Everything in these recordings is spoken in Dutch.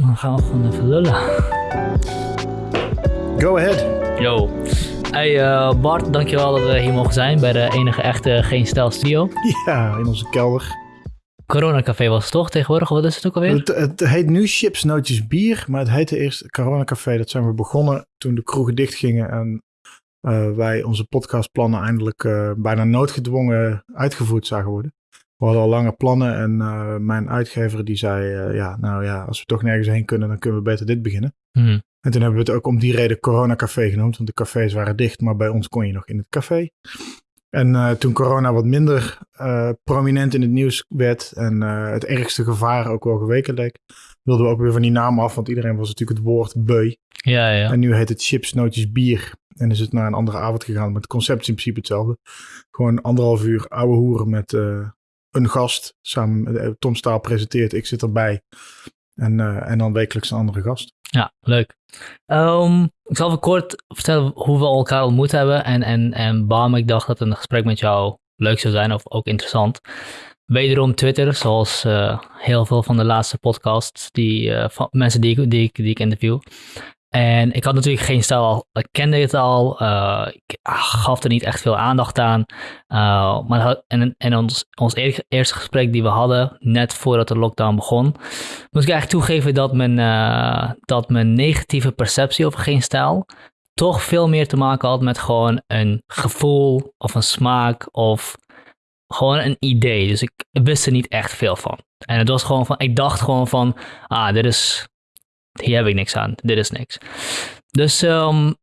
Dan gaan we gewoon even lullen. Go ahead. Yo. Hey uh, Bart, dankjewel dat we hier mogen zijn bij de enige echte Geen Stijl Studio. Ja, in onze kelder. Corona Café was het toch tegenwoordig? Wat is het ook alweer? Het, het heet nu Chips, Nootjes, Bier, maar het heette eerst Corona Café. Dat zijn we begonnen toen de kroegen dichtgingen en uh, wij onze podcastplannen eindelijk uh, bijna noodgedwongen uitgevoerd zagen worden. We hadden al lange plannen en uh, mijn uitgever die zei, ja, nou ja, als we toch nergens heen kunnen, dan kunnen we beter dit beginnen. Hmm. En toen hebben we het ook om die reden Corona Café genoemd, want de cafés waren dicht, maar bij ons kon je nog in het café. En uh, toen corona wat minder prominent in het nieuws werd en het ergste gevaar ook wel geweken leek, wilden we ook weer van die naam af, want iedereen was natuurlijk het woord beu. Ja, ja. En nu heet het chips, nootjes, bier. En is het naar een andere avond gegaan, maar het concept is in principe hetzelfde. Gewoon anderhalf uur ouwe hoeren met een gast. Samen, Tom Staal presenteert, ik zit erbij. En, en dan wekelijks een andere gast. Ja, leuk. Um, ik zal even kort vertellen hoe we elkaar ontmoet hebben en, en, en waarom ik dacht dat een gesprek met jou leuk zou zijn of ook interessant. Wederom Twitter, zoals uh, heel veel van de laatste podcasts, die, van mensen die die, die ik interview. En ik had natuurlijk geen stijl al, ik kende het al, uh, ik gaf er niet echt veel aandacht aan. Uh, maar en, en ons, ons eerste gesprek die we hadden, net voordat de lockdown begon, moest ik eigenlijk toegeven dat mijn, uh, dat mijn negatieve perceptie over geen stijl toch veel meer te maken had met gewoon een gevoel of een smaak of gewoon een idee. Dus ik wist er niet echt veel van. En het was gewoon van, ik dacht gewoon van, ah, dit is hier heb ik niks aan, dit is niks. Dus, um,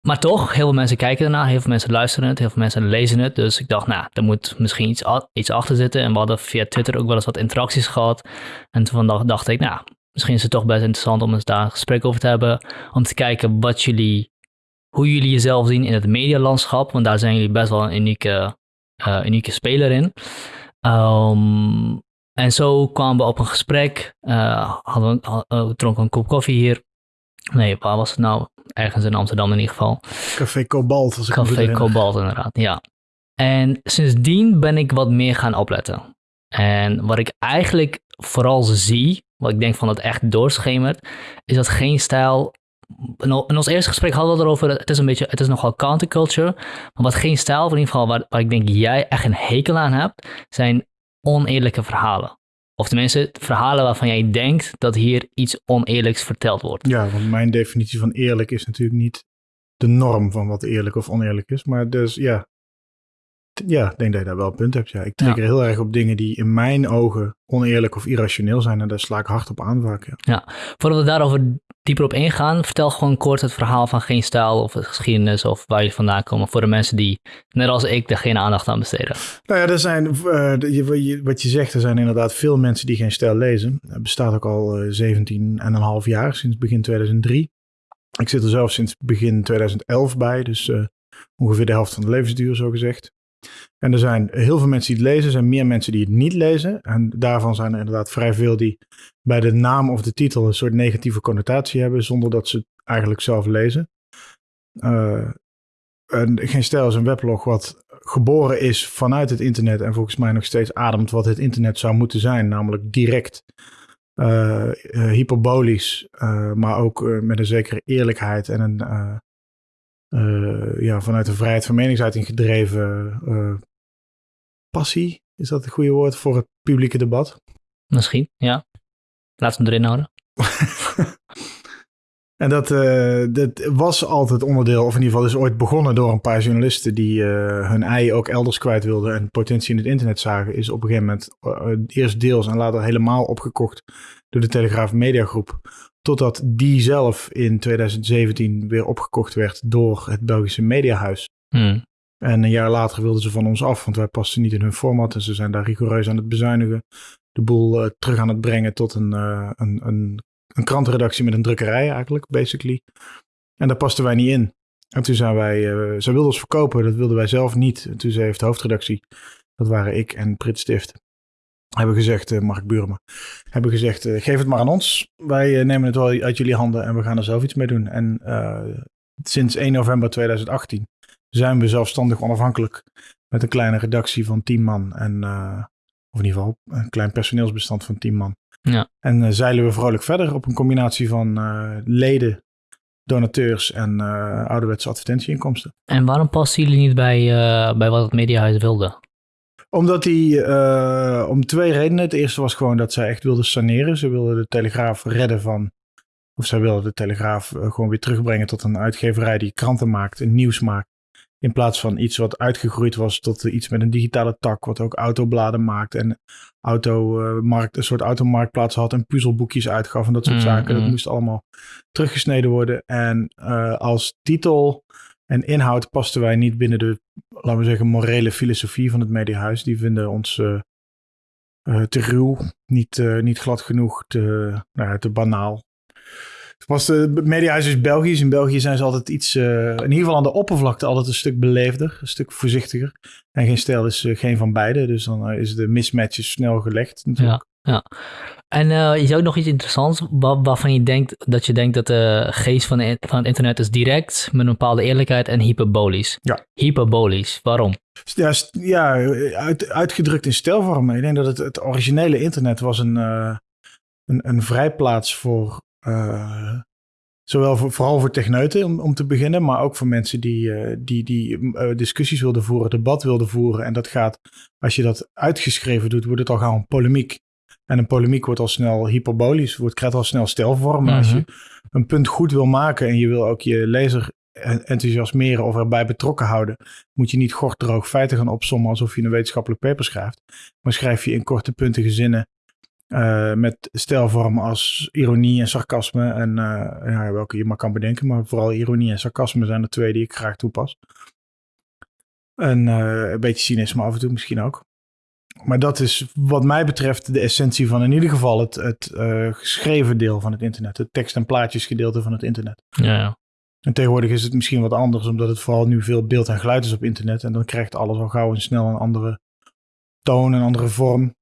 maar toch, heel veel mensen kijken ernaar, heel veel mensen luisteren het, heel veel mensen lezen het. Dus ik dacht, nou, er moet misschien iets, iets achter zitten. En we hadden via Twitter ook wel eens wat interacties gehad. En toen dacht, ik, nou, misschien is het toch best interessant om eens daar een gesprek over te hebben. Om te kijken wat jullie, hoe jullie jezelf zien in het medialandschap. Want daar zijn jullie best wel een unieke, uh, unieke speler in. Um, en zo kwamen we op een gesprek. Uh, hadden we, hadden, dronken een kop koffie hier. Nee, waar was het nou? Ergens in Amsterdam in ieder geval. Café Cobalt. Als ik Café Cobalt inderdaad, ja. En sindsdien ben ik wat meer gaan opletten. En wat ik eigenlijk vooral zie, wat ik denk van dat echt doorschemert, is dat geen stijl in ons eerste gesprek hadden we het erover, het is een beetje, het is nogal counterculture, maar wat geen stijl, in ieder geval waar, waar ik denk jij echt een hekel aan hebt, zijn oneerlijke verhalen. Of tenminste, verhalen waarvan jij denkt dat hier iets oneerlijks verteld wordt. Ja, want mijn definitie van eerlijk is natuurlijk niet de norm van wat eerlijk of oneerlijk is. Maar dus ja, ja, ik denk dat je daar wel een punt hebt. Ja. Ik trigger ja. heel erg op dingen die in mijn ogen oneerlijk of irrationeel zijn. En daar sla ik hard op aan vaak. Ja. ja. Voordat we daarover dieper op ingaan, vertel gewoon kort het verhaal van Geen Stijl of geschiedenis of waar je vandaan komen. Voor de mensen die, net als ik, er geen aandacht aan besteden. Nou ja, er zijn, uh, wat je zegt, er zijn inderdaad veel mensen die Geen Stijl lezen. Het bestaat ook al uh, 17,5 jaar, sinds begin 2003. Ik zit er zelf sinds begin 2011 bij, dus uh, ongeveer de helft van de levensduur, zo gezegd. En er zijn heel veel mensen die het lezen, er zijn meer mensen die het niet lezen. En daarvan zijn er inderdaad vrij veel die bij de naam of de titel een soort negatieve connotatie hebben, zonder dat ze het eigenlijk zelf lezen. Uh, en Geen Stijl is een weblog wat geboren is vanuit het internet en volgens mij nog steeds ademt wat het internet zou moeten zijn, namelijk direct, uh, hyperbolisch, maar ook met een zekere eerlijkheid en een ja, vanuit een vrijheid van meningsuiting gedreven uh, passie. Is dat het goede woord voor het publieke debat? Misschien, ja. Laat hem erin houden. en dat, uh, dat was altijd onderdeel, of in ieder geval is ooit begonnen door een paar journalisten die hun ei ook elders kwijt wilden en potentie in het internet zagen. Is op een gegeven moment eerst deels en later helemaal opgekocht door de Telegraaf Mediagroep. Totdat die zelf in 2017 weer opgekocht werd door het Belgische Mediahuis. Hmm. En een jaar later wilden ze van ons af, want wij pasten niet in hun format. En ze zijn daar rigoureus aan het bezuinigen. De boel uh, terug aan het brengen tot een, uh, een, een, een krantenredactie met een drukkerij eigenlijk, basically. En daar pasten wij niet in. En toen zijn wij, uh, zij wilden ons verkopen, dat wilden wij zelf niet. En toen heeft de hoofdredactie, dat waren ik en Prit Stift, hebben gezegd, uh, Mark Burma, hebben gezegd, uh, geef het maar aan ons. Wij uh, nemen het wel uit jullie handen en we gaan er zelf iets mee doen. En sinds 1 november 2018 zijn we zelfstandig onafhankelijk met een kleine redactie van 10 man. En, of in ieder geval een klein personeelsbestand van 10 man. Ja. En zeilen we vrolijk verder op een combinatie van leden, donateurs en uh, ouderwetse advertentieinkomsten. En waarom passen jullie niet bij, bij wat het Mediahuis wilde? Omdat die, om twee redenen. Het eerste was gewoon dat zij echt wilden saneren. Ze wilden de Telegraaf redden van, of zij wilden de Telegraaf gewoon weer terugbrengen tot een uitgeverij die kranten maakt en nieuws maakt. In plaats van iets wat uitgegroeid was tot iets met een digitale tak, wat ook autobladen maakt en automarkt, een soort automarktplaats had en puzzelboekjes uitgaf en dat soort Mm, zaken. Dat mm. moest allemaal teruggesneden worden. En eh, als titel en inhoud pasten wij niet binnen de, laten we zeggen, morele filosofie van het Mediahuis. Die vinden ons eh, te ruw, niet, eh, niet glad genoeg, te, nou ja, te banaal. Was het Mediahuis is Belgisch. In België zijn ze altijd iets, in ieder geval aan de oppervlakte, altijd een stuk beleefder, een stuk voorzichtiger. En geen stijl is geen van beide, dus dan is de mismatch is snel gelegd. Natuurlijk. En eh, zou ook nog iets interessants, wa- waarvan je denkt dat je denkt dat de geest van, de, van het internet is direct, met een bepaalde eerlijkheid en hyperbolisch. Ja. Hyperbolisch, waarom? Ja, ja uit, uitgedrukt in stijlvormen. Ik denk dat het, het originele internet was een, eh, een, een vrijplaats voor, eh, zowel voor, vooral voor techneuten om, om te beginnen, maar ook voor mensen die, die, die discussies wilden voeren, debat wilden voeren. En dat gaat, als je dat uitgeschreven doet, wordt het al gauw een polemiek. En een polemiek wordt al snel hyperbolisch, wordt, krijgt al snel stijlvormen. Als Mhm. je een punt goed wil maken en je wil ook je lezer en- enthousiasmeren of erbij betrokken houden, moet je niet gorddroog feiten gaan opsommen alsof je een wetenschappelijk paper schrijft. Maar schrijf je in korte puntige zinnen eh, met stijlvormen als ironie en sarcasme. En eh, ja, welke je maar kan bedenken, maar vooral ironie en sarcasme zijn de twee die ik graag toepas. En eh, een beetje cynisme af en toe misschien ook. Maar dat is wat mij betreft de essentie van in ieder geval het, het eh, geschreven deel van het internet. Het tekst- en plaatjesgedeelte van het internet. Ja, ja. En tegenwoordig is het misschien wat anders, omdat het vooral nu veel beeld en geluid is op internet. En dan krijgt alles al gauw en snel een andere toon, een andere vorm.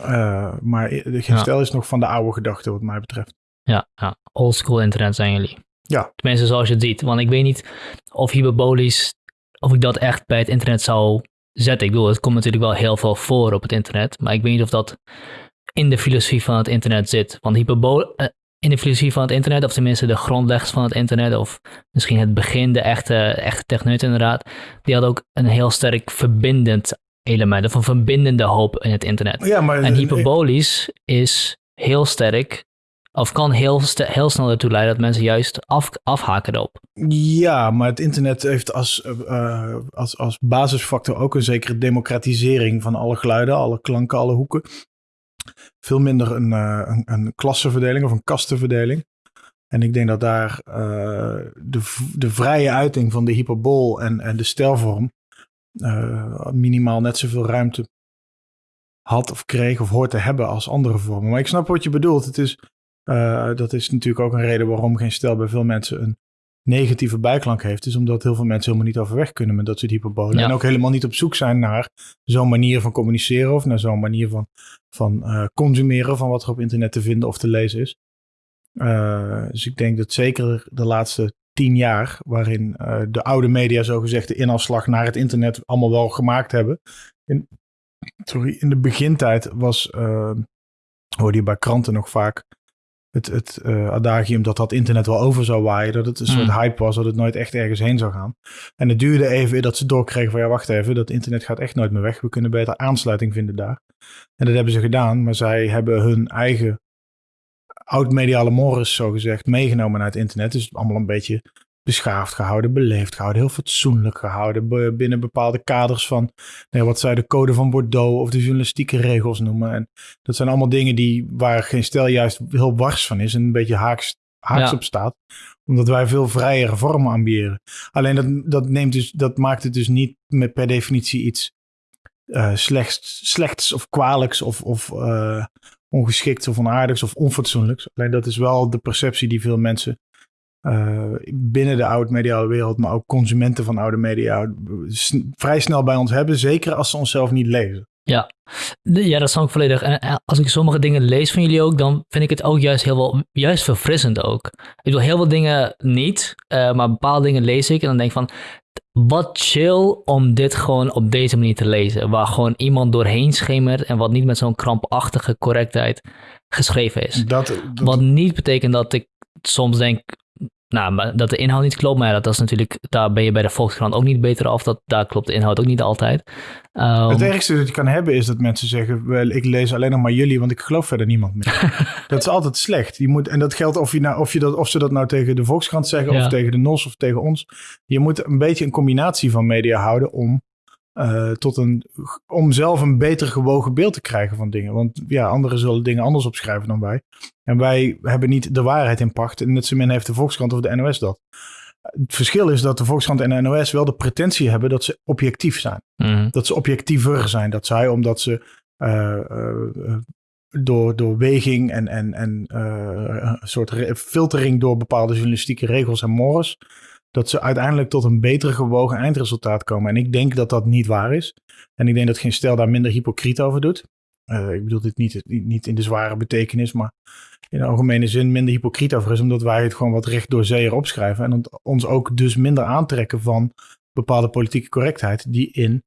Eh, maar de Ja. stijl is nog van de oude gedachte, wat mij betreft. Ja, ja. oldschool internet zijn jullie. Ja. Tenminste, zoals je het ziet. Want ik weet niet of hyperbolisch, of ik dat echt bij het internet zou zetten. Ik bedoel, het komt natuurlijk wel heel veel voor op het internet. Maar ik weet niet of dat in de filosofie van het internet zit. Want hyperbol eh, in de filosofie van het internet, of tenminste de grondleggers van het internet, of misschien het begin, de echte, echte techneut inderdaad, die had ook een heel sterk verbindend element, of een verbindende hoop in het internet. Ja, maar En hyperbolisch is heel sterk, of kan heel, heel snel ertoe leiden dat mensen juist af, afhaken erop. Ja, maar het internet heeft als, eh, als, als basisfactor ook een zekere democratisering van alle geluiden, alle klanken, alle hoeken. Veel minder een, eh, een, een klassenverdeling of een kastenverdeling. En ik denk dat daar eh, de, de vrije uiting van de hyperbol en, en de stijlvorm eh, minimaal net zoveel ruimte had of kreeg of hoort te hebben als andere vormen. Maar ik snap wat je bedoelt. Het is, eh, dat is natuurlijk ook een reden waarom geen stijl bij veel mensen een negatieve bijklank heeft, is omdat heel veel mensen helemaal niet overweg kunnen met dat soort hyperbolen. Ja. En ook helemaal niet op zoek zijn naar zo'n manier van communiceren of naar zo'n manier van, van eh, consumeren van wat er op internet te vinden of te lezen is. Eh, dus ik denk dat zeker de laatste tien jaar, waarin de oude media zogezegd de inafslag naar het internet allemaal wel gemaakt hebben. In, sorry, in de begintijd was, hoorde je bij kranten nog vaak het, het eh, adagium dat dat internet wel over zou waaien. Dat het een soort Mm. hype was, dat het nooit echt ergens heen zou gaan. En het duurde even dat ze doorkregen van ja, wacht even, dat internet gaat echt nooit meer weg. We kunnen beter aansluiting vinden daar. En dat hebben ze gedaan, maar zij hebben hun eigen oud-mediale mores, zogezegd, meegenomen naar het internet. Dus allemaal een beetje beschaafd gehouden, beleefd gehouden, heel fatsoenlijk gehouden. be- binnen bepaalde kaders van nee, wat zij de code van Bordeaux of de journalistieke regels noemen. En dat zijn allemaal dingen die, waar geen stijl juist heel wars van is en een beetje haaks, haaks Ja. op staat. Omdat wij veel vrijere vormen ambiëren. Alleen dat, dat, neemt dus, dat maakt het dus niet met per definitie iets eh, slechts, slechts of kwalijks of, of eh, ongeschikts of onaardigs of onfatsoenlijks. Alleen dat is wel de perceptie die veel mensen eh, binnen de oud-mediale wereld, maar ook consumenten van oude media vrij snel bij ons hebben. Zeker als ze onszelf niet lezen. De- Ja, dat snap ik volledig. En eh, als ik sommige dingen lees van jullie ook, dan vind ik het ook juist heel wel, juist verfrissend ook. Ik bedoel, heel veel dingen niet, eh, maar bepaalde dingen lees ik en dan denk ik van, wat chill om dit gewoon op deze manier te lezen. Waar gewoon iemand doorheen schemert en wat niet met zo'n krampachtige correctheid geschreven is. Dat, dat- Wat niet betekent dat ik soms denk, nou, maar dat de inhoud niet klopt. Maar ja, dat, dat is natuurlijk, daar ben je bij de Volkskrant ook niet beter af. Dat, daar klopt de inhoud ook niet altijd. Ehm, het ergste dat je kan hebben is dat mensen zeggen, wel, ik lees alleen nog maar jullie, want ik geloof verder niemand meer. dat is altijd slecht. Je moet, en dat geldt of, je nou, of, je dat, of ze dat nou tegen de Volkskrant zeggen, Ja. of tegen de NOS, of tegen ons. Je moet een beetje een combinatie van media houden om, eh, tot een, om zelf een beter gewogen beeld te krijgen van dingen. Want ja, anderen zullen dingen anders opschrijven dan wij. En wij hebben niet de waarheid in pacht. En net zo min heeft de Volkskrant of de NOS dat. Het verschil is dat de Volkskrant en de NOS wel de pretentie hebben dat ze objectief zijn mhm. dat ze objectiever zijn. Dat zij, omdat ze eh, door, door weging en, en, en een soort filtering door bepaalde journalistieke regels en mores, dat ze uiteindelijk tot een beter gewogen eindresultaat komen. En ik denk dat dat niet waar is. En ik denk dat geen stel daar minder hypocriet over doet. Eh, ik bedoel dit niet, niet, in de zware betekenis, maar in de algemene zin minder hypocriet over is, omdat wij het gewoon wat recht door zee erop schrijven. En ons ook dus minder aantrekken van bepaalde politieke correctheid, die in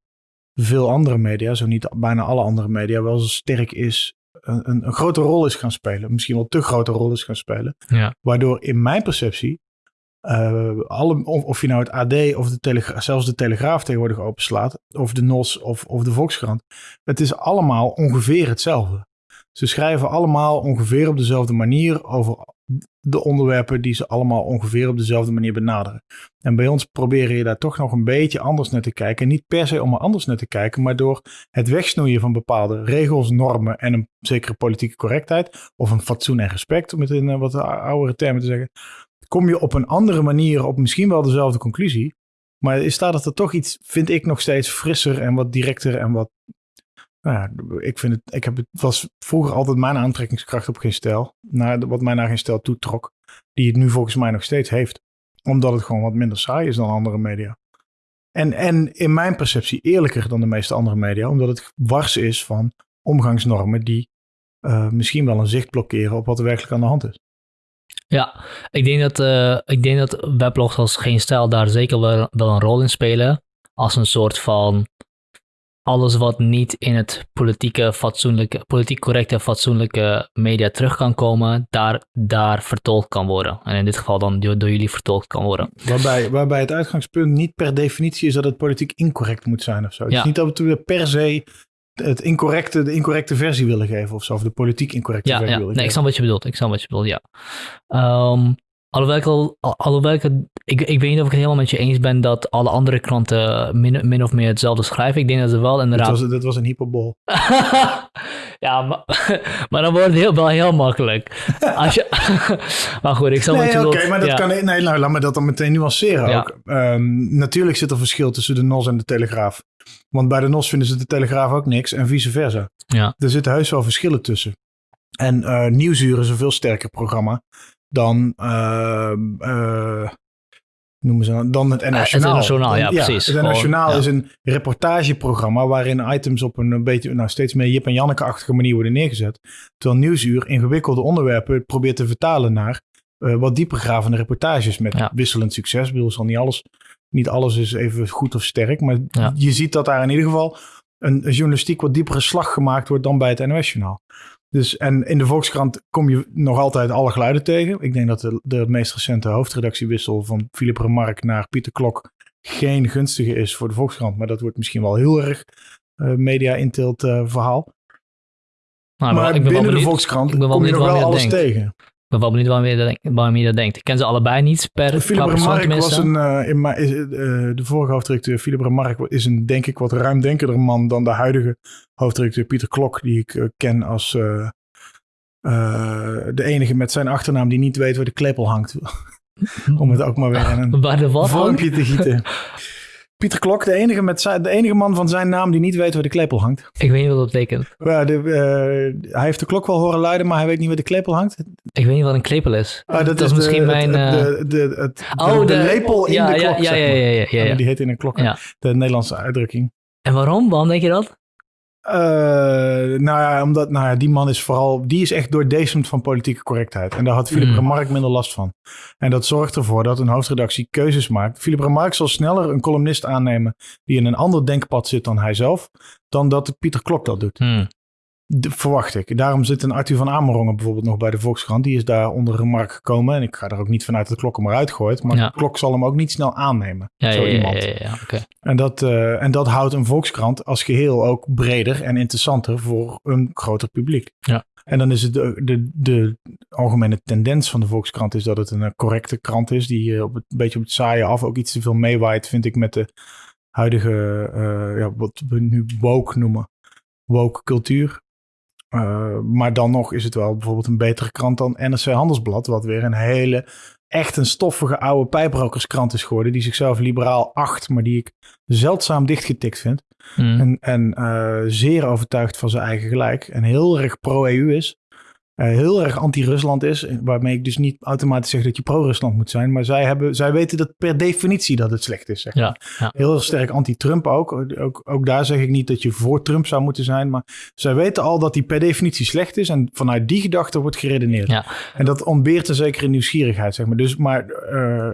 veel andere media, zo niet bijna alle andere media, wel zo sterk is, een, een, een grote rol is gaan spelen. Misschien wel te grote rol is gaan spelen. Ja. Waardoor in mijn perceptie, eh, alle, of, je nou het AD of de zelfs de Telegraaf tegenwoordig openslaat, of de NOS of, of de Volkskrant, het is allemaal ongeveer hetzelfde. Ze schrijven allemaal ongeveer op dezelfde manier over de onderwerpen die ze allemaal ongeveer op dezelfde manier benaderen. En bij ons proberen je daar toch nog een beetje anders naar te kijken. Niet per se om er anders naar te kijken, maar door het wegsnoeien van bepaalde regels, normen en een zekere politieke correctheid. Of een fatsoen en respect, om het in eh, wat oudere termen te zeggen. Kom je op een andere manier op misschien wel dezelfde conclusie. Maar staat het er toch iets, vind ik nog steeds frisser en wat directer en wat. Nou ja, ik vind het. Ik heb het was vroeger altijd mijn aantrekkingskracht op geen stijl. Naar, wat mij naar geen stijl toetrok. Die het nu volgens mij nog steeds heeft omdat het gewoon wat minder saai is dan andere media. En, en in mijn perceptie eerlijker dan de meeste andere media, omdat het wars is van omgangsnormen die uh, misschien wel een zicht blokkeren op wat er werkelijk aan de hand is. Ja, ik denk dat, uh, ik denk dat weblogs als Geen Stijl daar zeker wel, wel een rol in spelen. Als een soort van alles wat niet in het politieke, fatsoenlijke, politiek correcte, fatsoenlijke media terug kan komen, daar, daar vertolkt kan worden. En in dit geval dan door, door jullie vertolkt kan worden. Waarbij, waarbij het uitgangspunt niet per definitie is dat het politiek incorrect moet zijn of zo. Het is niet dat we per se het incorrecte, de incorrecte versie willen geven of zo. Of de politiek incorrecte Ja, versie ja. willen nee, ik geven. snap wat je bedoelt. Ik snap wat je bedoelt, ja. Ehm, alhoewel ik, al, al- alhoewel ik, ik, ik weet niet of ik het helemaal met je eens ben dat alle andere kranten min, min of meer hetzelfde schrijven. Ik denk dat ze wel inderdaad... was, dit was een hyperbol. ja, maar, maar dan wordt het heel, wel heel makkelijk. Als je, maar goed, ik snap wat Nee, je oké, maar dat ja. kan. Nee, nou, laat me dat dan meteen nuanceren Ja. ook. Ehm, natuurlijk zit er verschil tussen de NOS en de Telegraaf. Want bij de NOS vinden ze de Telegraaf ook niks en vice versa. Ja. Er zitten heus wel verschillen tussen. En eh Nieuwsuur is een veel sterker programma dan. ehm, eh, noemen ze dan, dan het NOS het Journaal, ja, precies. Het ja. is een reportageprogramma waarin items op een beetje, nou steeds meer Jip en Janneke-achtige manier worden neergezet. Terwijl Nieuwsuur ingewikkelde onderwerpen probeert te vertalen naar eh, wat diepergravende reportages met Ja. wisselend succes. Ik bedoel, zal niet alles, niet alles is even goed of sterk, maar Ja. je ziet dat daar in ieder geval een, een journalistiek wat diepere slag gemaakt wordt dan bij het NOS-journaal. Dus, en in de Volkskrant kom je nog altijd alle geluiden tegen. Ik denk dat de, de meest recente hoofdredactiewissel van Philip Remarque naar Pieter Klok geen gunstige is voor de Volkskrant. Maar dat wordt misschien wel heel erg eh, media-intilt eh, verhaal. Nou, maar ik ben wel binnen de Volkskrant ik ben wel kom je nog wel alles denkt. tegen. Ik ben wel benieuwd waarom je dat, denkt- waarom je dat denkt. Ik ken ze allebei niet per Philip Remarque was een, eh, in is, eh, de vorige hoofdredacteur Philip Remarque is een denk ik wat ruimdenkender man dan de huidige hoofdredacteur Pieter Klok, die ik eh, ken als de enige met zijn achternaam die niet weet waar de klepel hangt. Om het ook maar weer in een vormpje te gieten. Pieter Klok, de enige, met zijn, de enige man van zijn naam die niet weet waar de klepel hangt. Ik weet niet wat dat betekent. Ja, de, eh, hij heeft de klok wel horen luiden, maar hij weet niet waar de klepel hangt. Ik weet niet wat een klepel is. Ah, dat, is de- misschien mijn... eh, de, de, het- de, oh, de lepel in ja, de klok, Ja, ja, ja, ja, ja, Ja, die heet in een klok. De Nederlandse uitdrukking. En waarom? Waarom denk je dat? Nou ja, omdat nou ja, die man is vooral, die is echt doordezemd van politieke correctheid. En daar had Philip Mm. Remarque minder last van. En dat zorgt ervoor dat een hoofdredactie keuzes maakt. Philip Remarque zal sneller een columnist aannemen die in een ander denkpad zit dan hij zelf, dan dat Pieter Klok dat doet. Hmm. De- verwacht ik. Daarom zit een Arthur van Amerongen bijvoorbeeld nog bij de Volkskrant. Die is daar onder Remarque gekomen. En ik ga er ook niet vanuit dat Klok hem eruit gooit. Maar Ja. Klok zal hem ook niet snel aannemen. Ja, zo ja, iemand. En dat, eh, en dat houdt een Volkskrant als geheel ook breder en interessanter voor een groter publiek. Ja. En dan is het de, de, de algemene tendens van de Volkskrant is dat het een eh, correcte krant is. Die eh, op het, een beetje op het saaie af ook iets te veel meewaait, vind ik, met de huidige, ja, wat we nu woke noemen, woke cultuur. Eh, maar dan nog is het wel bijvoorbeeld een betere krant dan NRC Handelsblad, wat weer een hele, echt een stoffige oude pijprokerskrant is geworden, die zichzelf liberaal acht, maar die ik zeldzaam dichtgetikt vind. Hmm. En, en eh, zeer overtuigd van zijn eigen gelijk. En heel erg pro-EU is. Eh, heel erg anti-Rusland is. Waarmee ik dus niet automatisch zeg dat je pro-Rusland moet zijn. Maar zij, hebben, zij weten dat per definitie dat het slecht is. Zeg maar. Ja, ja. Heel erg sterk anti-Trump ook. ook. Ook daar zeg ik niet dat je voor Trump zou moeten zijn. Maar zij weten al dat die per definitie slecht is. En vanuit die gedachte wordt geredeneerd. Ja. En dat ontbeert een zekere nieuwsgierigheid. Zeg maar. Dus, maar eh,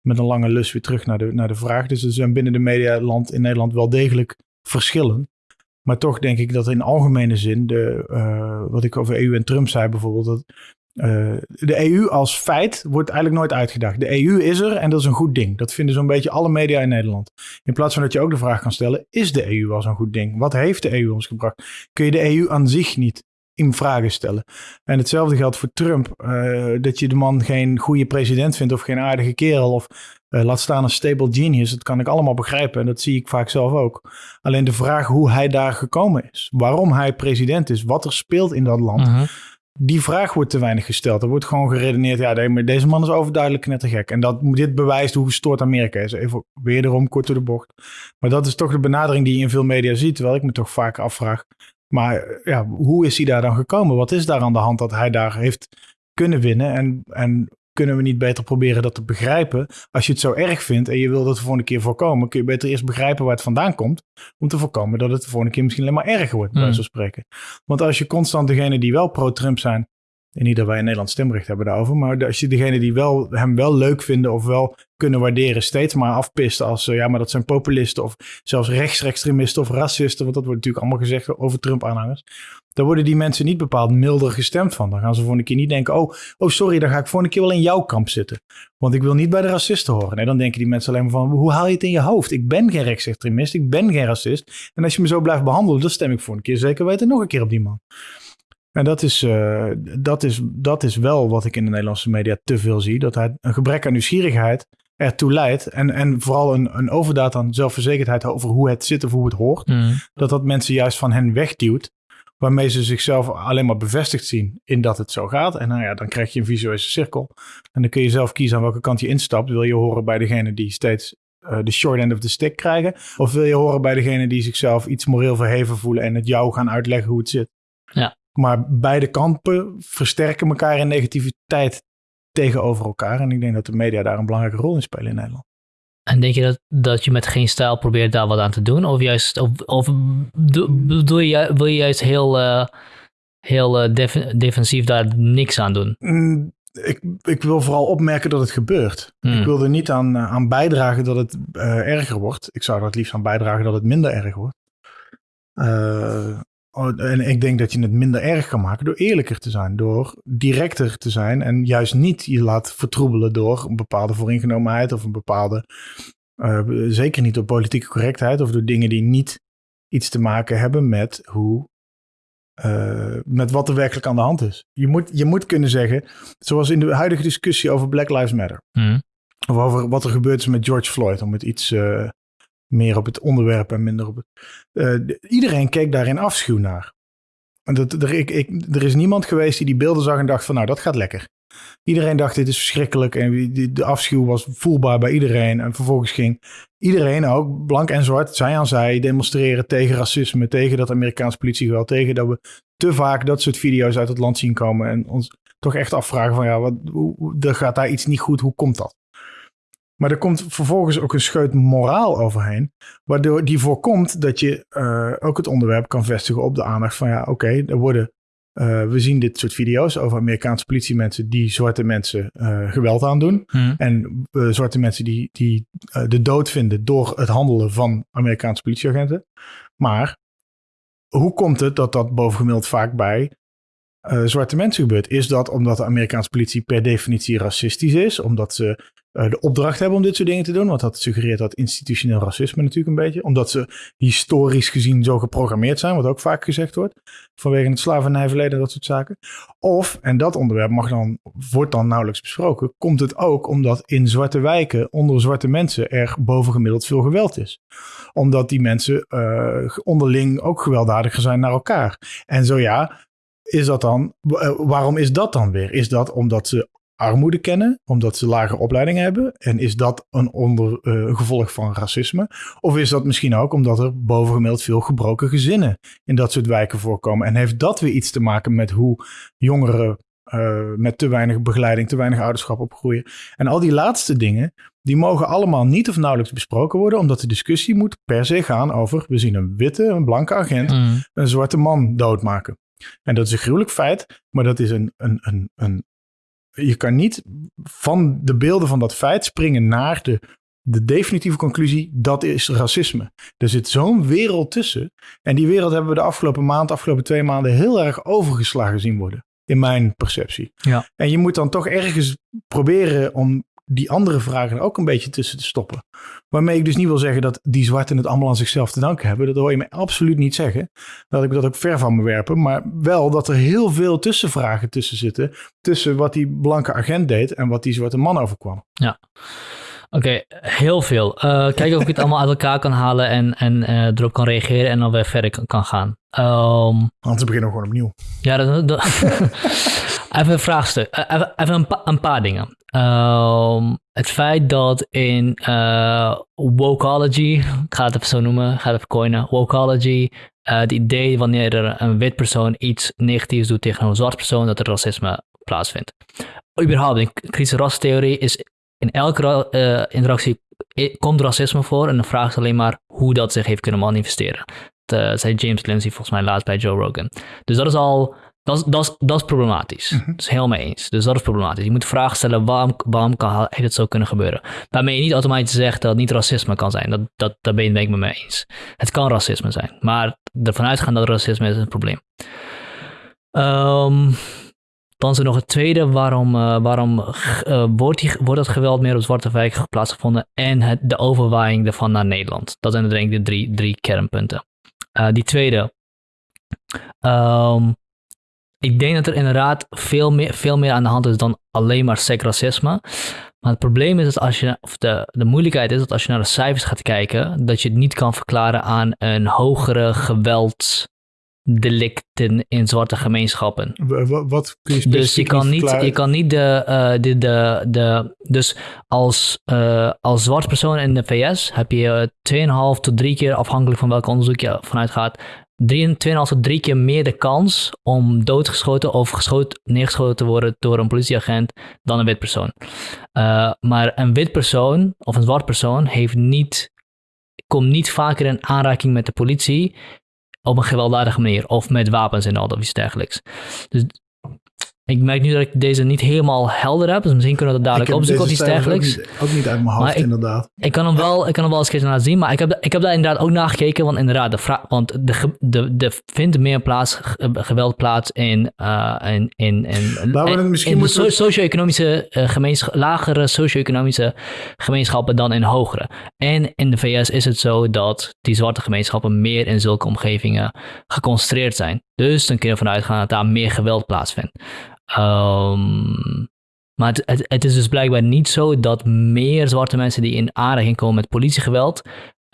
met een lange lus weer terug naar de, naar de vraag. Dus er zijn binnen de medialand in Nederland wel degelijk verschillen. Maar toch denk ik dat in algemene zin, de, eh, wat ik over EU en Trump zei bijvoorbeeld, dat eh, de EU als feit wordt eigenlijk nooit uitgedacht. De EU is er en dat is een goed ding. Dat vinden zo'n beetje alle media in Nederland. In plaats van dat je ook de vraag kan stellen, is de EU wel zo'n goed ding? Wat heeft de EU ons gebracht? Kun je de EU aan zich niet in vragen stellen? En hetzelfde geldt voor Trump. eh, dat je de man geen goede president vindt of geen aardige kerel of eh, laat staan een stable genius. Dat kan ik allemaal begrijpen en dat zie ik vaak zelf ook. Alleen de vraag hoe hij daar gekomen is, waarom hij president is, wat er speelt in dat land, Mhm. die vraag wordt te weinig gesteld. Er wordt gewoon geredeneerd, ja, deze man is overduidelijk knettergek. En dat, dit bewijst hoe gestoord Amerika is. Even weer erom, kort door de bocht. Maar dat is toch de benadering die je in veel media ziet, terwijl ik me toch vaak afvraag. Maar ja, hoe is hij daar dan gekomen? Wat is daar aan de hand dat hij daar heeft kunnen winnen? En, en kunnen we niet beter proberen dat te begrijpen? Als je het zo erg vindt en je wil dat de volgende keer voorkomen, kun je beter eerst begrijpen waar het vandaan komt. Om te voorkomen dat het de volgende keer misschien alleen maar erger wordt, bij wijze van spreken. Want als je constant degene die wel pro-Trump zijn, en niet dat wij in Nederland stemrecht hebben daarover, maar als je degene die wel, hem wel leuk vinden of wel kunnen waarderen, steeds maar afpist als, eh, ja, maar dat zijn populisten of zelfs rechtsextremisten of racisten, want dat wordt natuurlijk allemaal gezegd over Trump-aanhangers. Dan worden die mensen niet bepaald milder gestemd van. Dan gaan ze volgende keer niet denken, oh, oh sorry, dan ga ik volgende keer wel in jouw kamp zitten. Want ik wil niet bij de racisten horen. Nee, dan denken die mensen alleen maar van, hoe haal je het in je hoofd? Ik ben geen rechtsextremist, ik ben geen racist. En als je me zo blijft behandelen, dan stem ik volgende keer zeker weten nog een keer op die man. En dat is, eh, dat, is, dat is wel wat ik in de Nederlandse media te veel zie. Dat hij een gebrek aan nieuwsgierigheid ertoe leidt. En, en vooral een, een overdaad aan zelfverzekerdheid over hoe het zit of hoe het hoort. Mhm. Dat dat mensen juist van hen wegduwt. Waarmee ze zichzelf alleen maar bevestigd zien in dat het zo gaat. En nou ja, dan krijg je een visuele cirkel. En dan kun je zelf kiezen aan welke kant je instapt. Wil je horen bij degene die steeds eh, de short end of the stick krijgen? Of wil je horen bij degene die zichzelf iets moreel verheven voelen en het jou gaan uitleggen hoe het zit? Ja. Maar beide kampen versterken elkaar in negativiteit tegenover elkaar. En ik denk dat de media daar een belangrijke rol in spelen in Nederland. En denk je dat, dat je met geen stijl probeert daar wat aan te doen? Of juist, of, of do- bedoel je, wil je juist heel, eh, heel eh, def- defensief daar niks aan doen? Mm, ik, ik wil vooral opmerken dat het gebeurt. Hmm. Ik wil er niet aan, eh, aan bijdragen dat het erger wordt. Ik zou er het liefst aan bijdragen dat het minder erg wordt. Oh, en ik denk dat je het minder erg kan maken door eerlijker te zijn, door directer te zijn en juist niet je laat vertroebelen door een bepaalde vooringenomenheid of een bepaalde, eh, zeker niet door politieke correctheid of door dingen die niet iets te maken hebben met hoe, eh, met wat er werkelijk aan de hand is. Je moet, je moet kunnen zeggen, zoals in de huidige discussie over Black Lives Matter. Mhm. Of over wat er gebeurd is met George Floyd. Om het iets eh, meer op het onderwerp en minder op het. eh, de- iedereen keek daar in afschuw naar. Dat, er, ik, er is niemand geweest die die beelden zag en dacht van nou dat gaat lekker. Iedereen dacht dit is verschrikkelijk en de afschuw was voelbaar bij iedereen. En vervolgens ging iedereen ook, blank en zwart, zij aan zij, demonstreren tegen racisme, tegen dat Amerikaanse politiegeweld, tegen dat we te vaak dat soort video's uit het land zien komen en ons toch echt afvragen van ja, wat, hoe- er gaat daar iets niet goed, hoe komt dat? Maar er komt vervolgens ook een scheut moraal overheen. Waardoor die voorkomt dat je uh, ook het onderwerp kan vestigen op de aandacht van ja, oké, okay, er worden. Uh, we zien dit soort video's over Amerikaanse politiemensen die zwarte mensen uh, geweld aandoen. Hmm. En zwarte mensen die, die de dood vinden door het handelen van Amerikaanse politieagenten. Maar hoe komt het dat dat bovengemiddeld vaak bij uh, zwarte mensen gebeurt? Is dat omdat de Amerikaanse politie per definitie racistisch is? Omdat ze uh, de opdracht hebben om dit soort dingen te doen? Want dat suggereert dat institutioneel racisme natuurlijk een beetje. Omdat ze historisch gezien zo geprogrammeerd zijn, wat ook vaak gezegd wordt. Vanwege het slavernijverleden en dat soort zaken. Of, en dat onderwerp mag dan, wordt dan nauwelijks besproken, komt het ook omdat in zwarte wijken onder zwarte mensen er bovengemiddeld veel geweld is. Omdat die mensen uh, onderling ook gewelddadiger zijn naar elkaar. En zo ja, is dat dan, uh, waarom is dat dan weer? Is dat omdat ze armoede kennen, omdat ze lage opleiding hebben? En is dat een onder, uh, gevolg van racisme? Of is dat misschien ook omdat er bovengemiddeld veel gebroken gezinnen in dat soort wijken voorkomen? En heeft dat weer iets te maken met hoe jongeren uh, met te weinig begeleiding, te weinig ouderschap opgroeien? En al die laatste dingen, die mogen allemaal niet of nauwelijks besproken worden, omdat de discussie moet per se gaan over: we zien een witte, een blanke agent mm. een zwarte man doodmaken. En dat is een gruwelijk feit, maar dat is een, een, een, een. Je kan niet van de beelden van dat feit springen naar de, de definitieve conclusie: dat is racisme. Er zit zo'n wereld tussen. En die wereld hebben we de afgelopen maand, afgelopen twee maanden heel erg overgeslagen zien worden. In mijn perceptie. Ja. En je moet dan toch ergens proberen om die andere vragen ook een beetje tussen te stoppen. Waarmee ik dus niet wil zeggen dat die zwarten het allemaal aan zichzelf te danken hebben. Dat hoor je me absoluut niet zeggen. Dat ik dat ook ver van me werpen. Maar wel dat er heel veel tussenvragen tussen zitten. Tussen wat die blanke agent deed en wat die zwarte man overkwam. Ja. Oké, heel veel. Uh, kijken of ik het allemaal uit elkaar kan halen en, en uh, erop kan reageren en dan weer verder kan, kan gaan. Um, Anders beginnen we gewoon opnieuw. Ja, dat, dat even een vraagstuk. Eh, even, even een, pa een, paar dingen. Um, het feit dat in wokeology, ik ga het even zo noemen, ga het even coinen, wokeology, uh, het idee wanneer er een wit persoon iets negatiefs doet tegen een zwart persoon, dat er racisme plaatsvindt. Überhaupt, in kritische rastheorie is in elke uh, interactie komt racisme voor en de vraag is alleen maar hoe dat zich heeft kunnen manifesteren. Dat zei James Lindsay volgens mij laatst bij Joe Rogan. Dus dat is al dat is, dat, is, dat is problematisch. Mm -hmm. Dat is heel mee eens. Dus dat is problematisch. Je moet vraag stellen, waarom, waarom kan, heeft het zo kunnen gebeuren? Waarmee je niet automatisch zegt dat het niet racisme kan zijn. Dat, dat, daar ben, ben ik me mee eens. Het kan racisme zijn. Maar ervan uitgaan dat racisme is een probleem. Um, dan is er nog het tweede. Waarom, uh, waarom uh, wordt, die, wordt dat geweld meer op Zwarte Wijk plaatsgevonden? En het, de overwaaiing ervan naar Nederland. Dat zijn denk ik de drie, drie kernpunten. Uh, die tweede. Um, ik denk dat er inderdaad veel meer, veel meer aan de hand is dan alleen maar seksracisme. Maar het probleem is dat als je, of de, de moeilijkheid is dat als je naar de cijfers gaat kijken, dat je het niet kan verklaren aan een hogere geweldsdelicten in zwarte gemeenschappen. Wat kun je Dus je kan niet, je kan niet de, uh, de, de, de, dus als, uh, als zwart persoon in de VS heb je 2,5 tot 3 keer, afhankelijk van welk onderzoek je vanuit gaat, 2,5 tot 3 keer meer de kans om doodgeschoten of geschoten, neergeschoten te worden door een politieagent dan een wit persoon. Uh, maar een wit persoon of een zwart persoon heeft niet, komt niet vaker in aanraking met de politie op een gewelddadige manier of met wapens en al of iets dergelijks. Dus ik merk nu dat ik deze niet helemaal helder heb, dus misschien kunnen we dat dadelijk opzoeken of iets dergelijks. Ook niet, ook niet uit mijn hoofd, ik, inderdaad. Ik kan hem wel, ik kan hem wel eens een keer laten zien, maar ik heb, ik heb daar inderdaad ook naar gekeken, want inderdaad, de vraag, want de, de, de vindt meer plaats, geweld plaats in, uh, in, in, in, in, in de so, socio-economische uh, gemeenschap, lagere socio-economische gemeenschappen dan in hogere. En in de VS is het zo dat die zwarte gemeenschappen meer in zulke omgevingen geconcentreerd zijn. Dus dan kun je ervan uitgaan dat daar meer geweld plaatsvindt. Um, maar het, het, is dus blijkbaar niet zo dat meer zwarte mensen die in aanraking komen met politiegeweld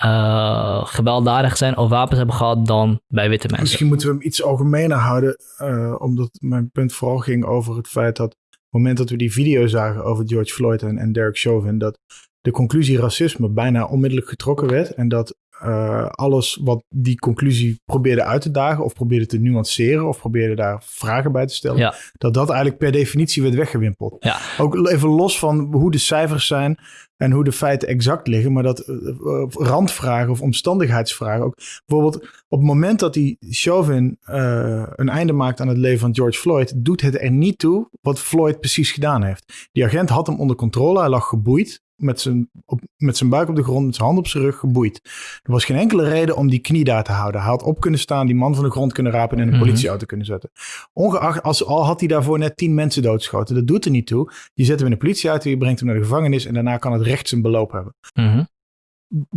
uh, gewelddadig zijn of wapens hebben gehad dan bij witte mensen. Misschien moeten we hem iets algemener houden, uh, omdat mijn punt vooral ging over het feit dat op het moment dat we die video zagen over George Floyd en, en Derek Chauvin, dat de conclusie racisme bijna onmiddellijk getrokken werd. En dat uh, alles wat die conclusie probeerde uit te dagen, of probeerde te nuanceren, of probeerde daar vragen bij te stellen, Ja. dat dat eigenlijk per definitie werd weggewimpeld. Ja. Ook even los van hoe de cijfers zijn en hoe de feiten exact liggen, maar dat uh, uh, randvragen of omstandigheidsvragen ook. Bijvoorbeeld op het moment dat die Chauvin uh, een einde maakt aan het leven van George Floyd, doet het er niet toe wat Floyd precies gedaan heeft. Die agent had hem onder controle, hij lag geboeid met zijn, op, met zijn buik op de grond, met zijn hand op zijn rug geboeid. Er was geen enkele reden om die knie daar te houden. Hij had op kunnen staan, die man van de grond kunnen rapen en in een politieauto kunnen zetten. Ongeacht, als, al had hij daarvoor net tien mensen doodgeschoten. Dat doet er niet toe. Je zet hem in een politieauto, je brengt hem naar de gevangenis en daarna kan het recht zijn beloop hebben. Mm -hmm.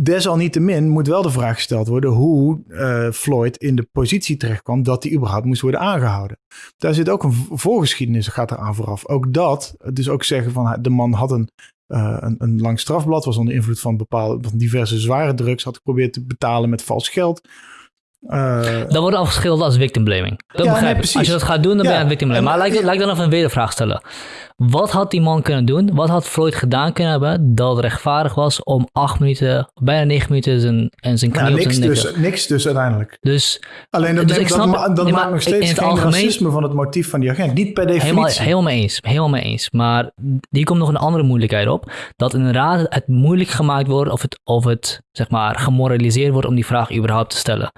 Desalniettemin moet wel de vraag gesteld worden hoe uh, Floyd in de positie terechtkwam dat hij überhaupt moest worden aangehouden. Daar zit ook een voorgeschiedenis, gaat eraan vooraf. Ook dat, dus ook zeggen van de man had een uh, een, een, lang strafblad, was onder invloed van bepaalde van diverse zware drugs, had geprobeerd te betalen met vals geld. Uh, dat wordt afgeschilderd als victim blaming. Dat ja, begrijp nee, ik. Als je dat gaat doen, dan ja, ben je aan victim blaming. Maar laat ik, dan even een wedervraag stellen. Wat had die man kunnen doen? Wat had Floyd gedaan kunnen hebben dat rechtvaardig was om acht minuten, bijna negen minuten zijn, en zijn knie ja, op niks dus, niks dus uiteindelijk. Dus, Alleen dat, dus neemt, snap, dat, dat nee, maakt nog steeds geen algemeen, racisme van het motief van die agent. Niet per definitie. Helemaal, helemaal mee eens. Helemaal mee eens. Maar hier komt nog een andere moeilijkheid op. Dat inderdaad het moeilijk gemaakt wordt of het, of het zeg maar gemoraliseerd wordt om die vraag überhaupt te stellen.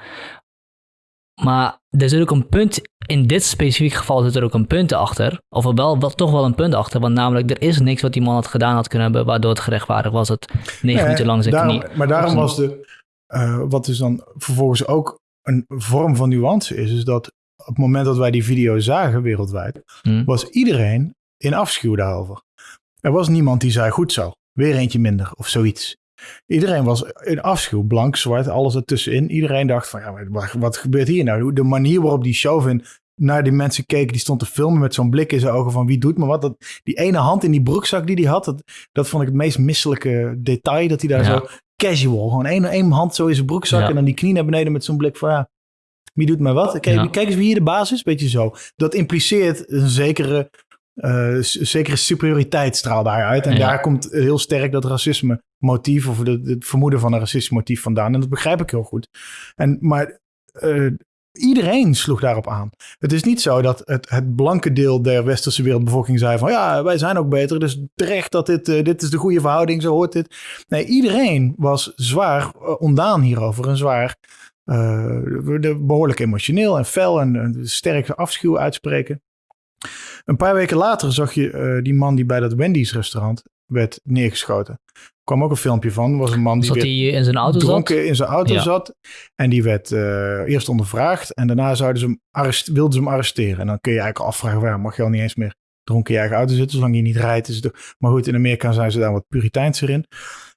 Maar er zit ook een punt, in dit specifieke geval zit er ook een punt achter. Of wel, wel, toch wel een punt achter. Want namelijk, er is niks wat die man had gedaan had kunnen hebben, waardoor het gerechtvaardigd was het negen Nee, minuten lang zijn daarom, knie. Maar daarom was de, uh, wat dus dan vervolgens ook een vorm van nuance is, is dat op het moment dat wij die video zagen wereldwijd, Hmm. was iedereen in afschuw daarover. Er was niemand die zei, goed zo, weer eentje minder of zoiets. Iedereen was in afschuw, blank, zwart, alles ertussenin. Iedereen dacht van, ja, wat gebeurt hier nou? De manier waarop die Chauvin naar die mensen keek, die stond te filmen met zo'n blik in zijn ogen van wie doet me wat. Dat, die ene hand in die broekzak die hij had, dat, dat vond ik het meest misselijke detail. Dat hij daar Ja. zo casual, gewoon één, één hand zo in zijn broekzak Ja. en dan die knie naar beneden met zo'n blik van ja, wie doet mij wat? Kijk, Ja. kijk eens wie hier de baas is, beetje zo. Dat impliceert een zekere, s- zekere superioriteit straalt daaruit. En daar komt heel sterk dat racisme motief of de- het vermoeden van een racistisch motief vandaan. En dat begrijp ik heel goed. En, maar eh, iedereen sloeg daarop aan. Het is niet zo dat het, het blanke deel der westerse wereldbevolking zei van ja, wij zijn ook beter, dus terecht dat dit, eh, dit is de goede verhouding, zo hoort dit. Nee, iedereen was zwaar eh, ondaan hierover en zwaar de- behoorlijk emotioneel en fel en, en sterk afschuw uitspreken. Een paar weken later zag je die man die bij dat Wendy's restaurant werd neergeschoten. Kwam ook een filmpje van. was een man die Zat in zijn auto zat? dronken in zijn auto Ja. zat. En die werd eh, eerst ondervraagd. En daarna zouden ze hem arrest, wilden ze hem arresteren. En dan kun je eigenlijk afvragen, well, mag je al niet eens meer dronken in je eigen auto zitten, zolang je niet rijdt. Is het, maar goed, in Amerika zijn ze daar wat puriteinser in.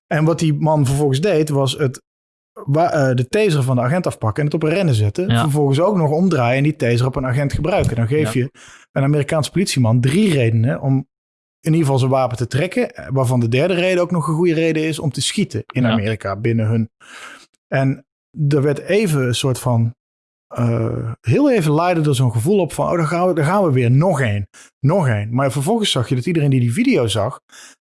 En wat die man vervolgens deed, was het, eh, de taser van de agent afpakken en het op een rennen zetten. Ja. Vervolgens ook nog omdraaien en die taser op een agent gebruiken. Dan geef Ja. je een Amerikaanse politieman drie redenen om in ieder geval zijn wapen te trekken. eh, Waarvan de derde reden ook nog een goede reden is om te schieten in Ja. Amerika binnen hun. En er werd even een soort van. eh, heel even leidde er zo'n gevoel op van. Oh, daar gaan, we, daar gaan we weer. Nog één. Nog één. Maar vervolgens zag je dat iedereen die die video zag.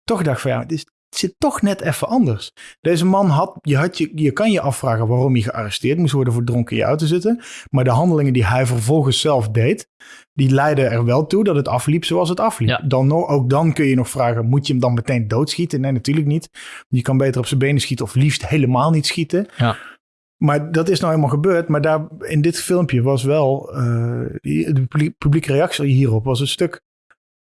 toch dacht van ja, dit is- het zit toch net even anders. Deze man had. Je, had je, je kan je afvragen waarom hij gearresteerd moest worden voor dronken in je auto zitten. Maar de handelingen die hij vervolgens zelf deed. die leidden er wel toe dat het afliep zoals het afliep. Ja. Dan, ook dan kun je nog vragen: moet je hem dan meteen doodschieten? Nee, natuurlijk niet. Je kan beter op zijn benen schieten of liefst helemaal niet schieten. Ja. Maar dat is nou helemaal gebeurd. Maar daar, in dit filmpje was wel... die- de publiek- publieke reactie hierop was een stuk...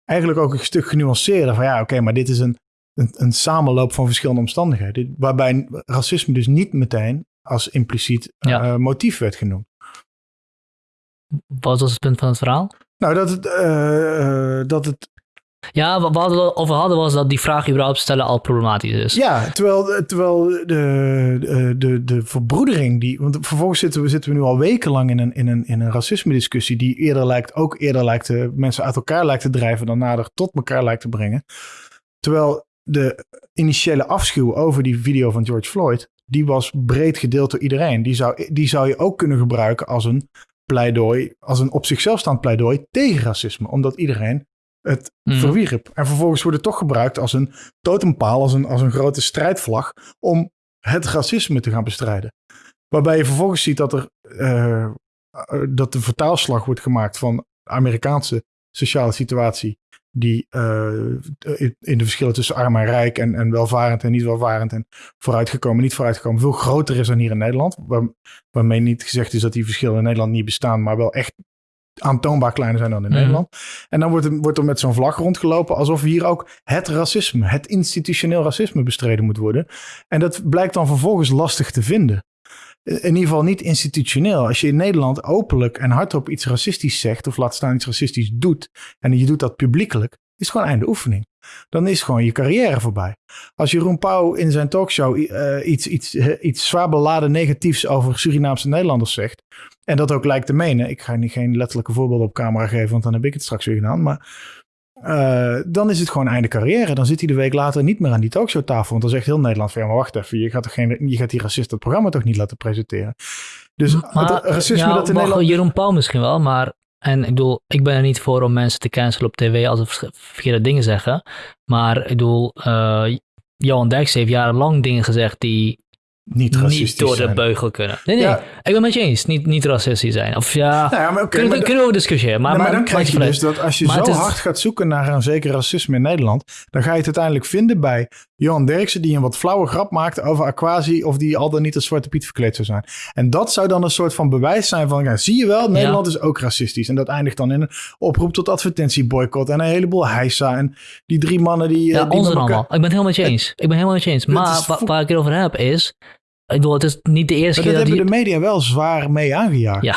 Eigenlijk ook een stuk genuanceerder. Van ja, oké, maar dit is een, een, een samenloop van verschillende omstandigheden. Waarbij racisme dus niet meteen als impliciet Ja. eh, motief werd genoemd. Wat was het punt van het verhaal? Nou, dat het... eh, eh, dat het Ja, wat we hadden- over hadden was dat die vraag überhaupt stellen al problematisch is. Ja, terwijl, terwijl de, de, de, de verbroedering die. Want vervolgens zitten we, zitten we nu al wekenlang in een, in een, in een racisme-discussie. die eerder lijkt, ook eerder lijkt te, mensen uit elkaar lijkt te drijven. dan nader tot elkaar lijkt te brengen. Terwijl de initiële afschuw over die video van George Floyd. die was breed gedeeld door iedereen. Die zou, die zou je ook kunnen gebruiken als een pleidooi. als een op zichzelf staand pleidooi tegen racisme. Omdat iedereen het Mhm. verwierp. En vervolgens wordt het toch gebruikt als een totempaal, als een, als een grote strijdvlag om het racisme te gaan bestrijden. Waarbij je vervolgens ziet dat er eh, eh, dat de vertaalslag wordt gemaakt van de Amerikaanse sociale situatie, die eh, in de verschillen tussen arm en rijk en, en welvarend en niet welvarend en vooruitgekomen, niet vooruitgekomen, veel groter is dan hier in Nederland. Waar, waarmee niet gezegd is dat die verschillen in Nederland niet bestaan, maar wel echt aantoonbaar kleiner zijn dan in Mhm. Nederland. En dan wordt wordt er met zo'n vlag rondgelopen alsof hier ook het racisme, het institutioneel racisme bestreden moet worden. En dat blijkt dan vervolgens lastig te vinden. In ieder geval niet institutioneel. Als je in Nederland openlijk en hardop iets racistisch zegt, of laat staan iets racistisch doet, en je doet dat publiekelijk, is gewoon einde oefening. Dan is gewoon je carrière voorbij. Als Jeroen Pauw in zijn talkshow eh, iets, iets, eh, iets zwaar beladen negatiefs over Surinaamse Nederlanders zegt, en dat ook lijkt te menen, ik ga niet geen letterlijke voorbeelden op camera geven, want dan heb ik het straks weer gedaan, maar eh, dan is het gewoon einde carrière. Dan zit hij de week later niet meer aan die talkshowtafel. Want dan zegt heel Nederland van, ja, maar wacht even, je gaat, toch geen, je gaat die racist het programma toch niet laten presenteren. Dus het racisme ja, dat in Nederland... Jeroen Paul misschien wel, maar... En ik bedoel, ik ben er niet voor om mensen te cancelen op tv als ze verkeerde dingen zeggen. Maar ik bedoel, eh Johan Derksen heeft jarenlang dingen gezegd die Niet racistisch niet door de zijn. beugel kunnen. Nee, nee, Ja. ik ben met je eens. Niet, niet racistisch zijn. Of ja, Nou ja, maar oké, kunnen, maar we- kunnen we over discussiëren. Maar, maar, dan krijg je dus dat als je Maar zo het is- hard gaat zoeken naar een zeker racisme in Nederland, dan ga je het uiteindelijk vinden bij Johan Derksen die een wat flauwe grap maakt over Aquasi of die al dan niet als Zwarte Piet verkleed zou zijn. En dat zou dan een soort van bewijs zijn van, ja, zie je wel, Nederland is ook racistisch. En dat eindigt dan in een oproep tot advertentieboycott en een heleboel heisa en die drie mannen die... Ja, eh, die ons elkaar- allemaal. Ik ben het helemaal met je eens. Ik ben helemaal met je eens. Het Maar is wa- vo- waar ik het over heb is... Ik bedoel, het is niet de eerste Maar dat keer dat hebben die... de media wel zwaar mee aangejaagd. Ja,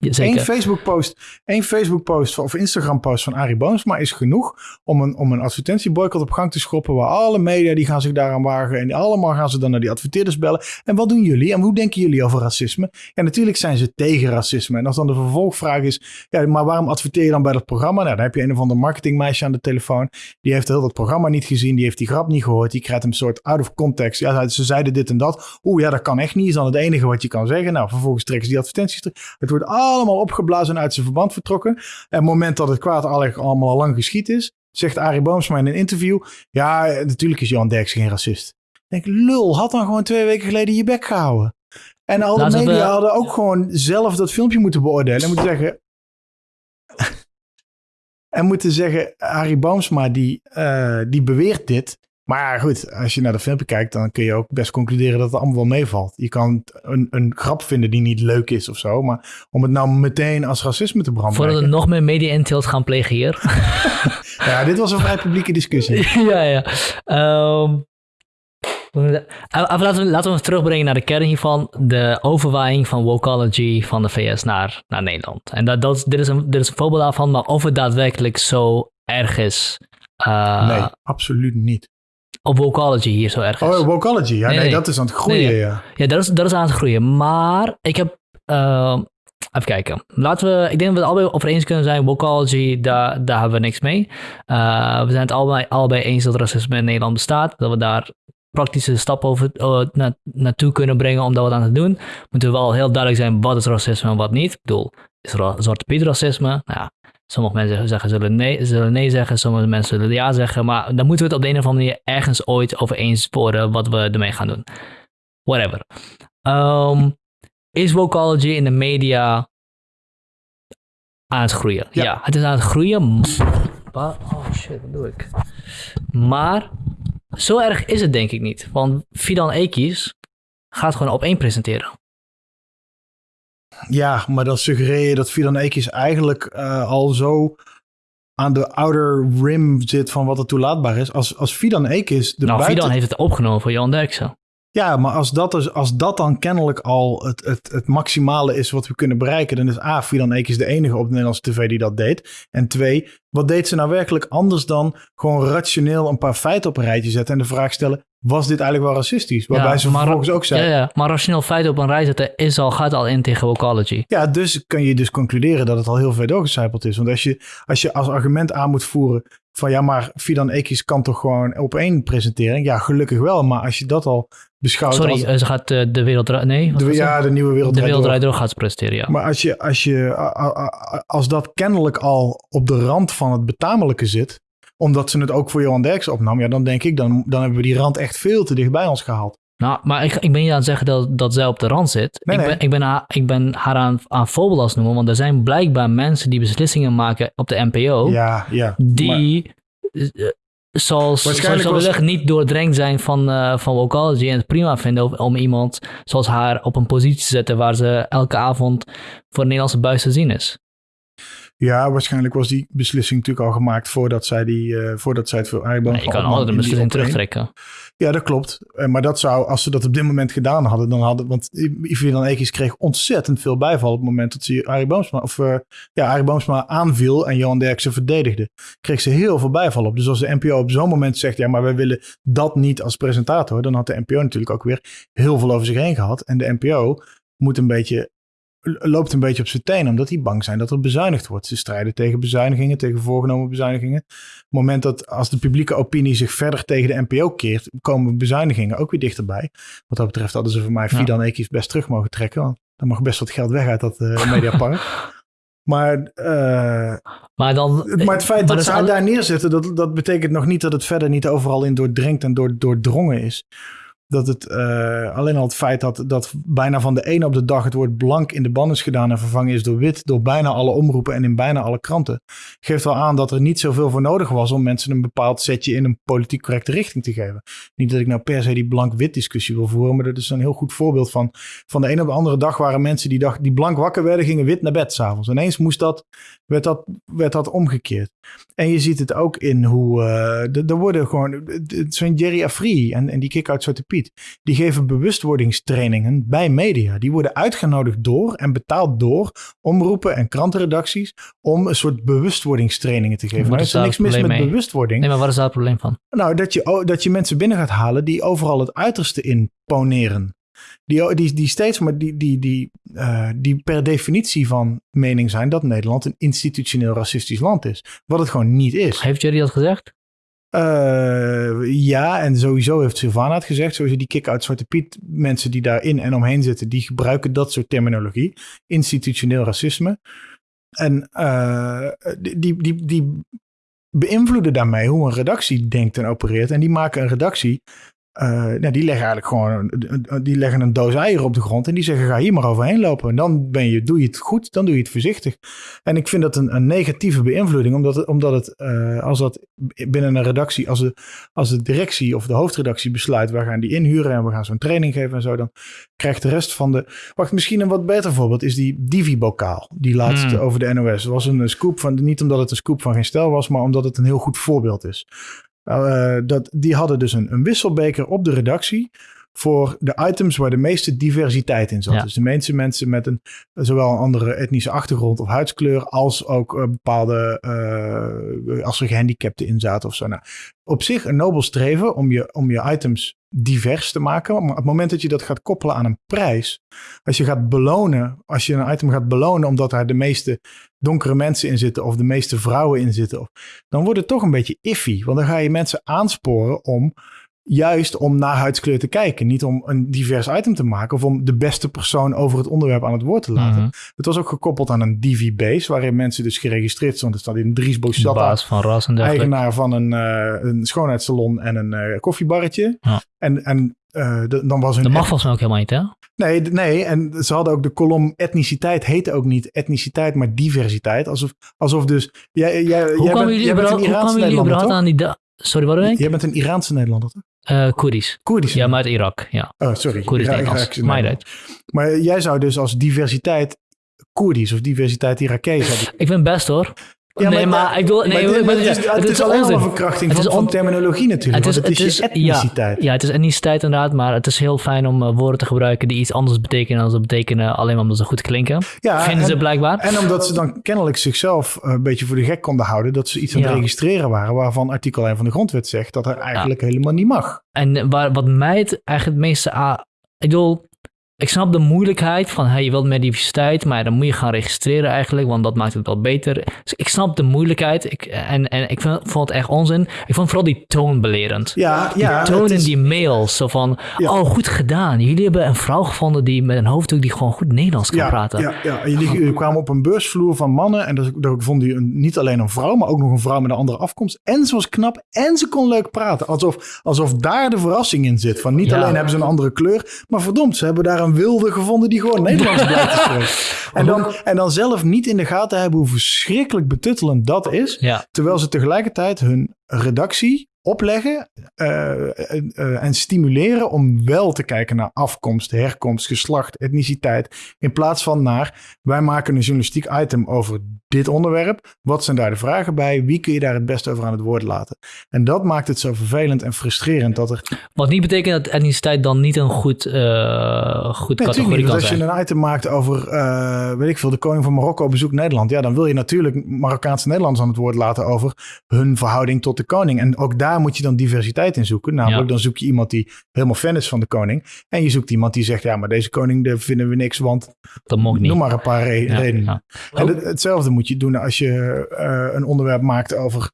ja, Eén. Facebook-post, één Facebook-post of Instagram-post van Arie Boomsma is genoeg om een, om een advertentieboycott op gang te schoppen. Waar alle media die gaan zich daaraan wagen en allemaal gaan ze dan naar die adverteerders bellen. En wat doen jullie en hoe denken jullie over racisme? Ja, natuurlijk zijn ze tegen racisme. En als dan de vervolgvraag is, ja, maar waarom adverteer je dan bij dat programma? Nou, dan heb je een of ander marketingmeisje aan de telefoon. Die heeft heel dat programma niet gezien, die heeft die grap niet gehoord. Die krijgt een soort out of context. Ja, ze zeiden dit en dat. Oeh, ja, dat kan echt niet. Is dan het enige wat je kan zeggen. Nou, vervolgens trekken ze die advertenties terug. Het wordt allemaal opgeblazen en uit zijn verband vertrokken. En het moment dat het kwaad al- allemaal al lang geschied is, zegt Arie Boomsma in een interview: Ja, natuurlijk is Johan Derksen geen racist. Ik denk, lul, had dan gewoon twee weken geleden je bek gehouden. En al de we- media hadden ook gewoon zelf dat filmpje moeten beoordelen. En moeten zeggen. en moeten zeggen: Arie Boomsma die, eh, die beweert dit. Maar goed, als je naar de filmpje kijkt, dan kun je ook best concluderen dat het allemaal wel meevalt. Je kan een, een grap vinden die niet leuk is of zo. Maar om het nou meteen als racisme te Voordat we branden. nog meer media-intilt gaan plegen hier. Ja, dit was een vrij publieke discussie. ja, ja. Even laten, we, laten we terugbrengen naar de kern hiervan. De overwaaiing van wokology van de VS naar, naar Nederland. En dat, dat, dit, is een, dit is een voorbeeld daarvan, maar of het daadwerkelijk zo erg is. eh, Nee, absoluut niet. Op wokology hier zo erg is. Oh, Wokology. Ja, Nee, nee, nee. dat is aan het groeien, Nee, ja. Ja, dat is, dat is aan het groeien. Maar ik heb. ehm, even kijken. Laten we. Ik denk dat we het allebei over eens kunnen zijn. Wokology, daar, daar hebben we niks mee. Eh, we zijn het allebei, allebei eens dat racisme in Nederland bestaat. Dat we daar praktische stappen over, eh, na, naartoe kunnen brengen om dat wat aan te doen. Moeten we wel heel duidelijk zijn wat is racisme en wat niet. Ik bedoel, is er Zwarte Piet racisme? Nou ja, sommige mensen zeggen, zullen, nee, zullen nee zeggen, sommige mensen zullen ja zeggen. Maar dan moeten we het op de een of andere manier ergens ooit over eens worden wat we ermee gaan doen. Whatever. Ehm, is Wokology in de media aan het groeien? Ja. Ja, het is aan het groeien. Maar, oh shit, wat doe ik? Maar zo erg is het denk ik niet. Want Fidan Ekis gaat gewoon op één presenteren. Ja, maar dan suggereer je dat Fidan Ekis eigenlijk eh, al zo aan de outer rim zit van wat er toelaatbaar is. Als, als Fidan Ekis de nou, buiten... Fidan heeft het opgenomen voor Johan Derksen. Ja, maar als dat, dus, als dat dan kennelijk al het, het, het maximale is wat we kunnen bereiken, dan is A, Fidan Ekis de enige op de Nederlandse tv die dat deed. En twee, wat deed ze nou werkelijk anders dan gewoon rationeel een paar feiten op een rijtje zetten en de vraag stellen, was dit eigenlijk wel racistisch? Waarbij Ja, ze vervolgens ook zei, Ja, ja, maar rationeel feiten op een rij zetten is al, gaat al in tegen Wokology. Ja, dus kun je dus concluderen dat het al heel ver doorgecijpeld is. Want als je als, je als argument aan moet voeren van ja, maar Fidan Ekis kan toch gewoon op één presentering? Ja, gelukkig wel. Maar als je dat al Sorry, als... eh, ze gaat eh, de wereld... Nee, de, ja, de nieuwe wereld. de wereld Door. gaat ze presenteren, ja. Maar als, je, als, je, als dat kennelijk al op de rand van het betamelijke zit, omdat ze het ook voor Johan Derksen opnam, ja, dan denk ik, dan, dan hebben we die rand echt veel te dicht bij ons gehaald. Nou, maar ik, ik ben niet aan het zeggen dat, dat zij op de rand zit. Nee, ik, nee. Ben, ik, ben haar, ik ben haar aan, aan voorbeeld als noemen, want er zijn blijkbaar mensen die beslissingen maken op de NPO, Ja, ja. Die, eh, zoals, zoals Waarschijnlijk was- zeggen, niet doordrenkt zijn van, eh van vocology en het prima vinden om, om iemand zoals haar op een positie te zetten waar ze elke avond voor de Nederlandse buis te zien is. Ja, waarschijnlijk was die beslissing natuurlijk al gemaakt voordat zij, die, eh, voordat zij het voor Arie Maar je kan altijd een beslissing terugtrekken. Ja, dat klopt. Eh, Maar dat zou, als ze dat op dit moment gedaan hadden, dan hadden, want dan Ekis kreeg ontzettend veel bijval op het moment dat ze Arie Boomsma, of eh, ja, Arie Boomsma aanviel en Johan Derksen verdedigde. Kreeg ze heel veel bijval op. Dus als de NPO op zo'n moment zegt, ja, maar wij willen dat niet als presentator, dan had de NPO natuurlijk ook weer heel veel over zich heen gehad. En de NPO moet een beetje loopt een beetje op zijn tenen, omdat die bang zijn dat er bezuinigd wordt. Ze strijden tegen bezuinigingen, tegen voorgenomen bezuinigingen. Op het moment dat als de publieke opinie zich verder tegen de NPO keert, komen bezuinigingen ook weer dichterbij. Wat dat betreft hadden ze voor mij Ja. Fidan Ekies best terug mogen trekken, want mag best wat geld weg uit dat eh mediapark. Maar, eh, Maar, dan, maar het feit dat ze haar alle- daar neerzetten, dat, dat betekent nog niet dat het verder niet overal in doordringt en door, doordrongen is. Dat het eh, alleen al het feit dat, dat bijna van de ene op de dag het woord blank in de ban is gedaan en vervangen is door wit door bijna alle omroepen en in bijna alle kranten, geeft wel aan dat er niet zoveel voor nodig was om mensen een bepaald setje in een politiek correcte richting te geven. Niet dat ik nou per se die blank-wit discussie wil voeren, maar dat is een heel goed voorbeeld van. Van de ene op de andere dag waren mensen die, dag, die blank wakker werden, gingen wit naar bed s'avonds. Ineens moest dat, werd, dat, werd dat omgekeerd. En je ziet het ook in hoe. eh, er- worden gewoon. Zo'n Jerry Afri en, en die kick-out Zwarte Die geven bewustwordingstrainingen bij media. Die worden uitgenodigd door en betaald door omroepen en krantenredacties. om een soort bewustwordingstrainingen te geven. Maar er is er niks mis met mee? bewustwording. Nee, maar wat is daar het probleem van? Nou, dat je, dat je mensen binnen gaat halen die overal het uiterste in poneren. Die, die, die steeds maar die, die, die, eh, die per definitie van mening zijn dat Nederland een institutioneel racistisch land is. Wat het gewoon niet is. Heeft Jerry dat gezegd? Eh, ja, en sowieso heeft Sylvana het gezegd. Sowieso die kick-out Zwarte Piet, mensen die daarin en omheen zitten, die gebruiken dat soort terminologie. Institutioneel racisme. En eh, die, die, die, die beïnvloeden daarmee hoe een redactie denkt en opereert. En die maken een redactie. Eh, nou, die leggen eigenlijk gewoon die leggen een doos eieren op de grond en die zeggen: ga hier maar overheen lopen. En dan ben je, doe je het goed, dan doe je het voorzichtig. En ik vind dat een, een negatieve beïnvloeding, omdat het, omdat het eh, als dat binnen een redactie, als de, als de directie of de hoofdredactie besluit: we gaan die inhuren en we gaan zo'n training geven en zo, dan krijgt de rest van de. Wacht, misschien een wat beter voorbeeld is die Divi-bokaal, die laatst Hmm. over de NOS. Het was een scoop van, niet omdat het een scoop van geen stijl was, maar omdat het een heel goed voorbeeld is. Uh, dat, die hadden dus een, een wisselbeker op de redactie voor de items waar de meeste diversiteit in zat. Ja. Dus de meeste mensen met een zowel een andere etnische achtergrond of huidskleur als ook uh, bepaalde uh, als er gehandicapten in zaten of zo. Nou, op zich een nobel streven om je, om je items divers te maken. Maar op het moment dat je dat gaat koppelen aan een prijs, als je gaat belonen, als je een item gaat belonen omdat daar de meeste donkere mensen in zitten of de meeste vrouwen in zitten, dan wordt het toch een beetje iffy. Want dan ga je mensen aansporen om juist om naar huidskleur te kijken. Niet om een divers item te maken of om de beste persoon over het onderwerp aan het woord te laten. Mm-hmm. Het was ook gekoppeld aan een DV-base, waarin mensen dus geregistreerd stonden. Er staat in Dries Boussatta, van ras en eigenaar van een, uh, een schoonheidssalon en een uh, koffiebarretje. Ja. En, en uh, de, dan was hun... Dat mag volgens mij ook helemaal niet, hè? Nee, nee, en ze hadden ook de kolom etniciteit, heette ook niet etniciteit, maar diversiteit. Alsof, alsof dus... Jij, jij, hoe jij kwamen bent, jullie jij bent een Iraanse Nederlander, aan die... Sorry, wat Jij bent een Iraanse Nederlander, toch? Uh, Koerdisch. Koerdisch. Ja, maar uit Irak, ja. Oh, sorry. Koerdisch Ira- Nederlands. Iraakse Maar, jij zou dus als diversiteit Koerdisch of diversiteit Irakees Ik ben best hoor. Ja, nee, maar, maar ik. Nee, maar maar, het is, het is alleen al een verkrachting van, van terminologie natuurlijk. Het is, het is, je etniciteit. Ja, ja, het is etniciteit inderdaad, maar het is heel fijn om uh, woorden te gebruiken die iets anders betekenen dan ze betekenen alleen maar omdat ze goed klinken. Ja, Vinden en, ze blijkbaar. En omdat ze dan kennelijk zichzelf uh, een beetje voor de gek konden houden dat ze iets aan het ja. registreren waren waarvan artikel 1 van de grondwet zegt dat er eigenlijk helemaal niet mag. En waar, wat mij het eigenlijk het meeste... aan, ik bedoel, ik snap de moeilijkheid van hey, je wilt meer diversiteit, maar dan moet je gaan registreren eigenlijk, want dat maakt het wel beter. Dus ik snap de moeilijkheid ik, en, en ik vind, vond het echt onzin. Ik vond vooral die toon belerend. Ja, ja. Die toon het in is- die mails, zo van, Ja. oh goed gedaan. Jullie hebben een vrouw gevonden die met een hoofddoek die gewoon goed Nederlands kan ja, praten. Ja, ja. Jullie jullie kwamen op een beursvloer van mannen. En daar, daar vonden jullie een- niet alleen een vrouw, maar ook nog een vrouw met een andere afkomst. En ze was knap en ze kon leuk praten. Alsof, alsof daar de verrassing in zit. Van niet Ja. alleen hebben ze een andere kleur, maar verdomd, ze hebben daar een wilde gevonden die gewoon Nederlands blijft spreken. En dan, en dan zelf niet in de gaten hebben hoe verschrikkelijk betuttelend dat is. Ja. Terwijl ze tegelijkertijd hun redactie opleggen eh, eh, en stimuleren om wel te kijken naar afkomst, herkomst, geslacht, etniciteit. In plaats van naar wij maken een journalistiek item over dit onderwerp. Wat zijn daar de vragen bij? Wie kun je daar het beste over aan het woord laten? En dat maakt het zo vervelend en frustrerend dat er. Wat niet betekent dat etniciteit dan niet een goed, eh goed Nee, natuurlijk categorie niet. kan Want als je zijn. een item maakt over, weet ik veel, de koning van Marokko bezoekt Nederland. Ja, dan wil je natuurlijk Marokkaanse Nederlanders aan het woord laten over hun verhouding tot de koning. En ook daar moet je dan diversiteit in zoeken. Namelijk, Ja. dan zoek je iemand die helemaal fan is van de koning. En je zoekt iemand die zegt, ja, maar deze koning daar vinden we niks, want Dat mocht niet. noem maar een paar re- Ja, redenen. ja. En het- hetzelfde moet je doen als je eh, een onderwerp maakt over.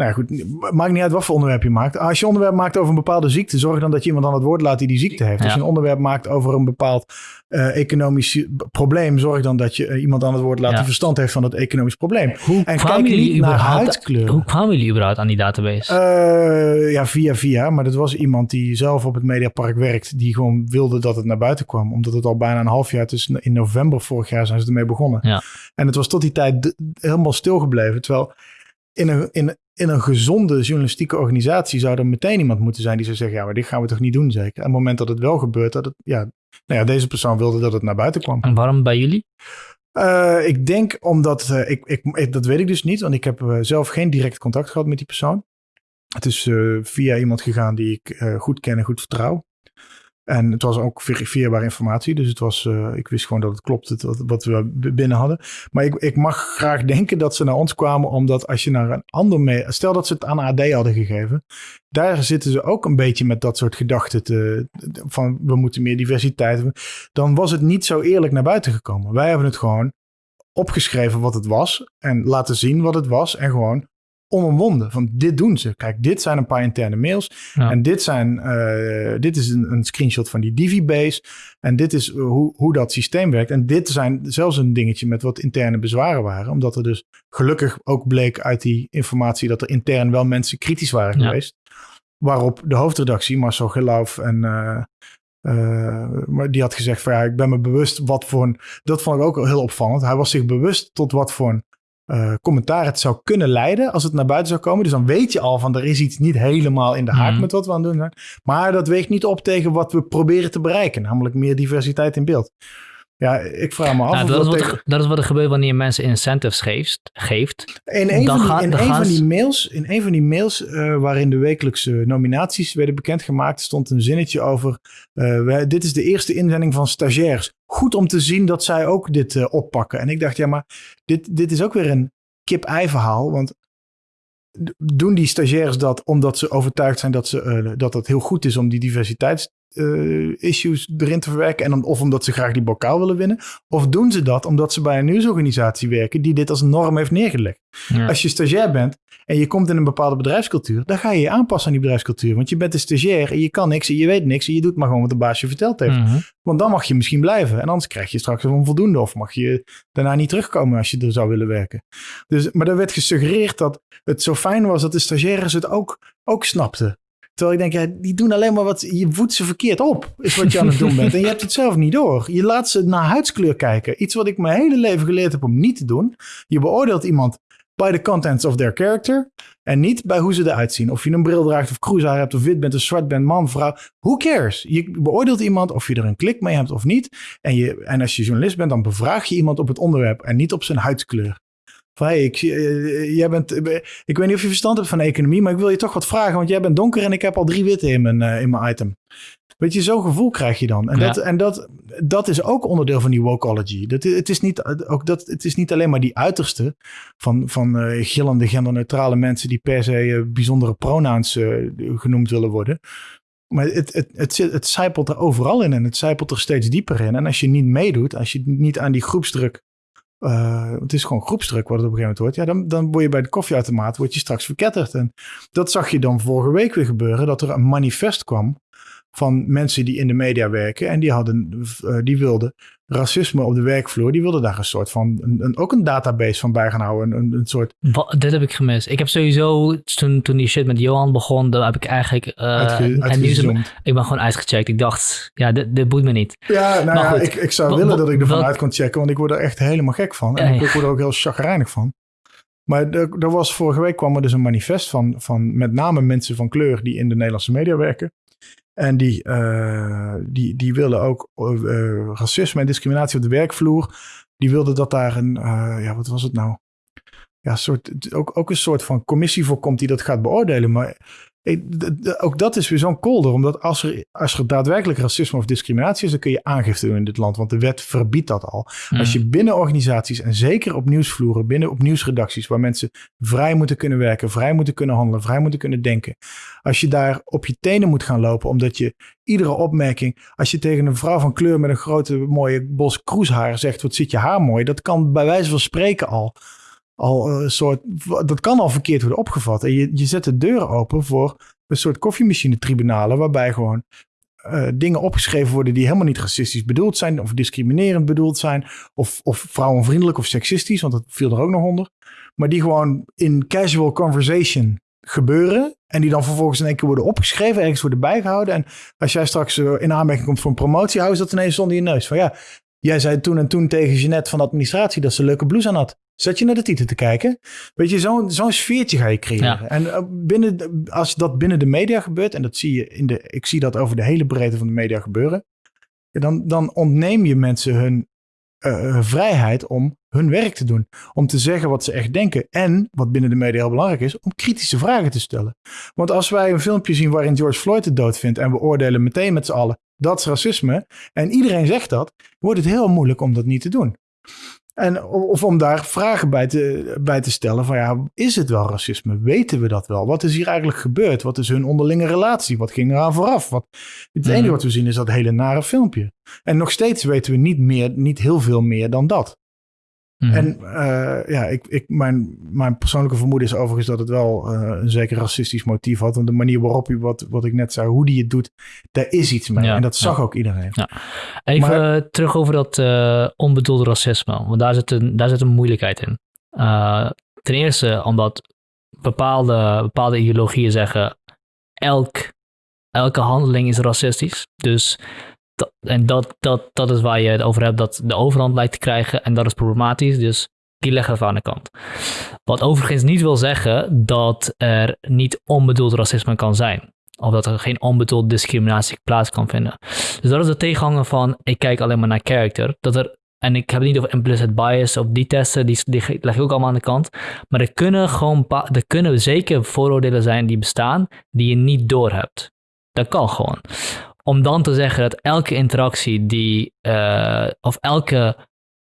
Nou ja, goed, maakt niet uit wat voor onderwerp je maakt. Als je onderwerp maakt over een bepaalde ziekte, zorg dan dat je iemand aan het woord laat die die ziekte heeft. Als je een onderwerp maakt over een bepaald eh, economisch probleem, zorg dan dat je eh, iemand aan het woord laat Ja. die verstand heeft van dat economisch probleem. Hoe En kwamen kijk jullie niet naar. Hoe kwamen jullie überhaupt aan die database? Eh, ja, via via. Maar dat was iemand die zelf op het Mediapark werkt. Die gewoon wilde dat het naar buiten kwam. Omdat het al bijna een half jaar, dus in november vorig jaar zijn ze ermee begonnen. Ja. En het was tot die tijd helemaal stilgebleven. Terwijl in een, in, in een gezonde journalistieke organisatie zou er meteen iemand moeten zijn die zou zeggen, ja, maar dit gaan we toch niet doen zeker. En op het moment dat het wel gebeurt, dat het, ja, nou ja, deze persoon wilde dat het naar buiten kwam. En waarom bij jullie? Eh, ik denk omdat, eh, ik, ik, ik- dat weet ik dus niet, want ik heb eh, zelf geen direct contact gehad met die persoon. Het is via iemand gegaan die ik goed ken en goed vertrouw. En het was ook verifieerbare informatie, dus het was, eh, ik wist gewoon dat het klopt, het, wat, wat we binnen hadden. Maar ik, ik mag graag denken dat ze naar ons kwamen, omdat als je naar een ander mee, stel dat ze het aan AD hadden gegeven, daar zitten ze ook een beetje met dat soort gedachten te, van we moeten meer diversiteit. Dan was het niet zo eerlijk naar buiten gekomen. Wij hebben het gewoon opgeschreven wat het was en laten zien wat het was en gewoon onomwonden. Van dit doen ze. Kijk, dit zijn een paar interne mails Ja. en dit, zijn, eh, dit is een, een screenshot van die Divibase en dit is eh, hoe, hoe dat systeem werkt. En dit zijn zelfs een dingetje met wat interne bezwaren waren, omdat er dus gelukkig ook bleek uit die informatie dat er intern wel mensen kritisch waren Ja. geweest. Waarop de hoofdredactie, Marcel Gelauf en eh, maar die had gezegd van ja, ik ben me bewust wat voor een... Dat vond ik ook heel opvallend. Hij was zich bewust tot wat voor een eh, commentaar het zou kunnen leiden als het naar buiten zou komen. Dus dan weet je al van er is iets niet helemaal in de haak Mhm. met wat we aan het doen zijn. Maar dat weegt niet op tegen wat we proberen te bereiken. Namelijk meer diversiteit in beeld. Ja, ik vraag me af Nou, of dat, is wat, er- dat is wat er gebeurt wanneer je mensen incentives geeft. geeft. In een, Dan van die, in een van die mails, in een van die mails eh, waarin de wekelijkse nominaties werden bekendgemaakt, stond een zinnetje over: eh, Dit is de eerste inzending van stagiairs. Goed om te zien dat zij ook dit eh, oppakken. En ik dacht, ja, maar dit, dit is ook weer een kip-ei verhaal. Want doen die stagiairs dat omdat ze overtuigd zijn dat, ze, dat het heel goed is om die diversiteits eh, issues erin te verwerken. En dan, of omdat ze graag die bokaal willen winnen. Of doen ze dat omdat ze bij een nieuwsorganisatie werken die dit als norm heeft neergelegd. Ja. Als je stagiair bent en je komt in een bepaalde bedrijfscultuur, dan ga je je aanpassen aan die bedrijfscultuur. Want je bent een stagiair en je kan niks en je weet niks en je doet maar gewoon wat de baas je verteld heeft. Mhm. Want dan mag je misschien blijven en anders krijg je straks een onvoldoende of mag je daarna niet terugkomen als je er zou willen werken. Dus, maar er werd gesuggereerd dat het zo fijn was dat de stagiaires het ook, ook snapten. Terwijl ik denk, ja, die doen alleen maar wat, je voedt ze verkeerd op, is wat je aan het doen bent. En je hebt het zelf niet door. Je laat ze naar huidskleur kijken. Iets wat ik mijn hele leven geleerd heb om niet te doen. Je beoordeelt iemand by the contents of their character. En niet bij hoe ze eruit zien. Of je een bril draagt of cruisehaar hebt of wit bent of zwart bent, man, vrouw. Who cares? Je beoordeelt iemand of je er een klik mee hebt of niet. En, je, en als je journalist bent, dan bevraag je iemand op het onderwerp en niet op zijn huidskleur. Van, hey, ik, zie- eh, jij bent, eh, ik weet niet of je verstand hebt van economie, maar ik wil je toch wat vragen, want jij bent donker en ik heb al drie witte in mijn, eh, in mijn item. Weet je, zo'n gevoel krijg je dan. En, Ja. dat, en dat, dat is ook onderdeel van die wokeology. Dat, het, is niet, ook dat, het is niet alleen maar die uiterste van, van eh, gillende, genderneutrale mensen die per se eh, bijzondere pronouns eh, genoemd willen worden. Maar het, het, het, zit, het zijpelt er overal in en het zijpelt er steeds dieper in. En als je niet meedoet, als je niet aan die groepsdruk uh, het is gewoon groepsdruk wat het op een gegeven moment wordt. Ja, dan, dan word je bij de koffieautomaat word je straks verketterd. En dat zag je dan vorige week weer gebeuren. Dat er een manifest kwam van mensen die in de media werken. En die, hadden, uh, die wilden racisme op de werkvloer. Die wilden daar een soort van, een, een, ook een database van bij gaan houden. Een, een soort... Wat, dit heb ik gemist. Ik heb sowieso, toen, toen die shit met Johan begon, dan heb ik eigenlijk... Uh, Uitge, ik ben gewoon uitgecheckt. Ik dacht, ja, dit, dit boeit me niet. Ja, nou ja, ik, ik zou willen dat ik ervan uit kon checken, want ik word er echt helemaal gek van. En ik word er ook heel chagrijnig van. Maar er, er was vorige week kwam er dus een manifest van, van met name mensen van kleur die in de Nederlandse media werken. En die, uh, die, die willen ook uh, racisme en discriminatie op de werkvloer. Die wilden dat daar een, uh, ja, wat was het nou? Ja, soort, ook, ook een soort van commissie voor komt die dat gaat beoordelen. Maar ook dat is weer zo'n kolder, omdat als er, als er daadwerkelijk racisme of discriminatie is, dan kun je aangifte doen in dit land, want de wet verbiedt dat al. Als je binnen organisaties en zeker op nieuwsvloeren, binnen op nieuwsredacties, waar mensen vrij moeten kunnen werken, vrij moeten kunnen handelen, vrij moeten kunnen denken, als je daar op je tenen moet gaan lopen, omdat je iedere opmerking, als je tegen een vrouw van kleur met een grote mooie bos kroeshaar zegt, wat zit je haar mooi, dat kan bij wijze van spreken al al een soort, dat kan al verkeerd worden opgevat. En je, je zet de deur open voor een soort koffiemachine-tribunalen, waarbij gewoon uh, dingen opgeschreven worden die helemaal niet racistisch bedoeld zijn, of discriminerend bedoeld zijn, of, of vrouwenvriendelijk of seksistisch, want dat viel er ook nog onder. Maar die gewoon in casual conversation gebeuren. En die dan vervolgens in één keer worden opgeschreven, ergens worden bijgehouden. En als jij straks uh, in aanmerking komt voor een promotie, hou je dat ineens onder je neus. Van ja, jij zei toen en toen tegen Jeanette van de administratie dat ze een leuke blouse aan had. Zet je naar de titel te kijken. Weet je, zo'n zo'n sfeertje ga je creëren. En eh, binnen, als dat binnen de media gebeurt, en dat zie je in de, ik zie dat over de hele breedte van de media gebeuren, dan, dan ontneem je mensen hun uh, vrijheid om hun werk te doen. Om te zeggen wat ze echt denken. En, wat binnen de media heel belangrijk is, om kritische vragen te stellen. Want als wij een filmpje zien waarin George Floyd het dood vindt en we oordelen meteen met z'n allen, dat is racisme, en iedereen zegt dat, wordt het heel moeilijk om dat niet te doen. En, of om daar vragen bij te, bij te stellen van ja, is het wel racisme? Weten we dat wel? Wat is hier eigenlijk gebeurd? Wat is hun onderlinge relatie? Wat ging eraan vooraf? Wat, het enige mhm. wat we zien is dat hele nare filmpje. En nog steeds weten we niet, meer, niet heel veel meer dan dat. Mhm. En uh, ja, ik, ik, mijn, mijn persoonlijke vermoeden is overigens dat het wel uh, een zeker racistisch motief had. Want de manier waarop hij, wat, wat ik net zei, hoe die het doet, daar is iets mee. en dat zag ook iedereen. Ja. Even maar, uh, terug over dat onbedoelde racisme. Want daar zit een, daar zit een moeilijkheid in. ten eerste omdat bepaalde, bepaalde ideologieën zeggen, elk, elke handeling is racistisch. Dus en dat, dat, dat is waar je het over hebt, dat de overhand lijkt te krijgen en dat is problematisch. Dus die leggen we aan de kant. Wat overigens niet wil zeggen dat er niet onbedoeld racisme kan zijn. Of dat er geen onbedoeld discriminatie plaats kan vinden. Dus dat is de tegenhanger van ik kijk alleen maar naar character. Dat er, en ik heb het niet over implicit bias of die testen, die, die leg ik ook allemaal aan de kant. Maar er kunnen gewoon er kunnen zeker vooroordelen zijn die bestaan die je niet doorhebt. Dat kan gewoon om dan te zeggen dat elke interactie die, uh, of elke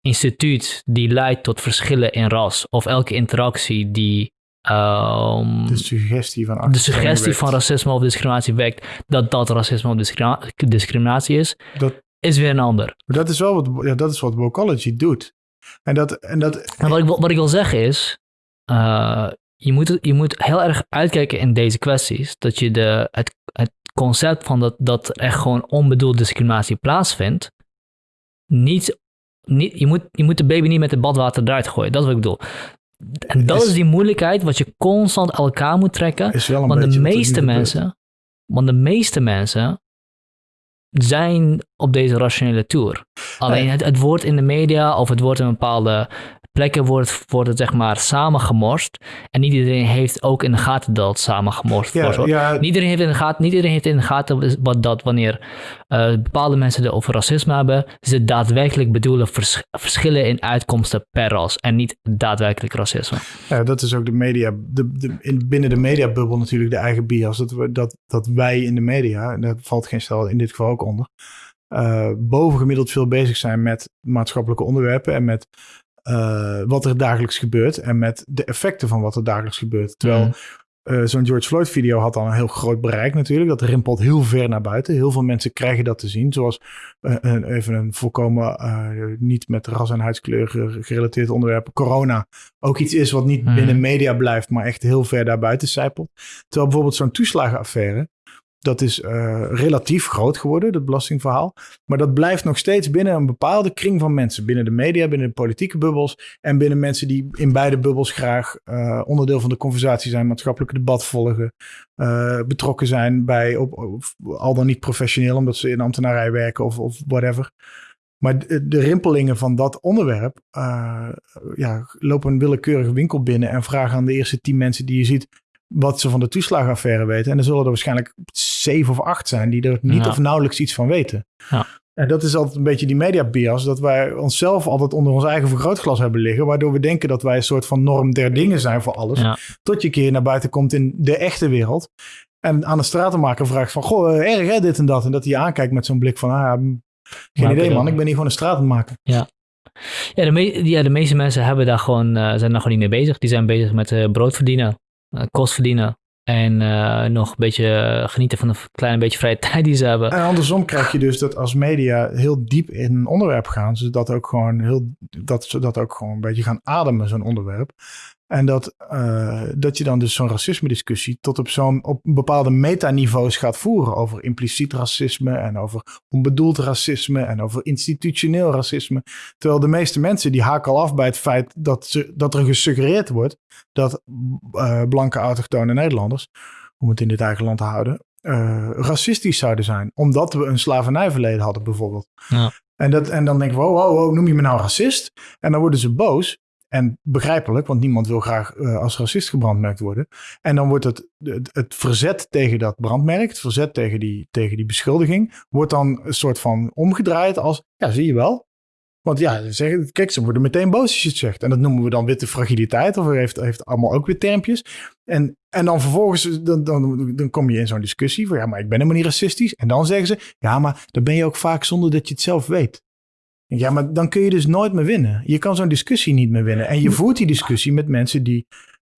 instituut die leidt tot verschillen in ras, of elke interactie die um, de suggestie, van, de suggestie van racisme of discriminatie wekt, dat dat racisme of discriminatie is, dat, is weer een ander. Dat is wel wat, ja, dat is wat Vocology doet. En, dat, en, dat, en wat, ik, wat ik wil zeggen is, uh, je, moet, je moet heel erg uitkijken in deze kwesties, dat je de, het, het concept van dat, dat er echt gewoon onbedoelde discriminatie plaatsvindt, niet, niet, je, moet, je moet de baby niet met het badwater eruit gooien. Dat is wat ik bedoel. En dat is, die moeilijkheid wat je constant elkaar moet trekken. want de meeste mensen, want de meeste mensen zijn op deze rationele tour. Alleen het, het wordt in de media of het wordt in bepaalde plekken wordt, wordt het zeg maar samengemorst. En niet iedereen heeft ook in de gaten dat het samengemorst ja, wordt. Ja. Niet, iedereen heeft in de gaten, niet iedereen heeft in de gaten wat, dat wanneer uh, bepaalde mensen het over racisme hebben, ze daadwerkelijk bedoelen vers, verschillen in uitkomsten per ras en niet daadwerkelijk racisme. Ja, dat is ook de media, de, de, in, binnen de mediabubbel natuurlijk de eigen bias. Dat, we, dat, dat wij in de media, en daar valt geen stel in dit geval ook onder, uh, bovengemiddeld veel bezig zijn met maatschappelijke onderwerpen en met uh, wat er dagelijks gebeurt en met de effecten van wat er dagelijks gebeurt. Terwijl Uh, Zo'n George Floyd video had dan een heel groot bereik natuurlijk. Dat rimpelt heel ver naar buiten. Heel veel mensen krijgen dat te zien. Zoals uh, een, even een volkomen niet met ras en huidskleur gerelateerd onderwerp. Corona ook iets is wat niet mm. binnen media blijft, maar echt heel ver daarbuiten zijpelt. Terwijl bijvoorbeeld zo'n toeslagenaffaire dat is uh, relatief groot geworden, dat belastingverhaal. Maar dat blijft nog steeds binnen een bepaalde kring van mensen. Binnen de media, binnen de politieke bubbels. En binnen mensen die in beide bubbels graag uh, onderdeel van de conversatie zijn, maatschappelijke debat volgen. Uh, betrokken zijn bij, op, al dan niet professioneel, omdat ze in ambtenarij werken of, of whatever. Maar de, rimpelingen van dat onderwerp ja, lopen een willekeurige winkel binnen en vragen aan de eerste tien mensen die je ziet wat ze van de toeslagenaffaire weten. En er zullen er waarschijnlijk zeven of acht zijn die er niet of nauwelijks iets van weten. Ja. En dat is altijd een beetje die media bias, dat wij onszelf altijd onder ons eigen vergrootglas hebben liggen, waardoor we denken dat wij een soort van norm der dingen zijn voor alles. Tot je een keer naar buiten komt in de echte wereld. En aan de stratenmaker vraagt van, goh, eh, erg hè, dit en dat. En dat hij aankijkt met zo'n blik van, ah, geen idee man, ik ben hier gewoon een stratenmaker. Ja. Ja de, ja, de meeste mensen hebben daar gewoon, uh, zijn daar gewoon niet mee bezig. Die zijn bezig met uh, brood verdienen. Eh, kost verdienen. En uh, nog een beetje genieten van een klein beetje vrije tijd die ze hebben. En andersom krijg je dus dat als media heel diep in een onderwerp gaan, ze dat ook gewoon heel, dat ze dat ook gewoon een beetje gaan ademen, zo'n onderwerp. En dat, uh, dat je dan dus zo'n racisme-discussie tot op zo'n op bepaalde metaniveaus gaat voeren over impliciet racisme en over onbedoeld racisme en over institutioneel racisme. Terwijl de meeste mensen die haken al af bij het feit dat, ze, dat er gesuggereerd wordt dat uh, blanke autochtone Nederlanders, om het in dit eigen land te houden, uh, racistisch zouden zijn. Omdat we een slavernijverleden hadden bijvoorbeeld. Ja. En, dat, en dan denk ik, wow, wow, wow, noem je me nou racist? En dan worden ze boos. En begrijpelijk, want niemand wil graag uh, als racist gebrandmerkt worden. En dan wordt het, het, verzet tegen dat brandmerk, het verzet tegen die, tegen die beschuldiging, wordt dan een soort van omgedraaid als, ja, zie je wel. Want ja, zeg, kijk, ze worden meteen boos als je het zegt. En dat noemen we dan witte fragiliteit, of heeft, heeft allemaal ook weer termpjes. En, en dan vervolgens, dan, dan, dan kom je in zo'n discussie van, ja, maar ik ben helemaal niet racistisch. En dan zeggen ze, ja, maar dan ben je ook vaak zonder dat je het zelf weet. Ja, maar dan kun je dus nooit meer winnen. Je kan zo'n discussie niet meer winnen. En je voert die discussie met mensen die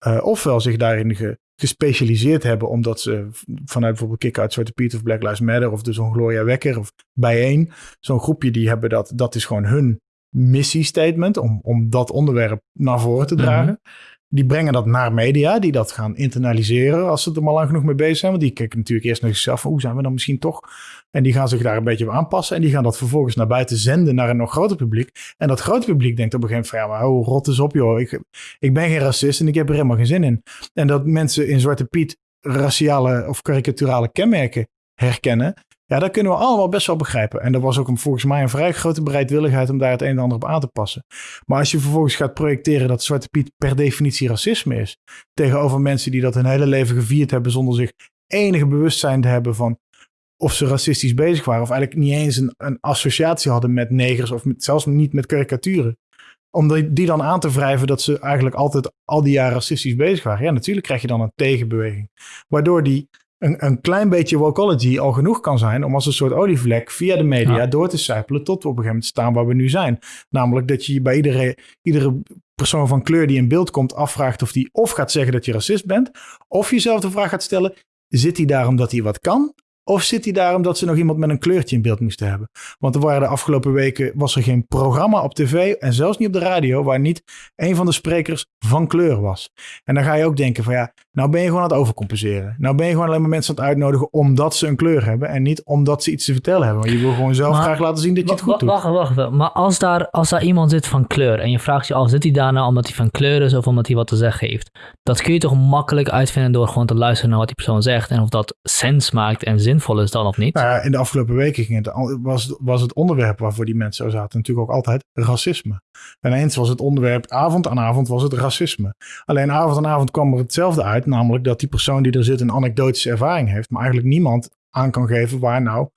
uh, ofwel zich daarin gespecialiseerd hebben, omdat ze vanuit bijvoorbeeld Kick-Out Zwarte Piet of Black Lives Matter of dus zo'n Gloria Wekker of bijeen, zo'n groepje die hebben dat, dat is gewoon hun missiestatement om, om dat onderwerp naar voren te dragen. Mhm. Die brengen dat naar media, die dat gaan internaliseren als ze er maar lang genoeg mee bezig zijn. Want die kijken natuurlijk eerst naar zichzelf hoe zijn we dan misschien toch? En die gaan zich daar een beetje op aanpassen. En die gaan dat vervolgens naar buiten zenden naar een nog groter publiek. En dat grote publiek denkt op een gegeven moment van ja, maar oh, rot eens op joh. Ik, ik ben geen racist en ik heb er helemaal geen zin in. En dat mensen in Zwarte Piet raciale of karikaturale kenmerken herkennen. Ja, dat kunnen we allemaal best wel begrijpen. En er was ook een, volgens mij een vrij grote bereidwilligheid om daar het een en ander op aan te passen. Maar als je vervolgens gaat projecteren dat Zwarte Piet per definitie racisme is, tegenover mensen die dat hun hele leven gevierd hebben zonder zich enige bewustzijn te hebben van of ze racistisch bezig waren, of eigenlijk niet eens een, een associatie hadden met negers, of met, zelfs niet met karikaturen. Om die, die dan aan te wrijven dat ze eigenlijk altijd al die jaren racistisch bezig waren. Ja, natuurlijk krijg je dan een tegenbeweging. Waardoor die een, een klein beetje wokology al genoeg kan zijn om als een soort olievlek via de media door te sijpelen tot we op een gegeven moment staan waar we nu zijn. Namelijk dat je bij iedere, iedere persoon van kleur die in beeld komt afvraagt of die of gaat zeggen dat je racist bent, of jezelf de vraag gaat stellen, zit hij daar omdat hij wat kan? Of zit hij daar omdat ze nog iemand met een kleurtje in beeld moesten hebben? Want er waren de afgelopen weken was er geen programma op tv en zelfs niet op de radio waar niet een van de sprekers van kleur was. En dan ga je ook denken van ja, nou ben je gewoon aan het overcompenseren. Nou ben je gewoon alleen maar mensen aan het uitnodigen omdat ze een kleur hebben en niet omdat ze iets te vertellen hebben. Want je wil gewoon zelf graag laten zien dat je het goed doet. Wacht, wacht, wacht. Maar als daar, als daar iemand zit van kleur en je vraagt je af, zit hij daar nou omdat hij van kleur is of omdat hij wat te zeggen heeft? Dat kun je toch makkelijk uitvinden door gewoon te luisteren naar wat die persoon zegt en of dat sens maakt en zin zinvol is dan of niet? Nou ja, in de afgelopen weken ging het, was, was het onderwerp waarvoor die mensen zo zaten natuurlijk ook altijd racisme. En eens was het onderwerp avond aan avond was het racisme. Alleen avond aan avond kwam er hetzelfde uit, namelijk dat die persoon die er zit een anekdotische ervaring heeft, maar eigenlijk niemand aan kan geven waar nou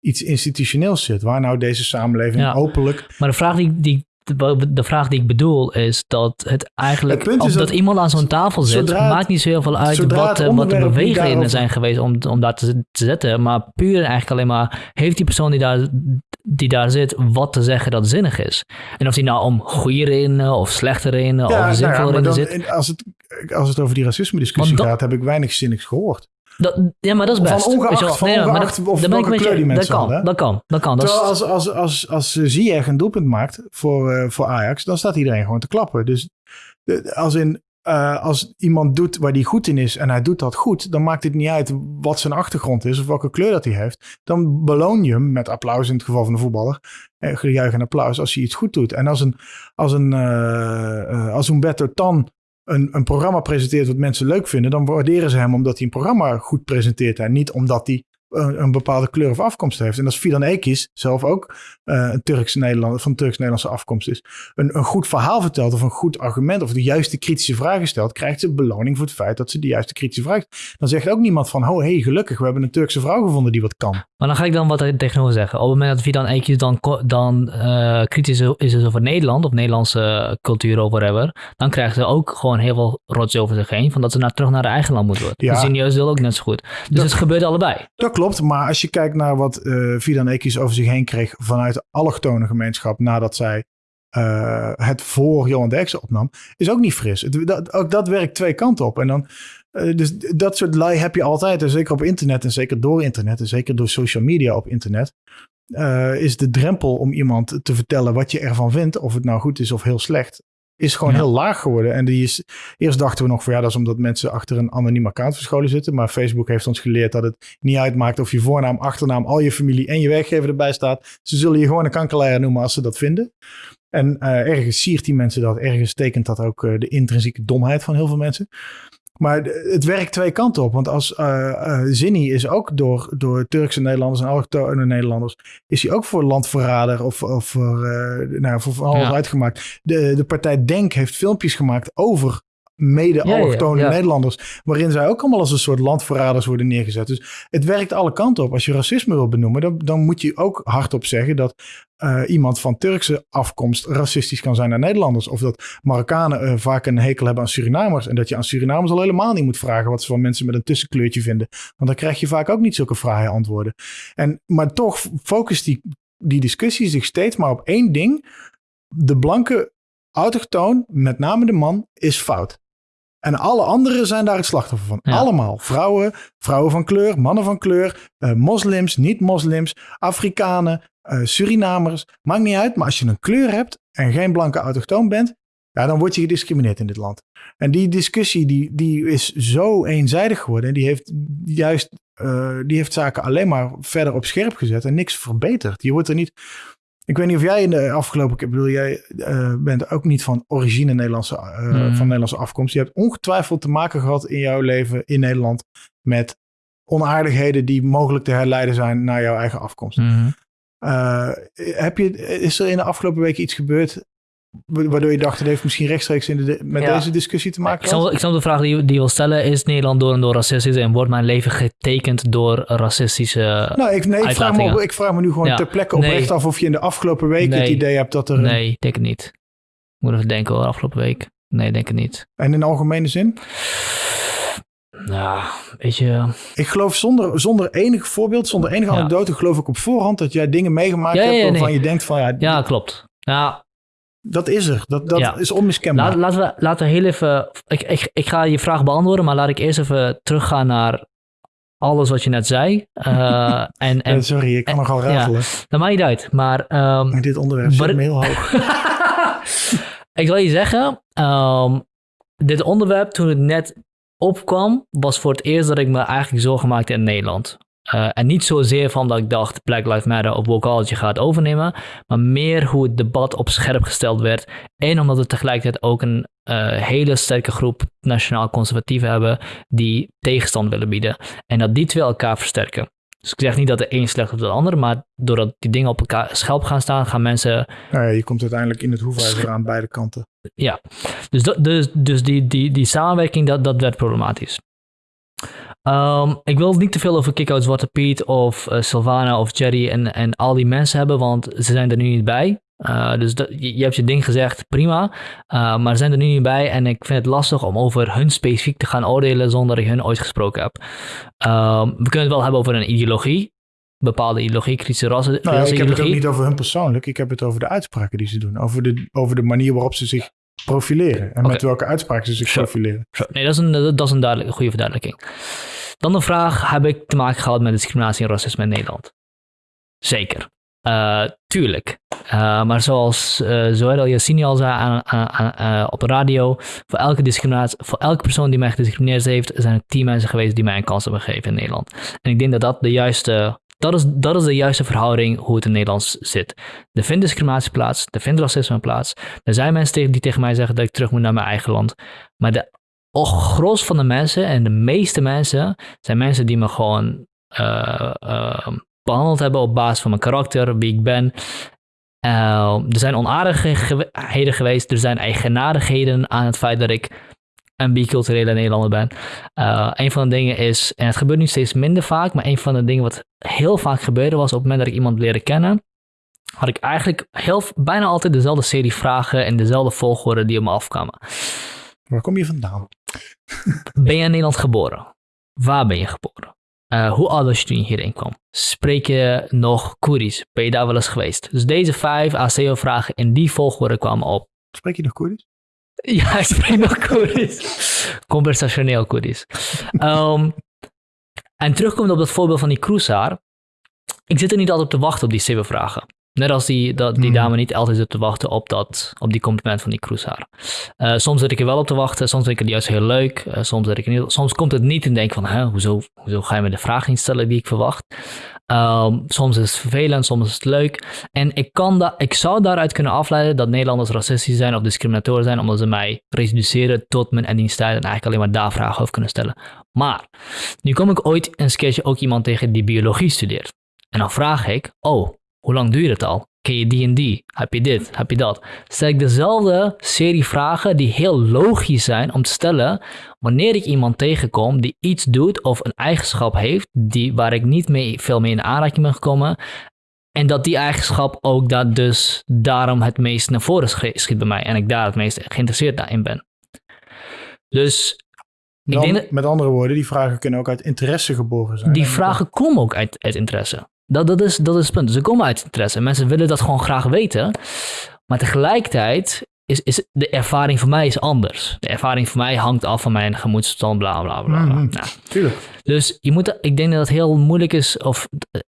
iets institutioneels zit. Waar nou deze samenleving ja, openlijk... Maar de vraag die, die de, vraag die ik bedoel is dat het eigenlijk, het dat, iemand aan zo'n tafel zit, maakt niet zo heel veel uit wat, eh, wat de bewegingen zijn geweest om, om daar te, te zetten. Maar puur eigenlijk alleen maar, heeft die persoon die daar, die daar zit wat te zeggen dat zinnig is? En of die nou om goede redenen of slechte redenen of zinvolle nou ja, redenen zit. Als het, als het over die racisme-discussie Want dat- gaat, heb ik weinig zinnigs gehoord. Dat, ja, maar dat is Van best. ongeacht- Weet je wel. van Nee, maar ongeacht dat- of welke kleur die dat mensen kan, hadden? Dat kan, dat kan. Dat Terwijl als, als, als, als Ziyech een doelpunt maakt voor, eh, voor Ajax, dan staat iedereen gewoon te klappen. Dus als, in, eh, als iemand doet waar hij goed in is en hij doet dat goed, dan maakt het niet uit wat zijn achtergrond is of welke kleur dat hij heeft. Dan beloon je hem met applaus in het geval van de voetballer. Eh, gejuich en applaus als hij iets goed doet. En als een, als een eh, eh, als Humberto Tan een, een programma presenteert wat mensen leuk vinden, dan waarderen ze hem omdat hij een programma goed presenteert. En niet omdat hij een, een bepaalde kleur of afkomst heeft. En als Fidan Ekis zelf ook eh, een Turks Nederlander van Turks-Nederlandse afkomst is, een, een goed verhaal vertelt of een goed argument of de juiste kritische vragen stelt, krijgt ze beloning voor het feit dat ze de juiste kritische vraag. Dan zegt ook niemand van, oh hey, gelukkig, we hebben een Turkse vrouw gevonden die wat kan. Maar dan ga ik dan wat er tegenover zeggen. Op het moment dat Vidan Eekjes dan, dan eh, kritisch is over Nederland of Nederlandse cultuur of whatever, dan krijgen ze ook gewoon heel veel rots over zich heen, van dat ze naar, terug naar hun eigen land moeten worden. Ja. Ja. Zinio's wil ook net zo goed. Dus Dat- het gebeurt allebei. Dat klopt, maar als je kijkt naar wat eh Fidan Ekis over zich heen kreeg vanuit de allochtone gemeenschap nadat zij eh, het voor Johan Derksen opnam, is ook niet fris. Dat, ook dat werkt twee kanten op. En dan, eh, dus dat soort lui heb je altijd, en zeker op internet en zeker door internet en zeker door social media op internet, is de drempel om iemand te vertellen wat je ervan vindt, of het nou goed is of heel slecht, is gewoon Ja. heel laag geworden. En die is, eerst dachten we nog van ja, dat is omdat mensen achter een anoniem account verscholen zitten. Maar Facebook heeft ons geleerd dat het niet uitmaakt of je voornaam, achternaam, al je familie en je werkgever erbij staat. Ze zullen je gewoon een kankerleier noemen als ze dat vinden. En eh, ergens siert die mensen dat, ergens tekent dat ook eh, de intrinsieke domheid van heel veel mensen. Maar het werkt twee kanten op. Want als eh eh, Zinni is ook door, door Turkse Nederlanders en allochtone Nederlanders... is hij ook voor landverrader of, of voor, eh, nou, voor van alles Ja. uitgemaakt. De, de partij Denk heeft filmpjes gemaakt over mede-allochtone Ja, ja, ja. Nederlanders... waarin zij ook allemaal als een soort landverraders worden neergezet. Dus het werkt alle kanten op. Als je racisme wil benoemen, dan, dan moet je ook hardop zeggen... dat eh, iemand van Turkse afkomst racistisch kan zijn naar Nederlanders. Of dat Marokkanen eh, vaak een hekel hebben aan Surinamers. En dat je aan Surinamers al helemaal niet moet vragen wat ze van mensen met een tussenkleurtje vinden. Want dan krijg je vaak ook niet zulke fraaie antwoorden. En, maar toch focust die, die discussie zich steeds maar op één ding. De blanke autochtoon, met name de man, is fout. En alle anderen zijn daar het slachtoffer van. Ja. Allemaal. Vrouwen, vrouwen van kleur, mannen van kleur, eh, moslims, niet-moslims, Afrikanen, eh, Surinamers. Maakt niet uit, maar als je een kleur hebt en geen blanke autochtoon bent, ja, dan word je gediscrimineerd in dit land. En die discussie die, die is zo eenzijdig geworden. En die heeft juist eh, die heeft zaken alleen maar verder op scherp gezet en niks verbeterd. Je wordt er niet. Ik weet niet of jij in de afgelopen keer, ik bedoel, jij eh, bent ook niet van origine Nederlandse, eh, Mm. van Nederlandse afkomst. Je hebt ongetwijfeld te maken gehad in jouw leven in Nederland met onaardigheden die mogelijk te herleiden zijn naar jouw eigen afkomst. Mhm. Eh, heb je, is er in de afgelopen weken iets gebeurd waardoor je dacht, het heeft misschien rechtstreeks in de, met Ja. deze discussie te maken Ik snap, ik snap de vraag die, je- die je wil stellen. Is Nederland door en door racistisch en wordt mijn leven getekend door racistische... Nou, ik, nee, ik, vraag me, ik vraag nu gewoon Ja. ter plekke Nee. oprecht af of je in de afgelopen weken het idee hebt dat er... een- nee, denk het niet. Ik moet even denken hoor, afgelopen week. Nee, denk het niet. en in algemene zin? Nou, weet je... Ik geloof zonder, zonder enig voorbeeld, zonder enige Ja. anekdote, geloof ik op voorhand dat jij dingen meegemaakt Ja, ja, hebt ja, waarvan nee. je denkt van ja, Ja, klopt. Ja, dat is er. Dat, dat Ja. is onmiskenbaar. laat, laten, we, laten we heel even... Ik, ik, ik ga je vraag beantwoorden, maar laat ik eerst even teruggaan naar alles wat je net zei. Eh, en, en sorry, ik kan en- nogal ja. ratelen. dat maakt niet uit, maar... ehm, dit onderwerp zit me heel hoog. ik zal je zeggen, ehm, dit onderwerp toen het net opkwam, was voor het eerst dat ik me eigenlijk zorgen maakte in Nederland. Eh, en niet zozeer van dat ik dacht Black Lives Matter of Wokeology gaat overnemen, maar meer hoe het debat op scherp gesteld werd. En omdat we tegelijkertijd ook een eh, hele sterke groep nationaal conservatieven hebben die tegenstand willen bieden. En dat die twee elkaar versterken. Dus ik zeg niet dat de een slecht is op de ander, maar doordat die dingen op elkaar scherp gaan staan, gaan mensen Nou ja, je komt uiteindelijk in het hoefijzer aan beide kanten. ja, dus, dat, dus, dus die, die, die samenwerking, dat, dat werd problematisch. Ehm, ik wil niet te veel over Kick-Out Zwarte Piet of eh, Sylvana of Jerry en, en al die mensen hebben, want ze zijn er nu niet bij. Eh, dus dat, je, je hebt je ding gezegd, prima. Eh, maar ze zijn er nu niet bij en ik vind het lastig om over hun specifiek te gaan oordelen zonder dat ik hun ooit gesproken heb. Ehm, we kunnen het wel hebben over een ideologie, bepaalde ideologie, kritische rassen. Nou, ik heb het ook niet over hun persoonlijk. Ik heb het over de uitspraken die ze doen. Over de, over de manier waarop ze zich profileren. En met welke uitspraken ze zich profileren. Zo, Nee, dat is een, dat is een duidelijke, goede verduidelijking. Dan een vraag, heb ik te maken gehad met discriminatie en racisme in Nederland? Zeker. Eh, tuurlijk. Eh, maar zoals uh, Zoël Yassini al zei aan, aan, aan, op de radio, voor elke discriminatie, voor elke persoon die mij gediscrimineerd heeft, zijn er tien mensen geweest die mij een kans hebben gegeven in Nederland. En ik denk dat dat de juiste, dat is, dat is de juiste verhouding hoe het in Nederland zit. Er vindt discriminatie plaats, er vindt racisme plaats. Er zijn mensen die tegen mij zeggen dat ik terug moet naar mijn eigen land. Maar de gros van de mensen en de meeste mensen zijn mensen die me gewoon eh, eh, behandeld hebben op basis van mijn karakter, wie ik ben. Eh, er zijn onaardigheden geweest, er zijn eigenaardigheden aan het feit dat ik een biculturele Nederlander ben. Eh, een van de dingen is, en het gebeurt nu steeds minder vaak, maar een van de dingen wat heel vaak gebeurde was op het moment dat ik iemand leerde kennen, had ik eigenlijk heel, bijna altijd dezelfde serie vragen en dezelfde volgorde die op me afkwamen. Waar kom je vandaan? Ben je in Nederland geboren? Waar ben je geboren? Eh, hoe oud was je toen je hierheen kwam? Spreek je nog Koerisch? Ben je daar wel eens geweest? Dus deze vijf ACO-vragen in die volgorde kwamen op. Spreek je nog Koerdisch? Ja, Koerisch. Conversationeel Koerisch. Ehm, en terugkomend op dat voorbeeld van die cruisaar. Ik zit er niet altijd op te wachten op die zeven vragen. Net als die, dat, die Hmm. dame niet altijd zit te wachten op, dat, op die compliment van die cruisaar. Eh, soms zit ik er wel op te wachten, soms vind ik het juist heel leuk. eh, soms, zit ik niet, soms komt het niet en denk van, Hè, hoezo, hoezo ga je me de vraag niet stellen die ik verwacht? Ehm, soms is het vervelend, soms is het leuk. En ik, kan da ik zou daaruit kunnen afleiden dat Nederlanders racistisch zijn of discriminatorisch zijn, omdat ze mij reduceren tot mijn etniciteit en eigenlijk alleen maar daar vragen over kunnen stellen. Maar, nu kom ik ooit een keertje ook iemand tegen die biologie studeert. En dan vraag ik, oh, hoe lang duurt het al? Ken je die en die? Heb je dit? Heb je dat? Stel ik dezelfde serie vragen die heel logisch zijn om te stellen wanneer ik iemand tegenkom die iets doet of een eigenschap heeft die, waar ik niet mee, veel mee in aanraking ben gekomen. En dat die eigenschap ook dat dus daarom het meest naar voren schi- schiet bij mij. En ik daar het meest geïnteresseerd in ben. Dus Dan, Met andere woorden, die vragen kunnen ook uit interesse geboren zijn. die En- vragen komen ook uit, uit interesse. Dat, dat, is, dat is het punt. Ze komen uit interesse. Mensen willen dat gewoon graag weten. Maar tegelijkertijd is, is de ervaring voor mij is anders. De ervaring voor mij hangt af van mijn gemoedsstand, bla bla bla. bla. Mhm. Nou, Tuurlijk. dus je moet, ik denk dat het heel moeilijk is, of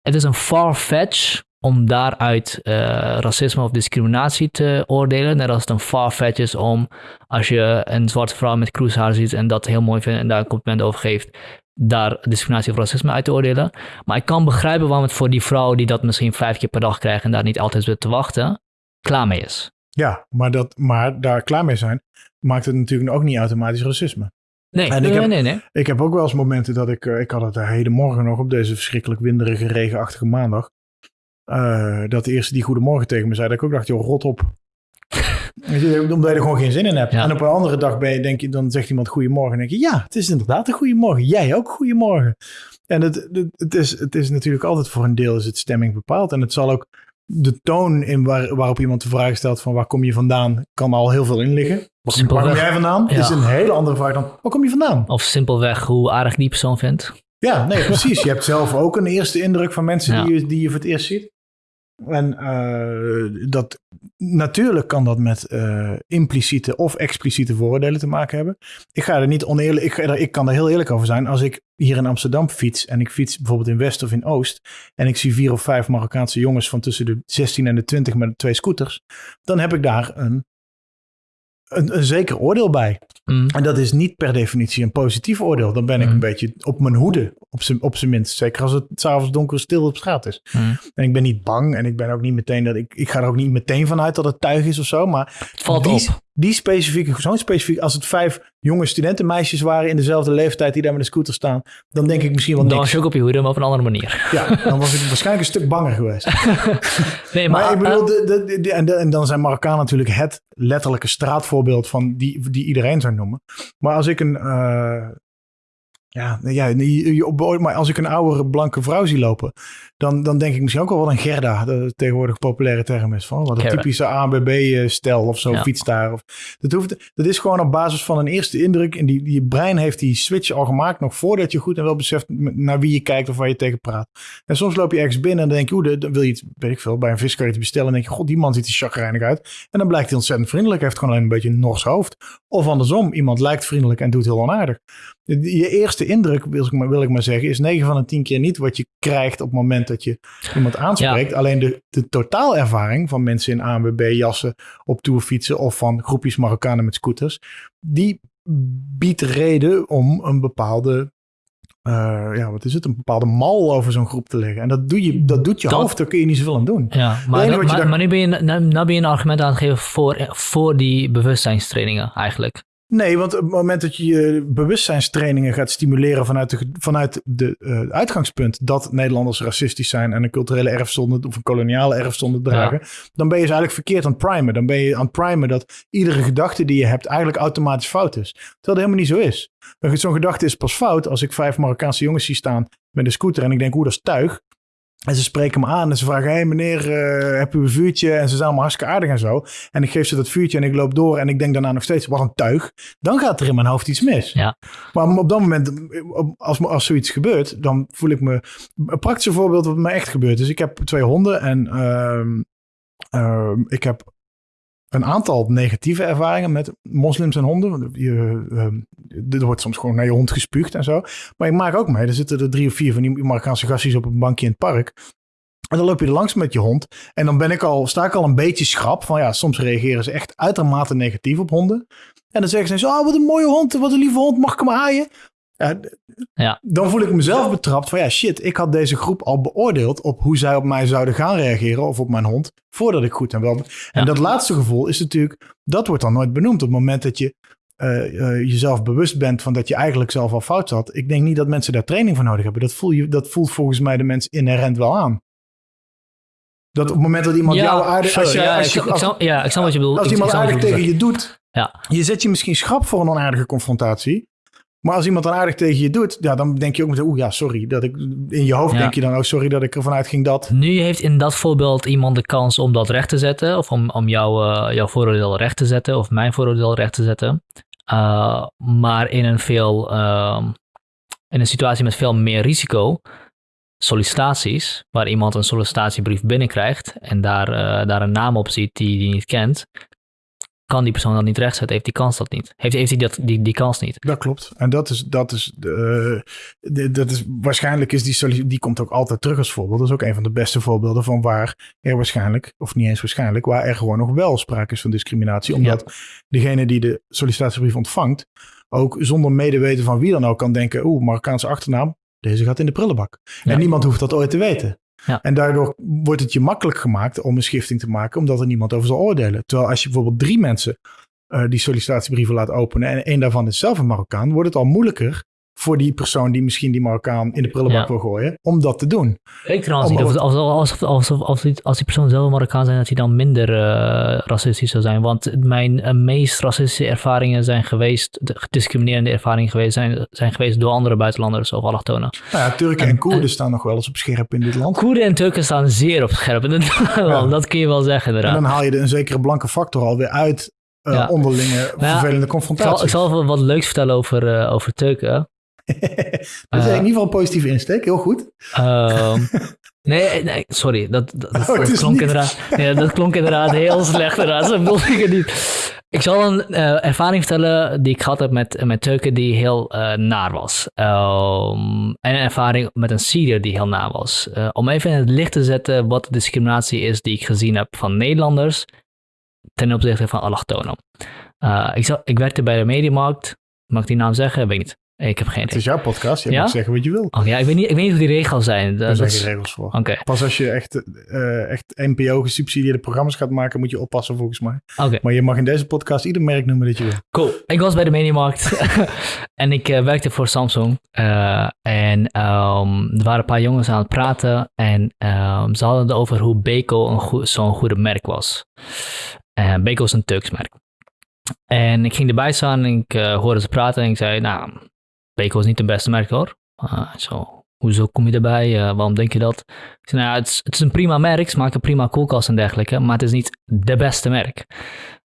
het is een far-fetch om daaruit eh, racisme of discriminatie te oordelen. Net als het een far-fetch is om, als je een zwarte vrouw met cruisehaar ziet en dat heel mooi vindt en daar een compliment over geeft, daar discriminatie of racisme uit te oordelen. Maar ik kan begrijpen waarom het voor die vrouw die dat misschien vijf keer per dag krijgt en daar niet altijd zit te wachten, klaar mee is. Ja, maar, dat, maar daar klaar mee zijn maakt het natuurlijk ook niet automatisch racisme. Nee, En ik nee, heb- nee, nee. Ik heb ook wel eens momenten dat ik, eh, ik had het de hele morgen nog op deze verschrikkelijk winderige, regenachtige maandag, eh, dat de eerste die goedemorgen tegen me zei, dat ik ook dacht, joh, rot op. Omdat je er gewoon geen zin in hebt. Ja. En op een andere dag ben je, denk je, dan zegt iemand goedemorgen. En denk je, ja, het is inderdaad een goedemorgen. Jij ook goedemorgen. En het, het, het, is, het is natuurlijk altijd voor een deel is het stemming bepaald. En het zal ook de toon in waar, waarop iemand de vraag stelt van waar kom je vandaan, kan al heel veel in liggen. Waar, kom jij vandaan? Ja. Is een hele andere vraag dan waar kom je vandaan? Of simpelweg hoe aardig die persoon vindt. Ja, nee, precies. Je hebt zelf ook een eerste indruk van mensen Ja. die, je, die je voor het eerst ziet. En eh, dat, natuurlijk kan dat met eh, impliciete of expliciete vooroordelen te maken hebben. Ik ga er niet oneerlijk, ik, ik kan er heel eerlijk over zijn. Als ik hier in Amsterdam fiets en ik fiets bijvoorbeeld in West of in Oost. En ik zie vier of vijf Marokkaanse jongens van tussen de 16 en de 20 met twee scooters. Dan heb ik daar een, een, een zeker oordeel bij. Mm. En dat is niet per definitie een positief oordeel. Dan ben ik Mhm. een beetje op mijn hoede, op zijn, op zijn minst. Zeker als het s'avonds donker stil op straat is. Mm. En ik ben niet bang en ik ben ook niet meteen dat ik, ik ga er ook niet meteen vanuit dat het tuig is of zo. Maar Het valt die, op. die specifieke, zo'n specifiek, als het vijf jonge studentenmeisjes waren in dezelfde leeftijd die daar met een scooter staan, dan denk ik misschien wel Dan was je ook op je hoede, maar op een andere manier. Ja, dan was ik waarschijnlijk een stuk banger geweest. Nee, Maar, maar, ik bedoel, eh, de, de, de- de- en, dan zijn Marokkanen natuurlijk het letterlijke straatvoorbeeld van die, die iedereen zou noemen. Maar als ik een, eh, Ja, ja je, je, maar als ik een oudere blanke vrouw zie lopen, dan, dan denk ik misschien ook wel wat een Gerda, de tegenwoordig populaire term is. Van, wat een typische ABB-stel of zo, ja. fiets daar. Of, dat, hoeft, dat is gewoon op basis van een eerste indruk. En die, die brein heeft die switch al gemaakt, nog voordat je goed en wel beseft naar wie je kijkt of waar je tegen praat. En soms loop je ergens binnen en dan denk je, oeh, dan wil je iets, weet ik veel, bij een viskarretje bestellen. En denk je, god, die man ziet er chagrijnig uit. En dan blijkt hij ontzettend vriendelijk, heeft gewoon alleen een beetje een Nors hoofd. Of andersom, iemand lijkt vriendelijk en doet heel onaardig. Je eerste indruk, wil ik, maar, wil ik maar zeggen, is 9 van de 10 keer niet wat je krijgt op het moment dat je iemand aanspreekt. Alleen de, de totaalervaring van mensen in ANWB-jassen op tourfietsen of van groepjes Marokkanen met scooters, die biedt reden om een bepaalde uh, ja, wat is het? Een bepaalde mal over zo'n groep te leggen. En dat, doe je, dat doet je hoofd, daar kun je niet zoveel aan doen. Ja, maar, maar, nu, ben je, nu ben je een argument aan het geven voor, voor die bewustzijnstrainingen eigenlijk. Nee, want op het moment dat je je bewustzijnstrainingen gaat stimuleren vanuit, de, vanuit de, uh, uitgangspunt dat Nederlanders racistisch zijn en een culturele erfzonde of een koloniale erfzonde dragen, dan ben je dus eigenlijk verkeerd aan het primen. Dan ben je aan het primen dat iedere gedachte die je hebt eigenlijk automatisch fout is. Terwijl dat helemaal niet zo is. Zo'n gedachte is pas fout als ik vijf Marokkaanse jongens zie staan met een scooter en ik denk, hoe dat is tuig. En ze spreken me aan en ze vragen: Hé hey meneer, uh, heb u een vuurtje? En ze zijn allemaal hartstikke aardig en zo. En ik geef ze dat vuurtje en ik loop door en ik denk daarna nog steeds: Wat een tuig. Dan gaat er in mijn hoofd iets mis. Ja. Maar op dat moment, als, als zoiets gebeurt, dan voel ik me. Een praktisch voorbeeld wat me echt gebeurt. Dus ik heb twee honden en uh, ik heb een aantal negatieve ervaringen met moslims en honden. Je, er wordt soms gewoon naar je hond gespuugd en zo. Maar ik maak ook mee, er zitten er drie of vier van die Marokkaanse gastjes op een bankje in het park. En dan loop je er langs met je hond. En dan ben ik al, sta ik al een beetje schrap. Van ja, soms reageren ze echt uitermate negatief op honden. En dan zeggen ze oh, wat een mooie hond, wat een lieve hond, mag ik hem aaien? Ja, Dan voel ik mezelf betrapt van ja, shit, ik had deze groep al beoordeeld op hoe zij op mij zouden gaan reageren of op mijn hond, voordat ik goed en wel. En dat laatste gevoel is natuurlijk, dat wordt dan nooit benoemd. Op het moment dat je uh, uh, jezelf bewust bent van dat je eigenlijk zelf al fout zat. Ik denk niet dat mensen daar training voor nodig hebben. Dat, voel je, dat voelt volgens mij de mens inherent wel aan. Dat op het moment dat iemand ja, jou aardig... Als je, ja, als je, ik, ja, ik snap wat je bedoelt. Als iemand aardig tegen je doet, Ja. je zet je misschien schrap voor een onaardige confrontatie. Maar als iemand dan aardig tegen je doet, ja, dan denk je ook meteen, oeh ja, sorry. Dat ik, in je hoofd Ja. denk je dan ook, sorry dat ik ervan uitging dat... Nu heeft in dat voorbeeld iemand de kans om dat recht te zetten, of om, om jouw, eh, jouw vooroordeel recht te zetten, of mijn vooroordeel recht te zetten. Uh, maar in een, veel, ehm, in een situatie met veel meer risico, sollicitaties, waar iemand een sollicitatiebrief binnenkrijgt en daar, eh, daar een naam op ziet die hij niet kent, kan die persoon dat niet rechtzetten, heeft die kans dat niet. Heeft, heeft hij dat, die, die kans niet. Dat klopt. En dat is, dat is, de, de- dat is waarschijnlijk is die, die komt ook altijd terug als voorbeeld. Dat is ook een van de beste voorbeelden van waar er waarschijnlijk, of niet eens waarschijnlijk, waar er gewoon nog wel sprake is van discriminatie. Omdat degene die de sollicitatiebrief ontvangt, ook zonder medeweten van wie dan ook kan denken, oeh, Marokkaanse achternaam, deze gaat in de prullenbak. Ja. En niemand hoeft dat ooit te weten. Ja. En daardoor wordt het je makkelijk gemaakt om een schifting te maken, omdat er niemand over zal oordelen. Terwijl als je bijvoorbeeld drie mensen eh, die sollicitatiebrieven laat openen en één daarvan is zelf een Marokkaan, wordt het al moeilijker voor die persoon die misschien die Marokkaan in de prullenbak Ja. wil gooien, om dat te doen. Ik trouwens Om- niet of, als, als, als, als, als, die, als die persoon zelf een Marokkaan zijn, dat hij dan minder eh, racistisch zou zijn. Want mijn eh, meest racistische ervaringen zijn geweest, de gediscriminerende ervaringen geweest, zijn, zijn geweest door andere buitenlanders of allochtonen. Nou ja, Turken en En- Koerden en- staan nog wel eens op scherp in dit land. Koerden en Turken staan zeer op scherp. En dat, dat kun je wel zeggen En inderdaad. dan haal je de, een zekere blanke factor alweer uit eh, Ja. onderlinge vervelende Ik zal, confrontaties. ik zal even wat leuks vertellen over, over Turken. dat is Eh, in ieder geval een positieve insteek, heel goed. Ehm, nee, nee, sorry. Dat, dat, dat, Oh, dat klonk inderdaad, nee, dat klonk inderdaad heel slecht. Inderdaad. Zo bedoel ik niet. Ik zal een eh, ervaring vertellen die ik gehad heb met, met Turken die heel eh, naar was. Ehm, en een ervaring met een Syriër die heel naar was. Eh, om even in het licht te zetten wat de discriminatie is die ik gezien heb van Nederlanders ten opzichte van allochtonen. Eh, ik, zal- ik werkte bij de Mediamarkt. Mag ik die naam zeggen? Weet ik niet. Ik heb geen Het idee. is jouw podcast, je Ja? mag zeggen wat je wil. Oh, ja, ik, weet niet, ik weet niet hoe die regels zijn. Dat, zijn geen regels voor. Oké, Pas als je echt, eh, echt NPO-gesubsidieerde programma's gaat maken, moet je oppassen volgens mij. oké. Maar je mag in deze podcast ieder merk noemen dat je wil. Cool. Ik was bij de Mediamarkt en ik eh, werkte voor Samsung. Eh, en ehm, er waren een paar jongens aan het praten en ehm, ze hadden het over hoe Beko een zo'n goede merk was. Beko is een Turks merk. En ik ging erbij staan en ik eh, hoorde ze praten en ik zei, nou, Beko is niet het beste merk hoor. Uh, zo, hoezo kom je erbij? Uh, waarom denk je dat? Ik zei, nou het, is, het is een prima merk, ze maken prima koelkast en dergelijke, maar het is niet de beste merk.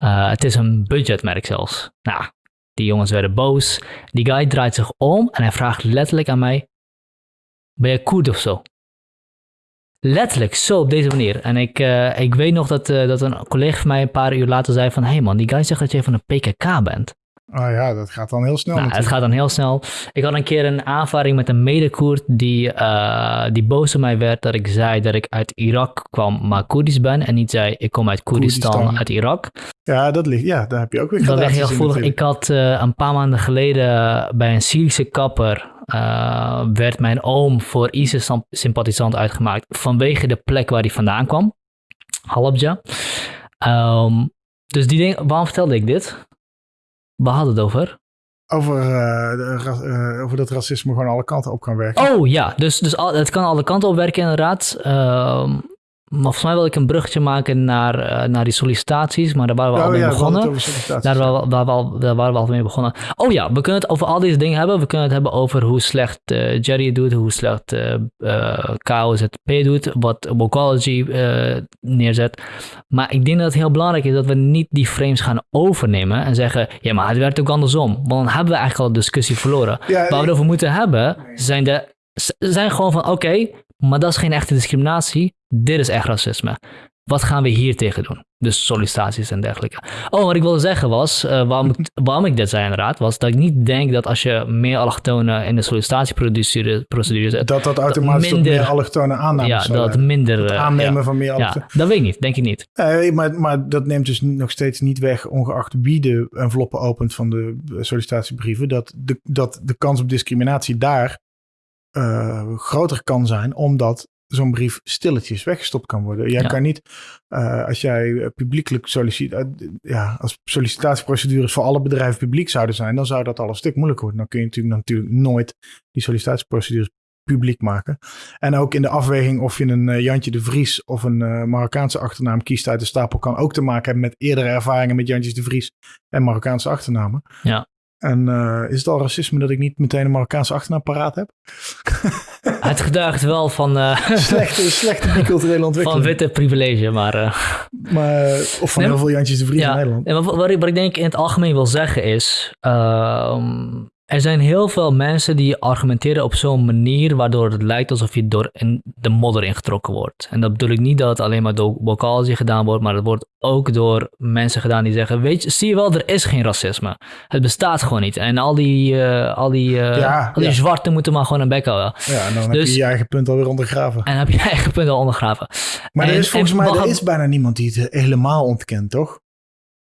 Uh, het is een budgetmerk zelfs. Nou, die jongens werden boos. Die guy draait zich om en hij vraagt letterlijk aan mij, ben je Koerd of zo? Letterlijk, zo op deze manier. En ik, ik weet nog dat, dat een collega van mij een paar uur later zei van... Hé hey man, die guy zegt dat je van een PKK bent. Oh ja, dat gaat dan heel snel nou, Het gaat dan heel snel. Ik had een keer een aanvaring met een medekoerd die, uh, die boos op mij werd dat ik zei dat ik uit Irak kwam, maar Koerdisch ben. En niet zei ik kom uit Koerdistan, Koerdistan. uit Irak. Ja, dat ligt, ja, daar heb je ook weer Dat ligt heel gevoelig. Ik had een paar maanden geleden bij een Syrische kapper uh, werd mijn oom voor ISIS-sympathisant uitgemaakt vanwege de plek waar hij vandaan kwam. Halabja. Um, dus die ding, waarom vertelde ik dit? Waar hadden het over? Over, uh, uh, over dat racisme gewoon alle kanten op kan werken. Oh ja, dus, dus al, het kan alle kanten op werken inderdaad. Uh, maar volgens mij wil ik een bruggetje maken naar, uh, naar die sollicitaties, maar daar waren we oh, al mee ja, begonnen. Daar, waar, waar, waar, daar waren we al mee begonnen. Oh ja, we kunnen het over al deze dingen hebben. We kunnen het hebben over hoe slecht uh, Jerry het doet, hoe slecht uh, uh, KOZP doet, wat Vocology neerzet. Maar ik denk dat het heel belangrijk is dat we niet die frames gaan overnemen en zeggen, ja, maar het werkt ook andersom. Want dan hebben we eigenlijk al de discussie verloren. Ja, Waar we het over moeten hebben, zijn de zijn gewoon van, oké, maar dat is geen echte discriminatie. Dit is echt racisme. Wat gaan we hier tegen doen? Dus sollicitaties en dergelijke. Oh, wat ik wilde zeggen was, uh, waarom, ik, waarom ik dit zei inderdaad, was dat ik niet denk dat als je meer allochtonen in de sollicitatieprocedure zet... Dat dat automatisch minder, meer allochtone aannames Ja, dat minder... Het aannemen ja, van meer allochtonen. Ja, dat weet ik niet, denk ik niet. Uh, maar, maar dat neemt dus nog steeds niet weg, ongeacht wie de enveloppen opent van de sollicitatiebrieven, dat de, dat de kans op discriminatie daar uh, groter kan zijn, omdat zo'n brief stilletjes weggestopt kan worden. Jij ja. kan niet, uh, als jij publiekelijk solliciteert, uh, ja, als sollicitatieprocedures voor alle bedrijven publiek zouden zijn, dan zou dat al een stuk moeilijker worden. Dan kun je natuurlijk, natuurlijk nooit die sollicitatieprocedures publiek maken. En ook in de afweging of je een uh, Jantje de Vries of een uh, Marokkaanse achternaam kiest uit de stapel, kan ook te maken hebben met eerdere ervaringen met Jantjes de Vries en Marokkaanse achternamen. Ja. En uh, is het al racisme dat ik niet meteen een Marokkaanse achternaam paraat heb? het geduigt wel van... Uh, slechte, slechte biculturele ontwikkeling. Van witte privilege, maar... Uh, maar of van nee, heel veel Jantjes de Vries ja, in Nederland. En wat, wat, ik, wat ik denk in het algemeen wil zeggen is... Er zijn heel veel mensen die argumenteren op zo'n manier waardoor het lijkt alsof je door in de modder ingetrokken wordt. En dat bedoel ik niet dat het alleen maar door Bocalzi gedaan wordt, maar het wordt ook door mensen gedaan die zeggen, weet je, zie je wel, er is geen racisme. Het bestaat gewoon niet. En al die, uh, al die, uh, ja, al die ja. zwarten moeten maar gewoon een bek houden. Ja, en dan dus, heb je je eigen punt alweer ondergraven. En dan heb je je eigen punt al ondergraven. Maar en, er is volgens mij er is bijna niemand die het helemaal ontkent, toch?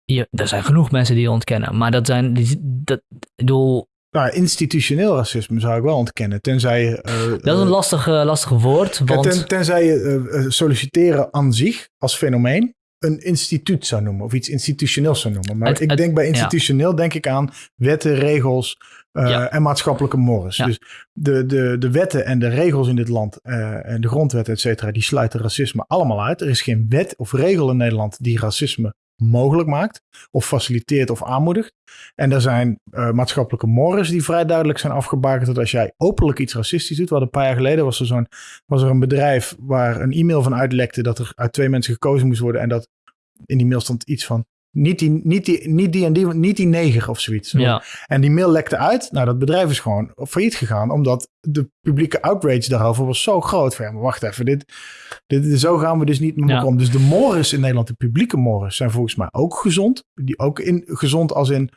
Ja, er zijn genoeg mensen die het ontkennen. Maar dat zijn, die, dat, ik bedoel, nou, institutioneel racisme zou ik wel ontkennen. Tenzij. Uh, dat is een lastig, uh, lastig woord. Want... Ten, tenzij je uh, solliciteren aan zich als fenomeen een instituut zou noemen. Of iets institutioneels zou noemen. Maar het, ik het, denk bij institutioneel ja. denk ik aan wetten, regels ja. en maatschappelijke mores. Ja. Dus de, de, de wetten en de regels in dit land en de grondwet, et cetera, die sluiten racisme allemaal uit. Er is geen wet of regel in Nederland die racisme mogelijk maakt, of faciliteert of aanmoedigt. En er zijn uh, maatschappelijke mores die vrij duidelijk zijn afgebakend dat als jij openlijk iets racistisch doet, wat een paar jaar geleden was er, zo'n, was er een bedrijf waar een e-mail van uitlekte dat er uit twee mensen gekozen moest worden en dat in die mail stond iets van niet die, niet die, niet die en die, niet die neger of zoiets. Ja. En die mail lekte uit. Nou, dat bedrijf is gewoon failliet gegaan. Omdat de publieke outrage daarover was zo groot. Van, ja, maar wacht even, dit, dit, zo gaan we dus niet met elkaar om. Dus de mores in Nederland, de publieke mores, zijn volgens mij ook gezond. Die ook in, gezond als in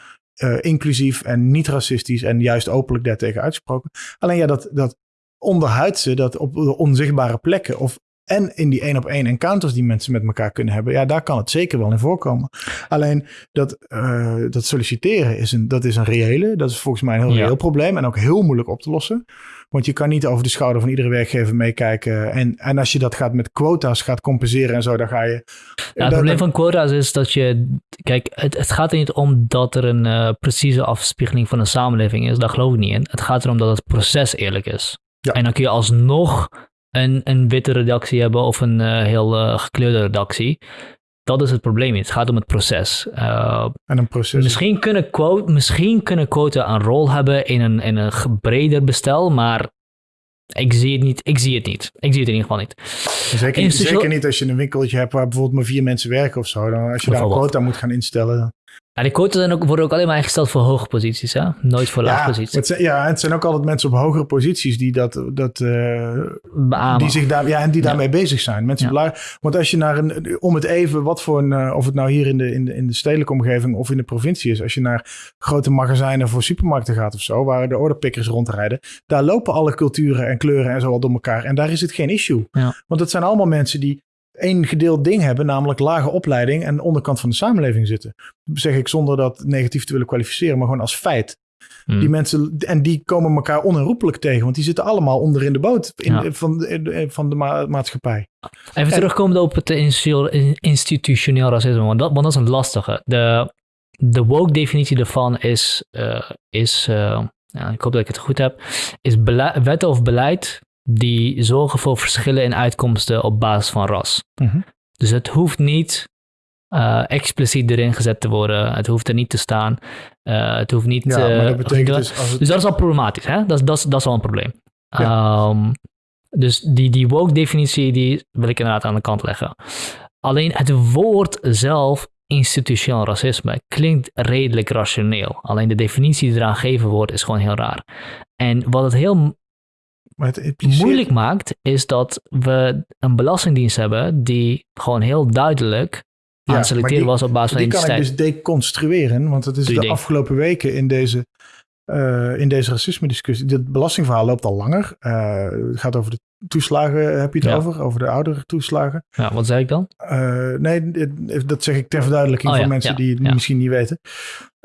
uh, inclusief en niet racistisch en juist openlijk daartegen uitgesproken. Alleen ja, dat, dat onderhuidse, dat op de onzichtbare plekken of en in die één op één encounters die mensen met elkaar kunnen hebben, ja, daar kan het zeker wel in voorkomen. Alleen dat, uh, dat solliciteren is een, dat is een reële, dat is volgens mij een heel ja. reëel probleem en ook heel moeilijk op te lossen. Want je kan niet over de schouder van iedere werkgever meekijken. En, en als je dat gaat met quota's gaat compenseren en zo, dan ga je. Het probleem van quota's is dat je. Kijk, het, het gaat er niet om dat er een uh, precieze afspiegeling van een samenleving is. Daar geloof ik niet in. Het gaat erom dat het proces eerlijk is. Ja. En dan kun je alsnog een, een witte redactie hebben of een uh, heel uh, gekleurde redactie. dat is het probleem niet. Het gaat om het proces. Uh, en een proces. Misschien kunnen, quote, misschien kunnen quota een rol hebben in een, in een breder bestel, maar ik zie het niet. Ik zie het niet. Ik zie het in ieder geval niet. Zeker, zeker niet als je een winkeltje hebt waar bijvoorbeeld maar vier mensen werken of zo. Dan als je daar een quota moet gaan instellen. Ja, die quotas ook, worden ook alleen maar ingesteld voor hoge posities, hè? Nooit voor lage posities. Het zijn, ja, het zijn ook altijd mensen op hogere posities die dat, dat uh, die zich daar, ja, en die daarmee bezig zijn. Mensen ja. want als je naar een, om het even, wat voor een, uh, of het nou hier in de, in de, in de stedelijke omgeving of in de provincie is, als je naar grote magazijnen voor supermarkten gaat of zo, waar de orderpickers rondrijden, daar lopen alle culturen en kleuren en zo al door elkaar. En daar is het geen issue. Ja. Want het zijn allemaal mensen die één gedeeld ding hebben, namelijk lage opleiding en de onderkant van de samenleving zitten. Dat zeg ik zonder dat negatief te willen kwalificeren, maar gewoon als feit. Hmm. Die mensen, en die komen elkaar onherroepelijk tegen, want die zitten allemaal onder in de boot in, van, van de maatschappij. Even en, terugkomen op het institutioneel racisme, want dat, want dat is een lastige. De, de woke definitie daarvan is, uh, is uh, ja, ik hoop dat ik het goed heb, is wetten of beleid die zorgen voor verschillen in uitkomsten op basis van ras. Mhm. Dus het hoeft niet uh, expliciet erin gezet te worden. Het hoeft er niet te staan. Uh, het hoeft niet... Ja, maar dat betekent dus... Als het... Dus dat is al problematisch. Hè? Dat, dat, dat is wel een probleem. Ja. Um, dus die, die woke-definitie die wil ik inderdaad aan de kant leggen. Alleen het woord zelf, institutioneel racisme, klinkt redelijk rationeel. Alleen de definitie die eraan gegeven wordt, is gewoon heel raar. En wat het heel maar het impliceert... moeilijk maakt, is dat we een belastingdienst hebben die gewoon heel duidelijk aan het selecteren was op basis van identiteit. Die kan ik dus deconstrueren, want het is de afgelopen weken in deze, uh, in deze racisme-discussie. Dit belastingverhaal loopt al langer. Uh, het gaat over de toeslagen, heb je het over? Over de oudere toeslagen. Ja, wat zei ik dan? Uh, nee, dat zeg ik ter verduidelijking oh, voor mensen die het misschien niet weten.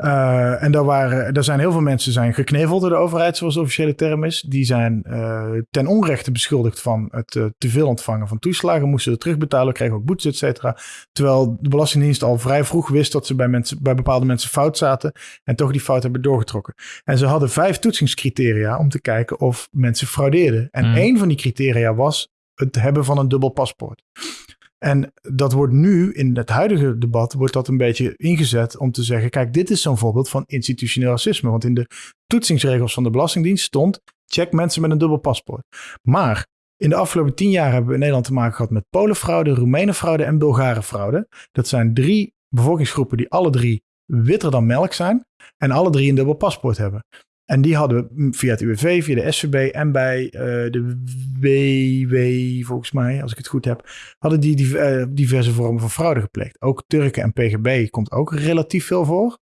Uh, en daar, waren, daar zijn heel veel mensen zijn gekneveld door de overheid, zoals de officiële term is. Die zijn uh, ten onrechte beschuldigd van het uh, te veel ontvangen van toeslagen. Moesten het terugbetalen, kregen ook boetes, et cetera. Terwijl de Belastingdienst al vrij vroeg wist dat ze bij, mensen, bij bepaalde mensen fout zaten. En toch die fout hebben doorgetrokken. En ze hadden vijf toetsingscriteria om te kijken of mensen fraudeerden. En mm. één van die criteria was het hebben van een dubbel paspoort. En dat wordt nu in het huidige debat wordt dat een beetje ingezet om te zeggen: kijk, dit is zo'n voorbeeld van institutioneel racisme. Want in de toetsingsregels van de Belastingdienst stond: check mensen met een dubbel paspoort. Maar in de afgelopen tien jaar hebben we in Nederland te maken gehad met Polenfraude, Roemenenfraude en Bulgarenfraude. Dat zijn drie bevolkingsgroepen die alle drie witter dan melk zijn en alle drie een dubbel paspoort hebben. En die hadden via het UWV, via de SVB en bij uh, de WW, volgens mij, als ik het goed heb, hadden die, die uh, diverse vormen van fraude gepleegd. Ook Turken en PGB komt ook relatief veel voor.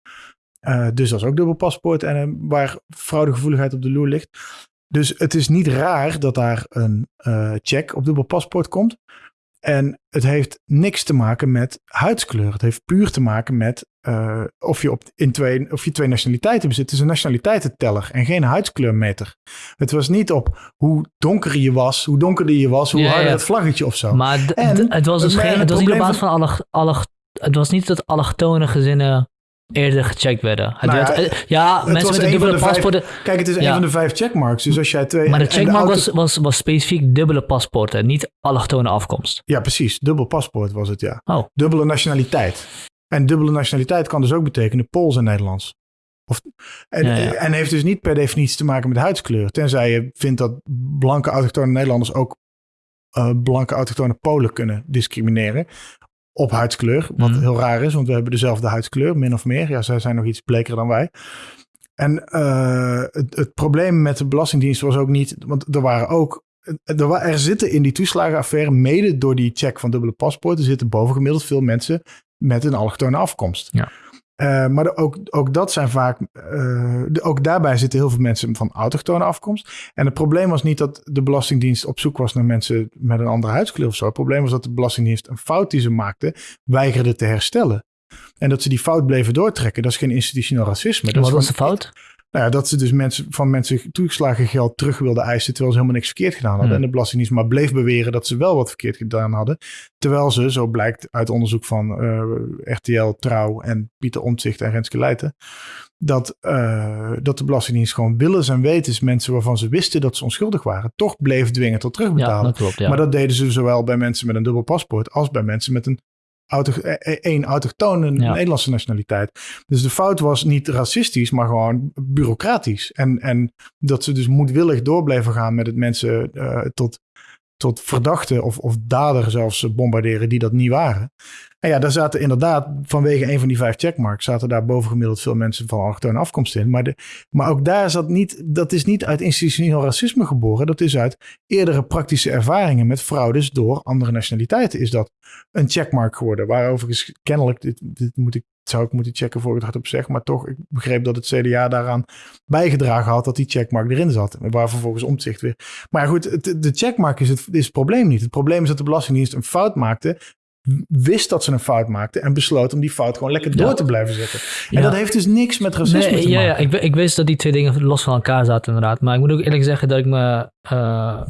Uh, dus dat is ook dubbel paspoort en waar fraudegevoeligheid op de loer ligt. Dus het is niet raar dat daar een check op dubbel paspoort komt. En het heeft niks te maken met huidskleur. Het heeft puur te maken met uh, of, je op, in twee, of je twee nationaliteiten bezit. Het is een nationaliteitenteller en geen huidskleurmeter. Het was niet op hoe donker je was, hoe donkerder je was, hoe ja, harder ja. het vlaggetje of zo. Maar en, het was dus geen, het was niet op basis van alle, alle, het was niet dat allochtone gezinnen eerder gecheckt werden. Het nou werd, ja, ja mensen met een dubbele paspoorten. Kijk, het is ja. een van de vijf checkmarks. Dus als jij twee. Maar de checkmark de auto... was, was, was specifiek dubbele paspoorten, niet allochtone afkomst. Ja, precies. Dubbel paspoort was het, ja. Oh. Dubbele nationaliteit. En dubbele nationaliteit kan dus ook betekenen Pools en Nederlands. Of, en, ja, ja. en heeft dus niet per definitie te maken met huidskleur. Tenzij je vindt dat blanke autochtone Nederlanders ook uh, blanke autochtone Polen kunnen discrimineren op huidskleur. Wat mm. heel raar is, want we hebben dezelfde huidskleur, min of meer. Ja, zij zijn nog iets bleker dan wij. En uh, het, het, probleem met de Belastingdienst was ook niet, want er waren ook. Er, er zitten in die toeslagenaffaire, mede door die check van dubbele paspoorten, zitten bovengemiddeld veel mensen met een allochtone afkomst. Ja. Uh, maar ook, ook dat zijn vaak, uh, ook daarbij zitten heel veel mensen van autochtone afkomst. En het probleem was niet dat de Belastingdienst op zoek was naar mensen met een andere huidskleur of zo. Het probleem was dat de Belastingdienst een fout die ze maakte, weigerde te herstellen. En dat ze die fout bleven doortrekken, dat is geen institutioneel racisme. Dat Wat was de fout? Nou ja, dat ze dus mensen, van mensen toegeslagen geld terug wilden eisen terwijl ze helemaal niks verkeerd gedaan hadden. Hmm. En de Belastingdienst maar bleef beweren dat ze wel wat verkeerd gedaan hadden. Terwijl ze, zo blijkt uit onderzoek van uh, eh, RTL, Trouw en Pieter Omtzigt en Renske Leijten, dat, uh, dat de Belastingdienst gewoon willens en wetens mensen waarvan ze wisten dat ze onschuldig waren, toch bleef dwingen tot terugbetalen. Ja, dat klopt, ja. Maar dat deden ze zowel bij mensen met een dubbel paspoort als bij mensen met een auto, eh, één autochtone Ja. Nederlandse nationaliteit. Dus de fout was niet racistisch, maar gewoon bureaucratisch. En, en dat ze dus moedwillig door bleven gaan met het mensen eh, tot, tot verdachten of, of dader zelfs bombarderen die dat niet waren. En ja, daar zaten inderdaad vanwege een van die vijf checkmarks zaten daar bovengemiddeld veel mensen van allochtone afkomst in. Maar, de, maar ook daar zat niet, dat is niet uit institutioneel racisme geboren. Dat is uit eerdere praktische ervaringen met fraudes door andere nationaliteiten is dat een checkmark geworden. Waarover kennelijk, dit, dit moet ik, zou ik moeten checken voor ik het hardop zeg, maar toch, ik begreep dat het CDA daaraan bijgedragen had dat die checkmark erin zat. Waar vervolgens omzicht weer. Maar goed, het- de checkmark is het, is het probleem niet. Het probleem is dat de Belastingdienst een fout maakte, wist dat ze een fout maakte en besloot om die fout gewoon lekker door Ja. te blijven zetten. En Ja. dat heeft dus niks met racisme Nee, te ja, maken. ja ik, ik wist dat die twee dingen los van elkaar zaten inderdaad. Maar ik moet ook eerlijk zeggen dat ik me... eh,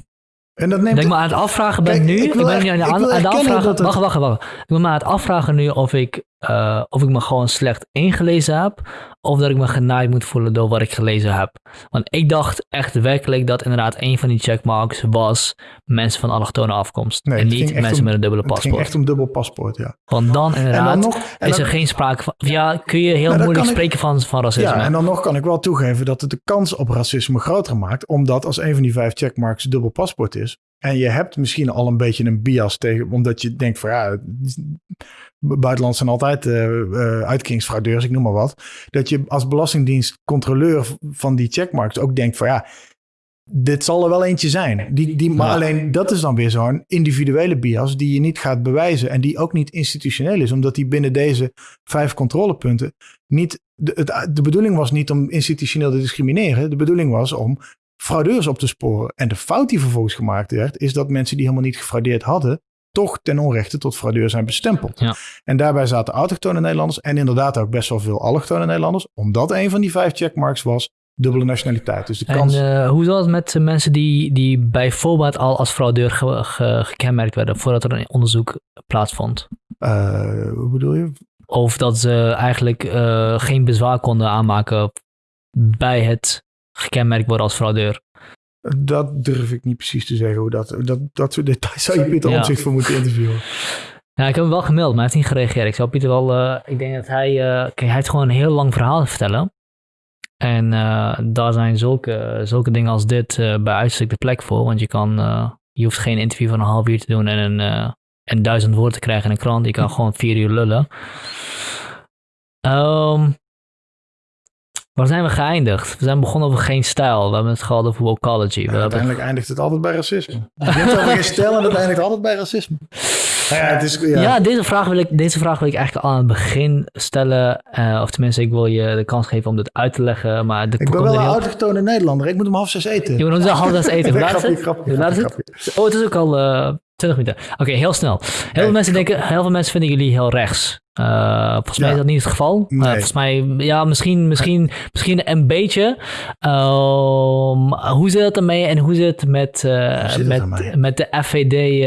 En dat neemt dat ik me aan het afvragen ben Kijk, nu. ik wil ben echt- nu aan, ik wil afvragen. het- Wacht, wacht, wacht. Ik ben me aan het afvragen nu of ik, eh, of ik me gewoon slecht ingelezen heb. Of dat ik me genaaid moet voelen door wat ik gelezen heb. Want ik dacht echt werkelijk dat inderdaad een van die checkmarks was mensen van allochtone afkomst. Nee, en niet mensen om- met een dubbele Het ging paspoort. echt om dubbel paspoort, ja. Want dan En inderdaad dan nog, is dan- er geen sprake van... Ja, kun je heel Nou, moeilijk ik- spreken van, van racisme. Ja, en dan nog kan ik wel toegeven dat het de kans op racisme groter maakt. Omdat als een van die vijf checkmarks dubbel paspoort is. En je hebt misschien al een beetje een bias tegen. Omdat je denkt van ja, buitenland zijn altijd uitkeringsfraudeurs, ik noem maar wat. Dat je als belastingdienst controleur van die checkmarks ook denkt van ja, dit zal er wel eentje zijn. Die, die, maar Ja. alleen dat is dan weer zo'n individuele bias die je niet gaat bewijzen. En die ook niet institutioneel is. Omdat die binnen deze vijf controlepunten niet... De, het, de bedoeling was niet om institutioneel te discrimineren. De bedoeling was om fraudeurs op te sporen. En de fout die vervolgens gemaakt werd... is dat mensen die helemaal niet gefraudeerd hadden... toch ten onrechte tot fraudeur zijn bestempeld. Ja. En daarbij zaten autochtone Nederlanders... en inderdaad ook best wel veel allochtone Nederlanders... omdat een van die vijf checkmarks was dubbele nationaliteit. Dus de En kans... eh, hoe zat het met mensen die, die bijvoorbeeld al als fraudeur ge- ge- gekenmerkt werden voordat er een onderzoek plaatsvond? hoe bedoel je? Of dat ze eigenlijk eh, geen bezwaar konden aanmaken bij het gekenmerkt worden als fraudeur? Dat durf ik niet precies te zeggen. Hoe dat, dat, dat soort details zou je Pieter Ja. Omtzigt voor moeten interviewen. Ja, ik heb hem wel gemaild, maar hij heeft niet gereageerd. Ik zou Pieter wel, eh, ik denk dat hij, eh, kijk, hij heeft gewoon een heel lang verhaal te vertellen. En eh, daar zijn zulke, zulke dingen als dit eh, bij uitstek de plek voor. Want je kan, eh, je hoeft geen interview van een half uur te doen en een, eh, en duizend woorden te krijgen in een krant. Je kan gewoon vier uur lullen. Ehm, waar zijn we geëindigd? We zijn begonnen over geen stijl. We hebben het gehad over hebben uiteindelijk eindigt het altijd bij racisme. Je begint over geen stijl en het eindigt altijd bij racisme. Nou ja, het is, ja. Ja, deze, vraag wil ik, deze vraag wil ik eigenlijk al aan het begin stellen. Eh, of tenminste, ik wil je de kans geven om dit uit te leggen. Maar de, ik ben wel een heel- autochtone Nederlander. Ik moet om half zes eten. Je moet ons half zes eten. Laat het? Oh, het is ook al eh 20 minuten. Oké, heel snel. Heel veel, mensen denken, heel veel mensen vinden jullie heel rechts. Eh, volgens mij is dat niet het geval. Eh, volgens mij, ja, misschien, misschien, misschien een beetje. Ehm, hoe zit het ermee en hoe zit het met, eh, zit met, met de FVD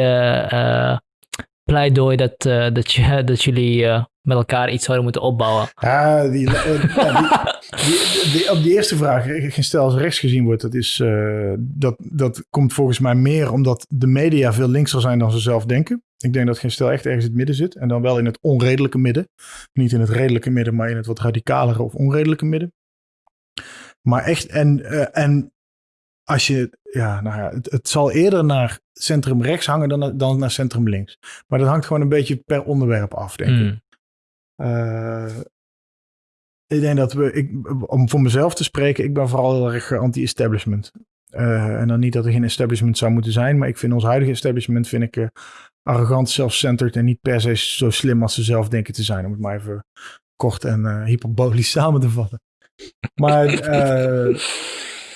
pleidooi dat, dat, je, dat jullie met elkaar iets zouden moeten opbouwen? Ja, die, eh, ja, die, die, die- op die eerste vraag, eh, geen stel als rechts gezien wordt, dat, is, eh, dat, dat komt volgens mij meer omdat de media veel linkser zijn dan ze zelf denken. Ik denk dat geen stel echt ergens in het midden zit. En dan wel in het onredelijke midden. Niet in het redelijke midden, maar in het wat radicalere of onredelijke midden. Maar echt, en, en als je, ja, nou ja, het, het zal eerder naar centrum rechts hangen dan, dan naar centrum links. Maar dat hangt gewoon een beetje per onderwerp af, denk ik. Hmm. Eh, ik denk dat we, ik, om voor mezelf te spreken, ik ben vooral heel erg anti-establishment. Eh, en dan niet dat er geen establishment zou moeten zijn, maar ik vind ons huidige establishment vind ik eh, arrogant, self-centered en niet per se zo slim als ze zelf denken te zijn. Om het maar even kort en eh, hyperbolisch samen te vatten. Maar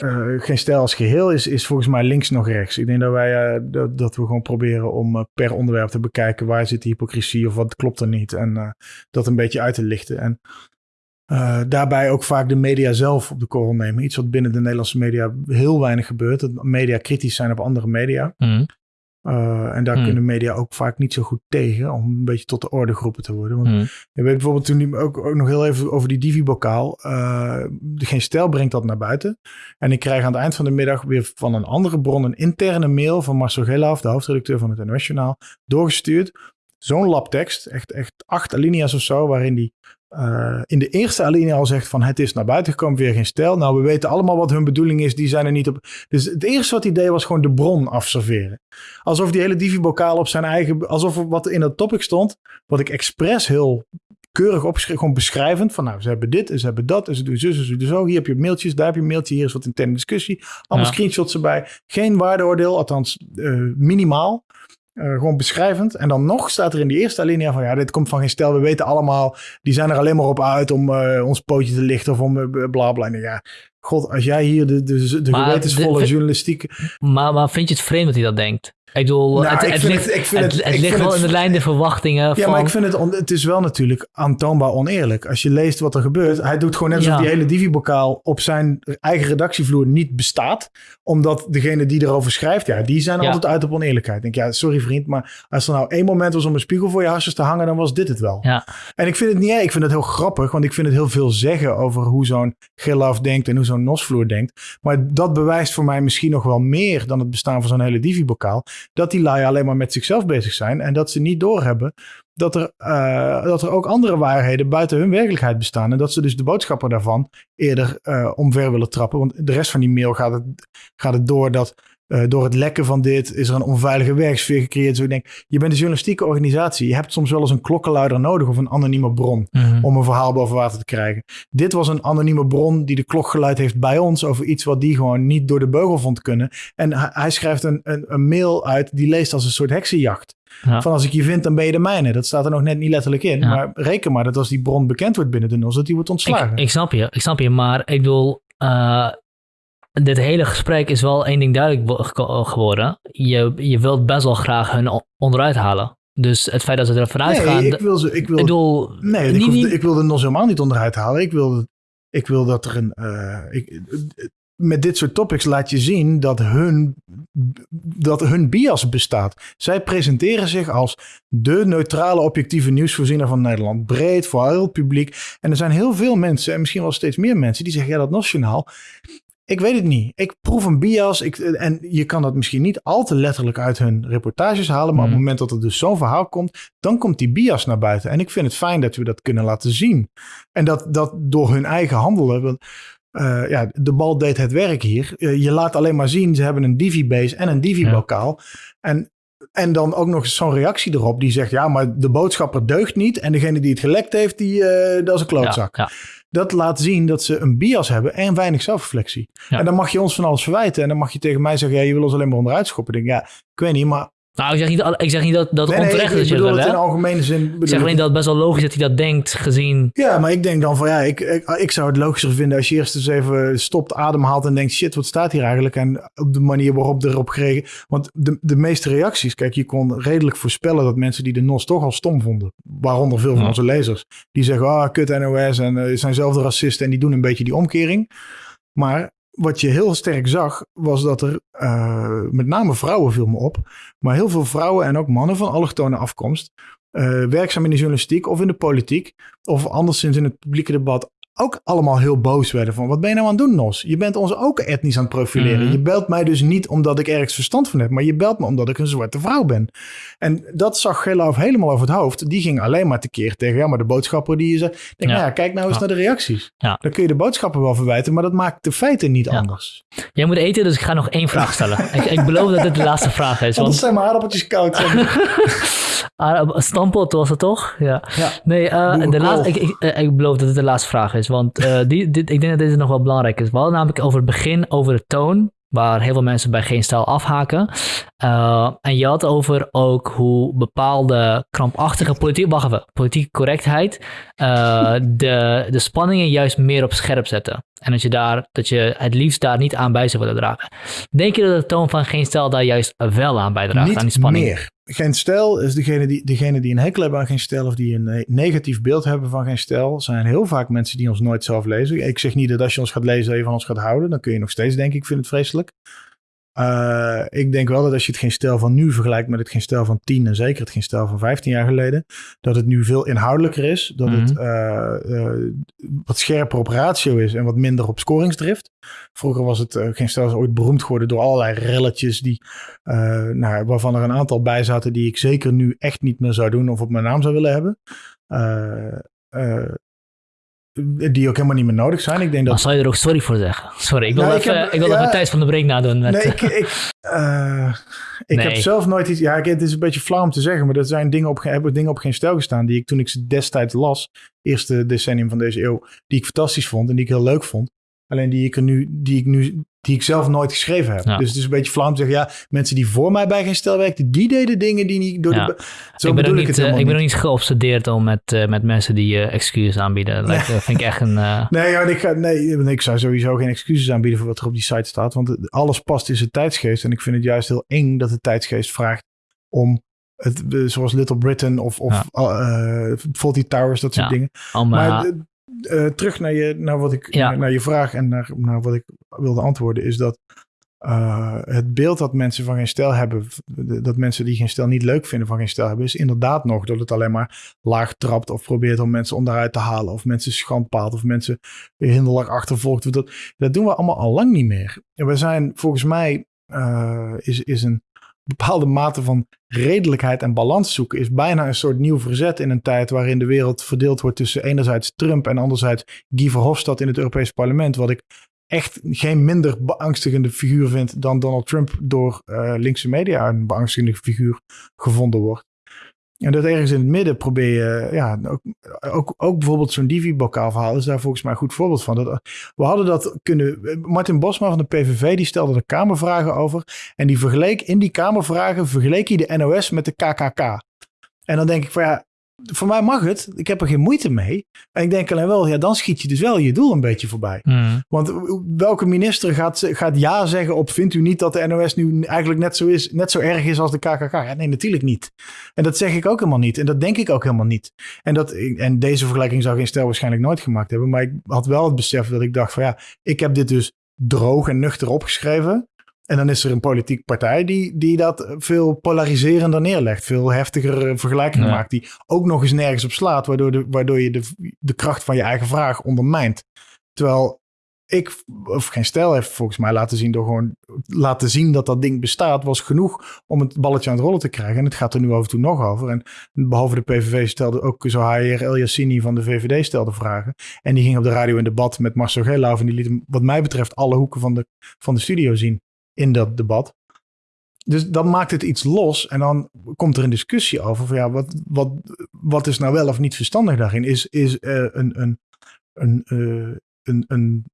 eh, geen stijl als geheel is, is volgens mij links nog rechts. Ik denk dat wij eh, dat, dat we gewoon proberen om eh, per onderwerp te bekijken waar zit de hypocrisie of wat klopt er niet. En dat een beetje uit te lichten. En daarbij ook vaak de media zelf op de korrel nemen. Iets wat binnen de Nederlandse media heel weinig gebeurt. Dat media kritisch zijn op andere media. Hmm. Uh, en daar Hmm. kunnen media ook vaak niet zo goed tegen om een beetje tot de orde geroepen te worden. Want Hmm. je weet bijvoorbeeld toen ook, ook nog heel even over die Divi-bokaal. Uh, geen stijl brengt dat naar buiten. En ik krijg aan het eind van de middag weer van een andere bron een interne mail van Marcel Gelaaf, de hoofdredacteur van het NOS Journaal, doorgestuurd. zo'n lab tekst, echt, echt acht alinea's of zo, waarin die uh, in de eerste alinea al zegt van het is naar buiten gekomen, weer geen stijl. Nou, we weten allemaal wat hun bedoeling is, die zijn er niet op. Dus het eerste wat hij deed was gewoon de bron afserveren. Alsof die hele divi-bokaal op zijn eigen, alsof wat in dat topic stond, wat ik expres heel keurig opgeschreven, gewoon beschrijvend. Van nou, ze hebben dit, ze hebben dat, en ze doen zo, ze doen zo. Hier heb je mailtjes, daar heb je een mailtje, hier is wat interne discussie. Allemaal screenshots erbij. Geen waardeoordeel, althans uh, minimaal. Uh, gewoon beschrijvend. En dan nog staat er in die eerste alinea van ja, dit komt van geen stel. We weten allemaal, die zijn er alleen maar op uit om uh, ons pootje te lichten of om uh, bla ja, god, als jij hier de, de, de gewetensvolle journalistiek... Maar, maar vind je het vreemd dat hij dat denkt? Ik bedoel, nou, het, het, ligt, het, het, het ligt wel in de lijn de verwachtingen. Ja, van... maar ik vind het, on, het is wel natuurlijk aantoonbaar oneerlijk. Als je leest wat er gebeurt, hij doet gewoon net alsof ja. die hele Divi-bokaal op zijn eigen redactievloer niet bestaat. Omdat degene die erover schrijft, ja, die zijn ja. altijd uit op oneerlijkheid. Ik denk, ja, sorry vriend, maar als er nou één moment was om een spiegel voor je hasjes te hangen, dan was dit het wel. Ja. En ik vind het niet, ik vind het heel grappig, want ik vind het heel veel zeggen over hoe zo'n Gilaf denkt en hoe zo'n Nosvloer denkt. Maar dat bewijst voor mij misschien nog wel meer dan het bestaan van zo'n hele Divi-bokaal. Dat die lui alleen maar met zichzelf bezig zijn. En dat ze niet doorhebben dat er, uh, dat er ook andere waarheden buiten hun werkelijkheid bestaan. En dat ze dus de boodschapper daarvan eerder uh, omver willen trappen. Want de rest van die mail gaat het, gaat het door dat uh, door het lekken van dit is er een onveilige werksfeer gecreëerd. Zo ik denk, je bent een journalistieke organisatie. Je hebt soms wel eens een klokkenluider nodig of een anonieme bron mm -hmm. om een verhaal boven water te krijgen. Dit was een anonieme bron die de klok geluid heeft bij ons over iets wat die gewoon niet door de beugel vond kunnen. En hij, hij schrijft een, een, een, mail uit die leest als een soort heksenjacht. Ja. Van als ik je vind, dan ben je de mijne. Dat staat er nog net niet letterlijk in. Ja. Maar reken maar dat als die bron bekend wordt binnen de NOS, dat die wordt ontslagen. Ik, ik snap je, ik snap je. Maar ik bedoel, uh, dit hele gesprek is wel één ding duidelijk geworden. Je, je wilt best wel graag hun onderuit halen. Dus het feit dat ze er vanuit nee, gaan. Ik wil ze. Ik wil, ik bedoel, nee, niet, ik, hoef, ik wil er nog helemaal niet onderuit halen. Ik wil, ik wil dat er een. Uh, ik, met dit soort topics laat je zien dat hun, dat hun bias bestaat. Zij presenteren zich als de neutrale, objectieve nieuwsvoorziener van Nederland. Breed, voor heel het publiek. En er zijn heel veel mensen, en misschien wel steeds meer mensen, die zeggen: ja, dat nationaal. Ik weet het niet. Ik proef een bias. Ik, en je kan dat misschien niet al te letterlijk uit hun reportages halen. Maar mm. op het moment dat er dus zo'n verhaal komt, dan komt die bias naar buiten. En ik vind het fijn dat we dat kunnen laten zien. En dat, dat door hun eigen handelen. Uh, ja, de bal deed het werk hier. Uh, je laat alleen maar zien, ze hebben een Divi-base en een Divi-bokaal. Ja. En en dan ook nog zo'n reactie erop die zegt: ja, maar de boodschapper deugt niet. En degene die het gelekt heeft, die, uh, dat is een klootzak. Ja, ja. Dat laat zien dat ze een bias hebben en weinig zelfreflectie. En dan mag je ons van alles verwijten. En dan mag je tegen mij zeggen: ja, je wil ons alleen maar onderuit schoppen. Ik denk, ja, ik weet niet, maar nou, ik zeg niet, ik zeg niet dat, dat nee, onterecht nee, ik, is. Ik bedoel het in algemene zin. Ik zeg alleen dat het best wel logisch dat hij dat denkt, gezien... Ja, maar ik denk dan van ja, ik, ik, ik zou het logischer vinden als je eerst eens even stopt, ademhaalt en denkt, shit, wat staat hier eigenlijk? En op de manier waarop erop gereageerd... Want de, de meeste reacties, kijk, je kon redelijk voorspellen dat mensen die de NOS toch al stom vonden, waaronder veel van Ja. onze lezers, die zeggen, ah, kut NOS en uh, zijn zelf de racisten en die doen een beetje die omkering. Maar wat je heel sterk zag, was dat er uh, met name vrouwen viel me op, maar heel veel vrouwen en ook mannen van allochtone afkomst, uh, werkzaam in de journalistiek of in de politiek, of anderszins in het publieke debat, ook allemaal heel boos werden van wat ben je nou aan het doen, Nos? Je bent ons ook etnisch aan het profileren. Mhm. Je belt mij dus niet omdat ik ergens verstand van heb, maar je belt me omdat ik een zwarte vrouw ben. En dat zag Geloof helemaal over het hoofd. Die ging alleen maar tekeer tegen, ja, maar de boodschapper die je zei, denk, Ja. nou ja, kijk nou eens Ja. naar de reacties. Ja. Dan kun je de boodschapper wel verwijten, maar dat maakt de feiten niet anders. Jij moet eten, dus ik ga nog één vraag stellen. ik, ik beloof dat dit de laatste vraag is. Want Want zijn mijn aardappeltjes koud. Ah, Stampot was het toch? Ja. Ja. Nee, eh, de laatste, ik, ik, eh, ik beloof dat het de laatste vraag is. Want eh, die, dit, ik denk dat dit nog wel belangrijk is. We hadden namelijk over het begin over de toon. Waar heel veel mensen bij geen stijl afhaken. En je had over ook hoe bepaalde krampachtige politiek, wacht even, politieke correctheid de, de spanningen juist meer op scherp zetten. En dat je, daar, dat je het liefst daar niet aan bij zou willen dragen. Denk je dat de toon van geen stijl daar juist wel aan bijdraagt? aan die Niet spanning? meer. Geen stijl is degene die, degene die een hekel hebben aan geen stijl of die een eh, negatief beeld hebben van geen stijl, zijn heel vaak mensen die ons nooit zelf lezen. Ik zeg niet dat als je ons gaat lezen, dat je van ons gaat houden. Dan kun je nog steeds denken, ik vind het vreselijk. Uh, ik denk wel dat als je het geen stijl van nu vergelijkt met het geen stijl van 10 en zeker het geen stijl van 15 jaar geleden, dat het nu veel inhoudelijker is. Dat het uh, uh, wat scherper op ratio is en wat minder op scoringsdrift. Vroeger was het geen stijl ooit beroemd geworden door allerlei relletjes die, nou, waarvan er een aantal bij zaten die ik zeker nu echt niet meer zou doen of op mijn naam zou willen hebben die ook helemaal niet meer nodig zijn. Ik denk dat... Maar zou je er ook sorry voor zeggen? Sorry, ik wil nou, even, ik, ik wil ja, even Thijs van de Brink nadoen. Met... Nee, ik, ik, uh, ik nee. heb zelf nooit iets... Ja, het is een beetje flauw om te zeggen, maar er zijn dingen op, hebben dingen op geen stijl gestaan die ik toen ik ze destijds las, eerste decennium van deze eeuw, die ik fantastisch vond en die ik heel leuk vond. Alleen die ik er nu, die ik nu, die ik zelf nooit geschreven heb. Dus het is een beetje flauw om te zeggen, ja, mensen die voor mij bij geen stel werkten, die deden dingen die niet door ja. de. Zo ik ben bedoel ik het uh, Ik ben ook niet geobsedeerd om met, uh, met mensen die uh, excuses aanbieden. Dat like, vind ik echt een. Nee, ja, ik, ga, nee, ik zou sowieso geen excuses aanbieden voor wat er op die site staat. Want alles past in zijn tijdsgeest. En ik vind het juist heel eng dat de tijdsgeest vraagt om het, zoals Little Britain of, of ja. Faulty Towers, dat soort dingen. Om, maar uh, terug naar je, naar, wat ik, ja. naar je vraag en naar, naar wat ik wilde antwoorden, is dat uh, het beeld dat mensen van geen stijl hebben, dat mensen die geen stijl niet leuk vinden van geen stijl hebben, is inderdaad nog dat het alleen maar laag trapt of probeert om mensen onderuit te halen of mensen schandpaalt of mensen hinderlijk achtervolgt. Dat, dat doen we allemaal al lang niet meer. En we zijn volgens mij, uh, is, is een bepaalde mate van redelijkheid en balans zoeken is bijna een soort nieuw verzet in een tijd waarin de wereld verdeeld wordt tussen enerzijds Trump en anderzijds Guy Verhofstadt in het Europees Parlement. Wat ik echt geen minder beangstigende figuur vind dan Donald Trump door uh, linkse media een beangstigende figuur gevonden wordt. En dat ergens in het midden probeer je, ja, ook, ook, ook bijvoorbeeld zo'n Divi-bokaal verhaal is daar volgens mij een goed voorbeeld van. We hadden dat kunnen, Martin Bosma van de PVV, die stelde er kamervragen over. En die vergeleek, in die kamervragen vergeleek hij de NOS met de KKK. En dan denk ik van ja, voor mij mag het. Ik heb er geen moeite mee. En ik denk alleen wel, ja, dan schiet je dus wel je doel een beetje voorbij. Mm. Want welke minister gaat, gaat ja zeggen op, vindt u niet dat de NOS nu eigenlijk net zo, is, net zo erg is als de KKK? Ja, nee, natuurlijk niet. En dat zeg ik ook helemaal niet. En dat denk ik ook helemaal niet. En, dat, en deze vergelijking zou geen stel waarschijnlijk nooit gemaakt hebben. Maar ik had wel het besef dat ik dacht van ja, ik heb dit dus droog en nuchter opgeschreven. En dan is er een politieke partij die, die dat veel polariserender neerlegt. Veel heftiger eh, vergelijkingen ja. maakt. Die ook nog eens nergens op slaat. Waardoor, de, waardoor je de, de kracht van je eigen vraag ondermijnt. Terwijl ik, of geen stijl heeft volgens mij laten zien door gewoon laten zien dat dat ding bestaat, was genoeg om het balletje aan het rollen te krijgen. En het gaat er nu af en toe nog over. En behalve de PVV stelde ook zo HR El Yassini van de VVD stelde vragen. En die ging op de radio in debat met Marcel Geelhoff en die liet hem, wat mij betreft, alle hoeken van de, van de studio zien in dat debat. Dus dan maakt het iets los en dan komt er een discussie over van ja, wat, wat, wat is nou wel of niet verstandig daarin? Is, is uh, een, een, een, uh, een, een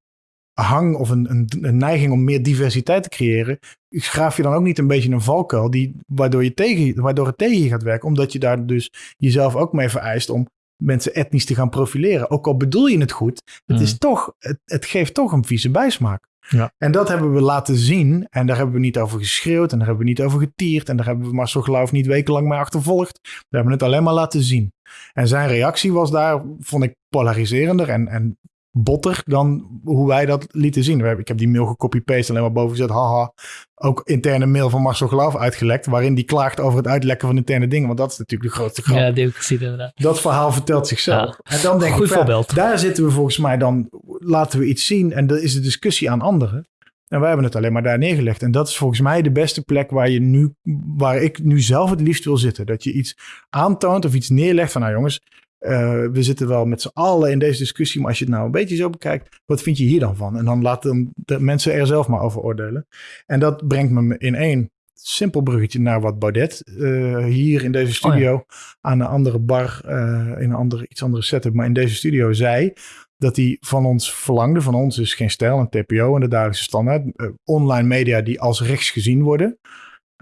hang of een, een, een, neiging om meer diversiteit te creëren, graaf je dan ook niet een beetje een valkuil die, waardoor, je tegen, waardoor het tegen je gaat werken, omdat je daar dus jezelf ook mee vereist om mensen etnisch te gaan profileren. Ook al bedoel je het goed, het, Mm. is toch, het, het geeft toch een vieze bijsmaak. Ja. En dat hebben we laten zien. En daar hebben we niet over geschreeuwd. En daar hebben we niet over getierd. En daar hebben we Marcel Geloof niet wekenlang mee achtervolgd. We hebben het alleen maar laten zien. En zijn reactie was daar, vond ik, polariserender en, en botter dan hoe wij dat lieten zien. Ik heb die mail gecopy-paste alleen maar boven gezet. Haha. Ook interne mail van Marcel Geloof uitgelekt. Waarin die klaagt over het uitlekken van interne dingen. Want dat is natuurlijk de grootste grap. Ja, die heb ik gezien inderdaad. Dat verhaal vertelt zichzelf. Ja. En dan denk Goed ik, voorbeeld. daar zitten we volgens mij dan, laten we iets zien. En dat is de discussie aan anderen. En wij hebben het alleen maar daar neergelegd. En dat is volgens mij de beste plek waar, je nu, waar ik nu zelf het liefst wil zitten. Dat je iets aantoont of iets neerlegt van, nou jongens, uh, we zitten wel met z'n allen in deze discussie. Maar als je het nou een beetje zo bekijkt, wat vind je hier dan van? En dan laten de mensen er zelf maar over oordelen. En dat brengt me in één simpel bruggetje naar wat Baudet uh, hier in deze studio Oh aan een andere bar, uh, in een andere, iets andere setup, maar in deze studio zei dat hij van ons verlangde. Van ons is geen stijl, een TPO en de dagelijkse standaard. Online media die als rechts gezien worden.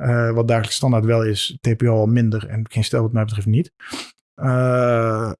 Uh, wat dagelijkse standaard wel is, TPO al minder en geen stijl wat mij betreft niet. Uh,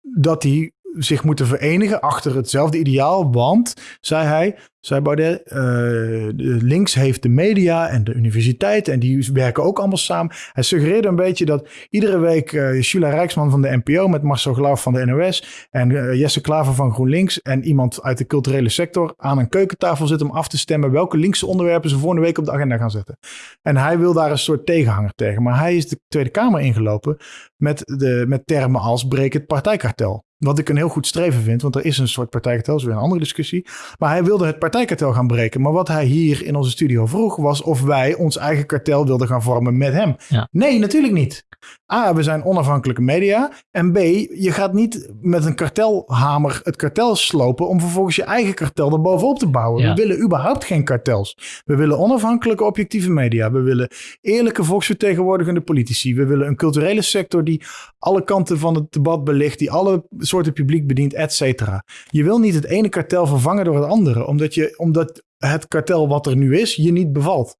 dat hij zich moeten verenigen achter hetzelfde ideaal. Want, zei hij, zei Baudet, uh, links heeft de media en de universiteit en die werken ook allemaal samen. Hij suggereerde een beetje dat iedere week uh, Rijksman van de NPO met Marcel Glauw van de NOS en uh, Jesse Klaver van GroenLinks en iemand uit de culturele sector aan een keukentafel zitten om af te stemmen welke linkse onderwerpen ze volgende week op de agenda gaan zetten. En hij wil daar een soort tegenhanger tegen. Maar hij is de Tweede Kamer ingelopen met, de, met termen als breek het partijkartel. Wat ik een heel goed streven vind, want er is een soort partijkartel, dat is weer een andere discussie. Maar hij wilde het partijkartel gaan breken. Maar wat hij hier in onze studio vroeg, was of wij ons eigen kartel wilden gaan vormen met hem. Ja. Nee, natuurlijk niet. A, we zijn onafhankelijke media. En B, je gaat niet met een kartelhamer het kartel slopen om vervolgens je eigen kartel er bovenop te bouwen. Ja. We willen überhaupt geen kartels. We willen onafhankelijke, objectieve media. We willen eerlijke volksvertegenwoordigende politici. We willen een culturele sector die alle kanten van het debat belicht, die alle soorten publiek bedient, et cetera. Je wil niet het ene kartel vervangen door het andere, omdat, je, omdat het kartel wat er nu is, je niet bevalt.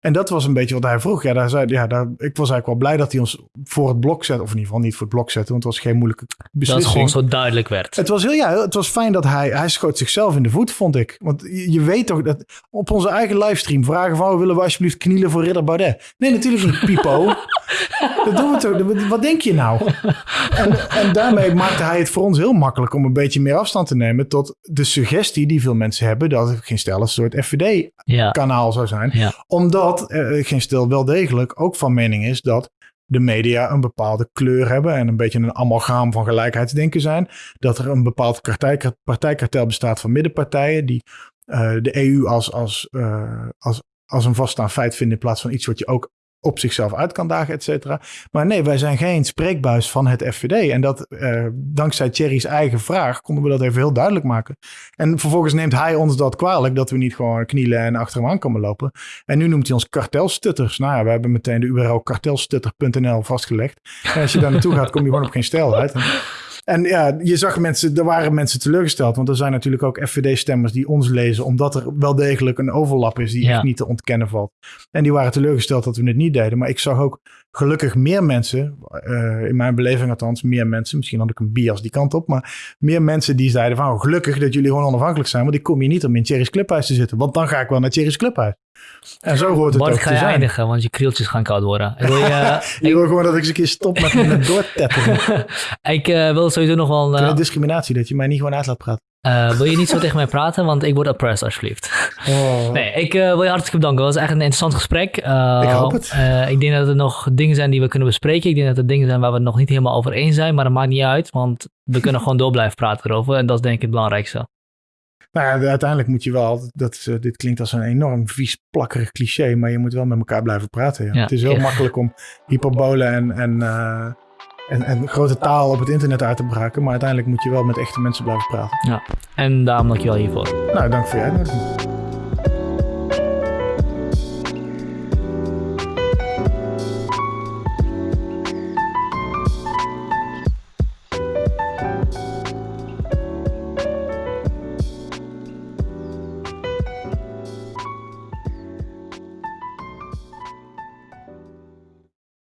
En dat was een beetje wat hij vroeg. Ja, daar zei, ja daar, ik was eigenlijk wel blij dat hij ons voor het blok zette. Of in ieder geval niet voor het blok zette, want het was geen moeilijke Dat beslissing. het gewoon zo duidelijk werd. Het was heel ja, het was fijn dat hij, hij schoot zichzelf in de voet, vond ik. Want je, je weet toch dat op onze eigen livestream vragen van, willen we alsjeblieft knielen voor Ridder Baudet? Nee, natuurlijk niet, Pipo. dat doen we toch. Wat denk je nou? En, en daarmee maakte hij het voor ons heel makkelijk om een beetje meer afstand te nemen tot de suggestie die veel mensen hebben dat het geen stel een soort FVD-kanaal zou zijn. Ja. Omdat uh, geen stil wel degelijk ook van mening is dat de media een bepaalde kleur hebben en een beetje een amalgaam van gelijkheidsdenken zijn. Dat er een bepaald partij, partijkartel bestaat van middenpartijen die uh, de EU als, als, uh, als, als een vaststaand feit vinden in plaats van iets wat je ook op zichzelf uit kan dagen, et cetera. Maar nee, wij zijn geen spreekbuis van het FVD. En dat uh, dankzij Thierry's eigen vraag konden we dat even heel duidelijk maken. En vervolgens neemt hij ons dat kwalijk dat we niet gewoon knielen en achter hem aan komen lopen. En nu noemt hij ons kartelstutters. Nou ja, we hebben meteen de URL kartelstutter.nl vastgelegd. En als je daar naartoe gaat, kom je gewoon op geen stijl uit. En ja, je zag mensen, er waren mensen teleurgesteld. Want er zijn natuurlijk ook FVD-stemmers die ons lezen. Omdat er wel degelijk een overlap is die Ja. echt niet te ontkennen valt. En die waren teleurgesteld dat we het niet deden. Maar ik zag ook gelukkig meer mensen, eh, in mijn beleving althans, meer mensen. Misschien had ik een bias die kant op. Maar meer mensen die zeiden van oh, gelukkig dat jullie gewoon onafhankelijk zijn. Want ik kom hier niet om in Thierry's Clubhuis te zitten. Want dan ga ik wel naar Thierry's Clubhuis. En zo hoort het Bart, ook ga te je zijn. eindigen, want je krieltjes gaan koud worden. Ik wil, je, Ik wil gewoon dat ik eens een keer stop met, met doortetteren. ik eh, wil sowieso nog wel... Uh, discriminatie, dat je mij niet gewoon uit laat praten. eh, wil je niet zo tegen mij praten, want ik word oppressed alsjeblieft. Oh. Nee, ik wil je hartelijk bedanken. Het was echt een interessant gesprek. Ik hoop het. ik denk dat er nog dingen zijn die we kunnen bespreken. Ik denk dat er dingen zijn waar we het nog niet helemaal over eens zijn, maar dat maakt niet uit, want we kunnen gewoon door blijven praten erover. En dat is denk ik het belangrijkste. Nou ja, uiteindelijk moet je wel, dat is, eh, dit klinkt als een enorm vies plakkerig cliché, maar je moet wel met elkaar blijven praten. Ja. Ja, het is heel ja. makkelijk om hyperbolen en, en, eh, en, en grote taal op het internet uit te braken, maar uiteindelijk moet je wel met echte mensen blijven praten. En daarom dank je wel hiervoor. Nou, dank voor je uitnodiging.